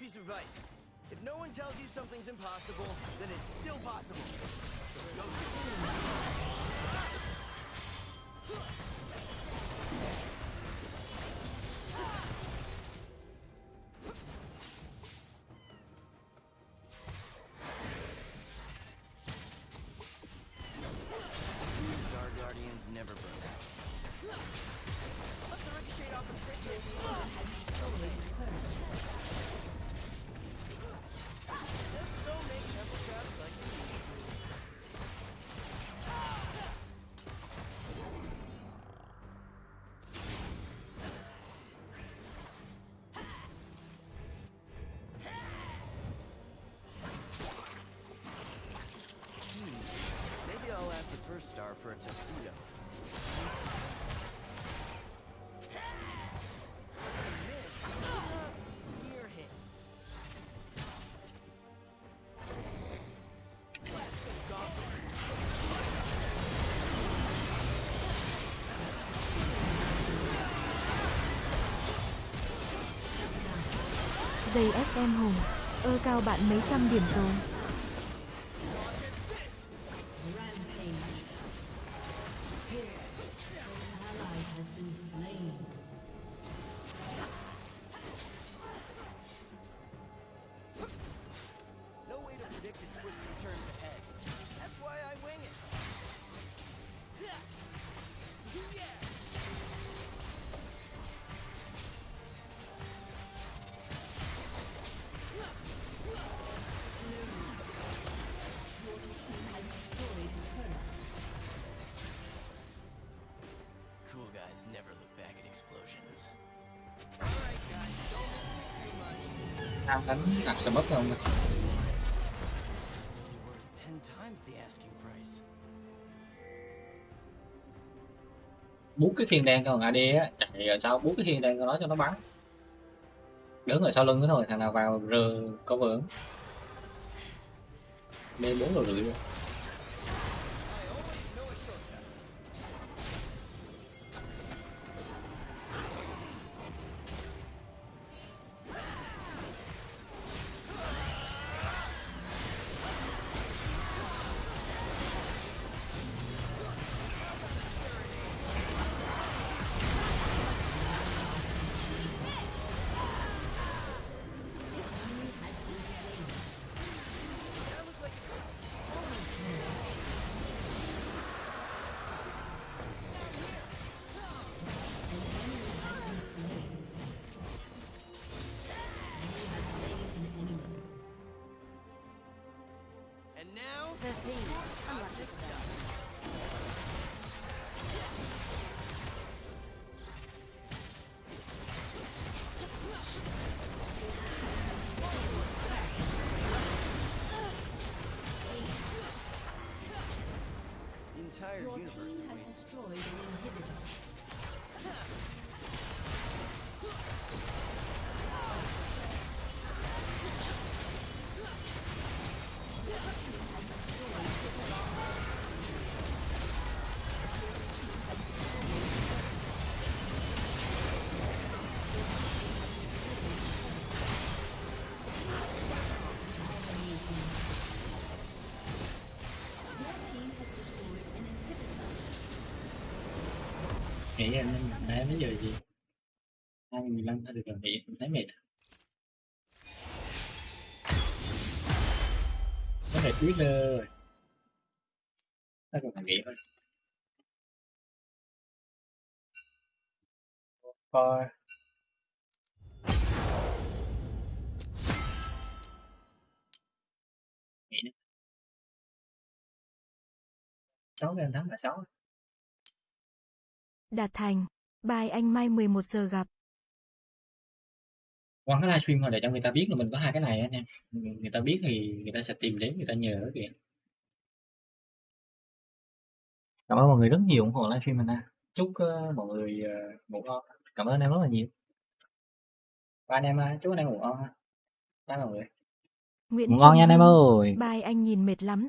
Piece of advice. If no one tells you something's impossible, then it's still possible. So the for a tuxedo. Dây SM Hùng. Ơ cao bạn mấy trăm điểm rồi. Sẽ mất không You're bốn cái thiên đen còn AD á chạy ở sau bốn cái thiên đen con nó cho nó bắn? Đứng ở sau lưng nữa thôi, thằng nào vào rờ có vững lên bốn rồi rưỡi rồi. Mấy giờ gì hai mười lăm thôi được rồi nghĩ em thấy mệt. Quyết rồi nó còn thằng nghĩ thôi. Nữa. sáu game thắng là sáu. Đạt thành. Bye anh mai 11 giờ gặp. quăng cái livestream thôi để cho người ta biết là mình có hai cái này á nha. Người ta biết thì người ta sẽ tìm đến người ta nhờ kìa cảm ơn mọi người rất nhiều ủng hộ livestream mình nha. Chúc ờ, mọi người ờ, ngủ ngon. Cảm ơn em rất là nhiều. Và anh em ờ, chúc anh em ngủ ngon ha. Bye mọi người. Nguyễn ngủ ngon nha anh em ơi. Bye anh nhìn mệt lắm